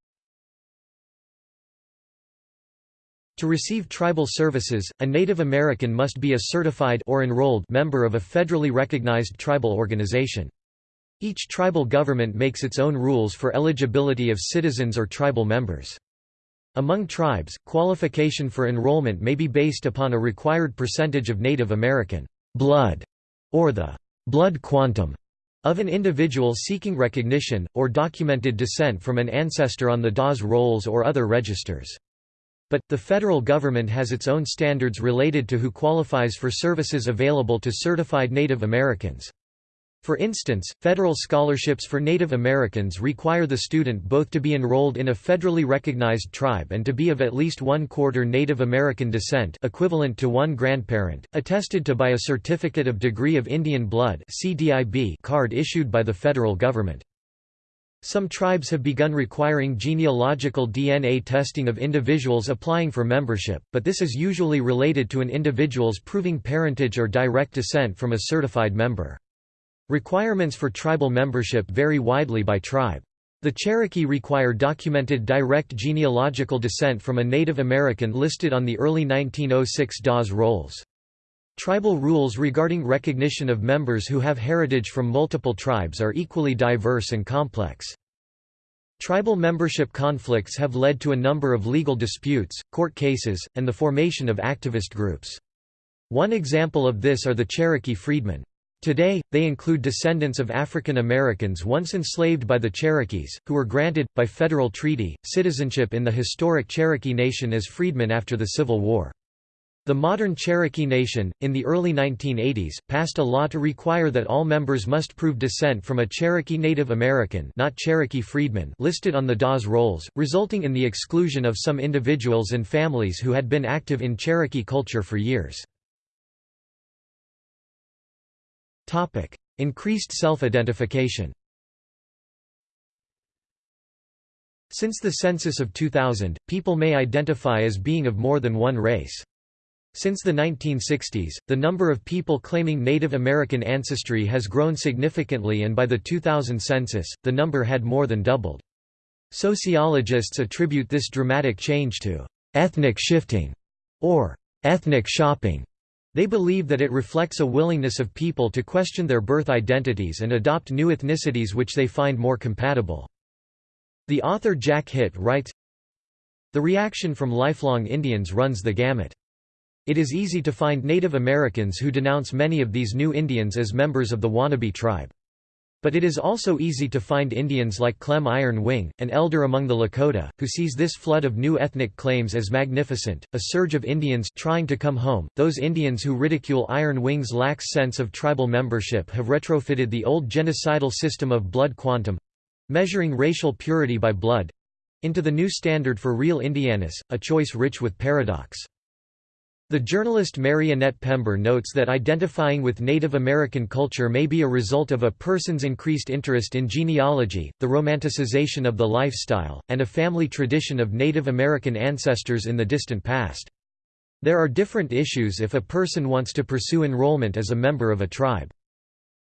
To receive tribal services, a Native American must be a certified or enrolled member of a federally recognized tribal organization. Each tribal government makes its own rules for eligibility of citizens or tribal members. Among tribes, qualification for enrollment may be based upon a required percentage of Native American blood, or the blood quantum, of an individual seeking recognition, or documented descent from an ancestor on the Dawes rolls or other registers. But, the federal government has its own standards related to who qualifies for services available to certified Native Americans. For instance, federal scholarships for Native Americans require the student both to be enrolled in a federally recognized tribe and to be of at least one-quarter Native American descent equivalent to one grandparent, attested to by a Certificate of Degree of Indian Blood card issued by the federal government. Some tribes have begun requiring genealogical DNA testing of individuals applying for membership, but this is usually related to an individual's proving parentage or direct descent from a certified member. Requirements for tribal membership vary widely by tribe. The Cherokee require documented direct genealogical descent from a Native American listed on the early 1906 Dawes rolls. Tribal rules regarding recognition of members who have heritage from multiple tribes are equally diverse and complex. Tribal membership conflicts have led to a number of legal disputes, court cases, and the formation of activist groups. One example of this are the Cherokee freedmen. Today, they include descendants of African Americans once enslaved by the Cherokees, who were granted, by federal treaty, citizenship in the historic Cherokee Nation as freedmen after the Civil War. The modern Cherokee Nation, in the early 1980s, passed a law to require that all members must prove descent from a Cherokee Native American not Cherokee freedmen listed on the Dawes rolls, resulting in the exclusion of some individuals and families who had been active in Cherokee culture for years. Increased self-identification Since the census of 2000, people may identify as being of more than one race. Since the 1960s, the number of people claiming Native American ancestry has grown significantly and by the 2000 census, the number had more than doubled. Sociologists attribute this dramatic change to ethnic shifting or ethnic shopping. They believe that it reflects a willingness of people to question their birth identities and adopt new ethnicities which they find more compatible. The author Jack Hitt writes, The reaction from lifelong Indians runs the gamut. It is easy to find Native Americans who denounce many of these new Indians as members of the wannabe tribe. But it is also easy to find Indians like Clem Iron Wing, an elder among the Lakota, who sees this flood of new ethnic claims as magnificent, a surge of Indians trying to come home. Those Indians who ridicule Iron Wing's lax sense of tribal membership have retrofitted the old genocidal system of blood quantum measuring racial purity by blood into the new standard for real Indianness, a choice rich with paradox. The journalist Mary Annette Pember notes that identifying with Native American culture may be a result of a person's increased interest in genealogy, the romanticization of the lifestyle, and a family tradition of Native American ancestors in the distant past. There are different issues if a person wants to pursue enrollment as a member of a tribe.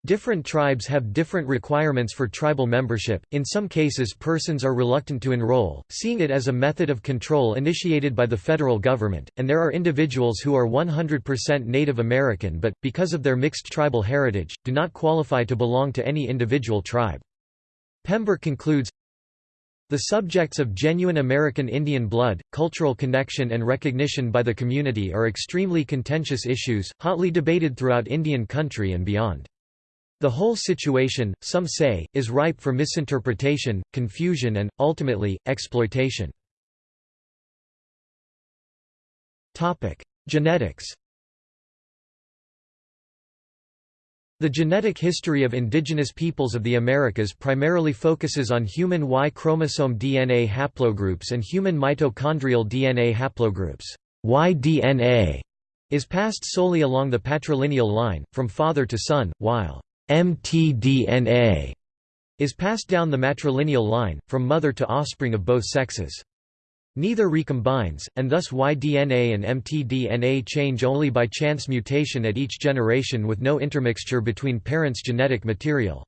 Different tribes have different requirements for tribal membership, in some cases persons are reluctant to enroll, seeing it as a method of control initiated by the federal government, and there are individuals who are 100% Native American but, because of their mixed tribal heritage, do not qualify to belong to any individual tribe. Pember concludes, the subjects of genuine American Indian blood, cultural connection and recognition by the community are extremely contentious issues, hotly debated throughout Indian country and beyond. The whole situation, some say, is ripe for misinterpretation, confusion and, ultimately, exploitation. Genetics The genetic history of indigenous peoples of the Americas primarily focuses on human Y chromosome DNA haplogroups and human mitochondrial DNA haplogroups. Y-DNA is passed solely along the patrilineal line, from father to son, while mtDNA is passed down the matrilineal line, from mother to offspring of both sexes. Neither recombines, and thus Y-DNA and mtDNA change only by chance mutation at each generation with no intermixture between parents' genetic material.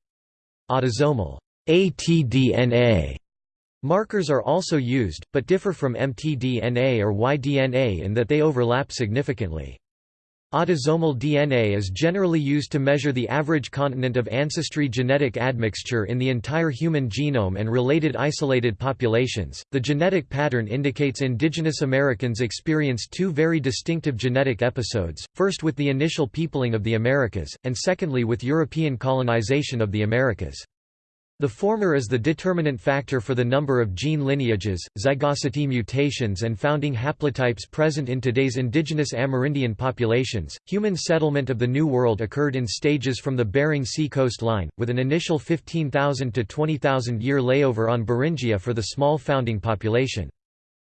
Autosomal ATDNA markers are also used, but differ from mtDNA or Y-DNA in that they overlap significantly. Autosomal DNA is generally used to measure the average continent of ancestry genetic admixture in the entire human genome and related isolated populations. The genetic pattern indicates indigenous Americans experienced two very distinctive genetic episodes, first with the initial peopling of the Americas, and secondly with European colonization of the Americas. The former is the determinant factor for the number of gene lineages, zygosity mutations, and founding haplotypes present in today's indigenous Amerindian populations. Human settlement of the New World occurred in stages from the Bering Sea coastline, with an initial 15,000 to 20,000 year layover on Beringia for the small founding population.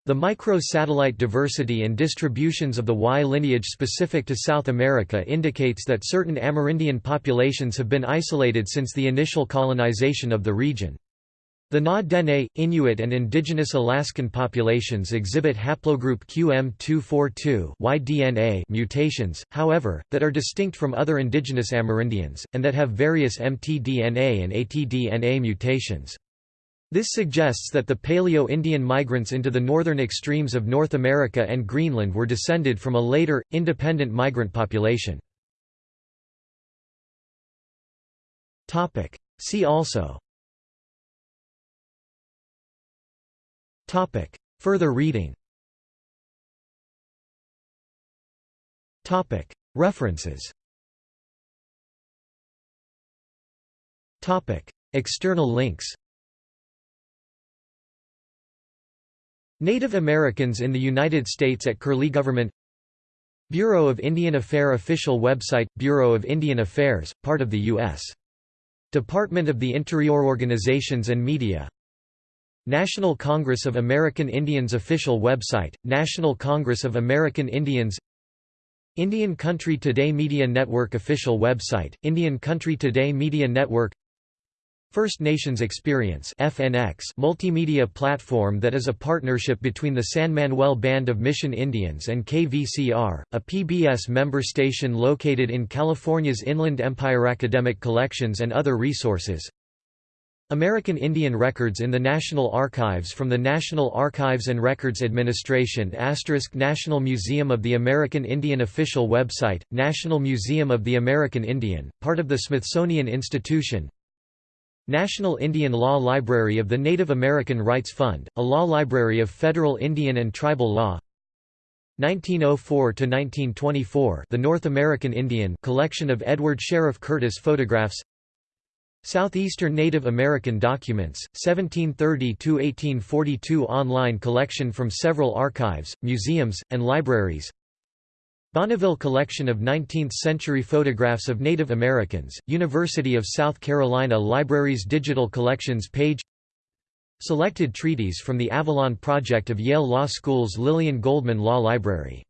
The micro-satellite diversity and distributions of the Y lineage specific to South America indicates that certain Amerindian populations have been isolated since the initial colonization of the region. The Na-Dene, Inuit and indigenous Alaskan populations exhibit haplogroup QM242 Y-DNA mutations, however, that are distinct from other indigenous Amerindians, and that have various mtDNA and ATDNA mutations. This suggests that the Paleo-Indian migrants into the northern extremes of North America and Greenland were descended from a later, independent migrant population. See also. Further reading. References. External links Native Americans in the United States at Curlie Government Bureau of Indian Affairs official website – Bureau of Indian Affairs, part of the U.S. Department of the Interior Organizations and Media National Congress of American Indians official website, National Congress of American Indians Indian Country Today Media Network official website, Indian Country Today Media Network First Nations Experience FNX multimedia platform that is a partnership between the San Manuel Band of Mission Indians and KVCR, a PBS member station located in California's Inland Empire Academic Collections and other resources. American Indian Records in the National Archives from the National Archives and Records Administration National Museum of the American Indian official website, National Museum of the American Indian, part of the Smithsonian Institution National Indian Law Library of the Native American Rights Fund, a law library of federal Indian and tribal law. 1904–1924 The North American Indian collection of Edward Sheriff Curtis photographs. Southeastern Native American Documents, 1730–1842 online collection from several archives, museums, and libraries Bonneville Collection of 19th-century photographs of Native Americans, University of South Carolina Libraries Digital Collections page. Selected treaties from the Avalon Project of Yale Law School's Lillian Goldman Law Library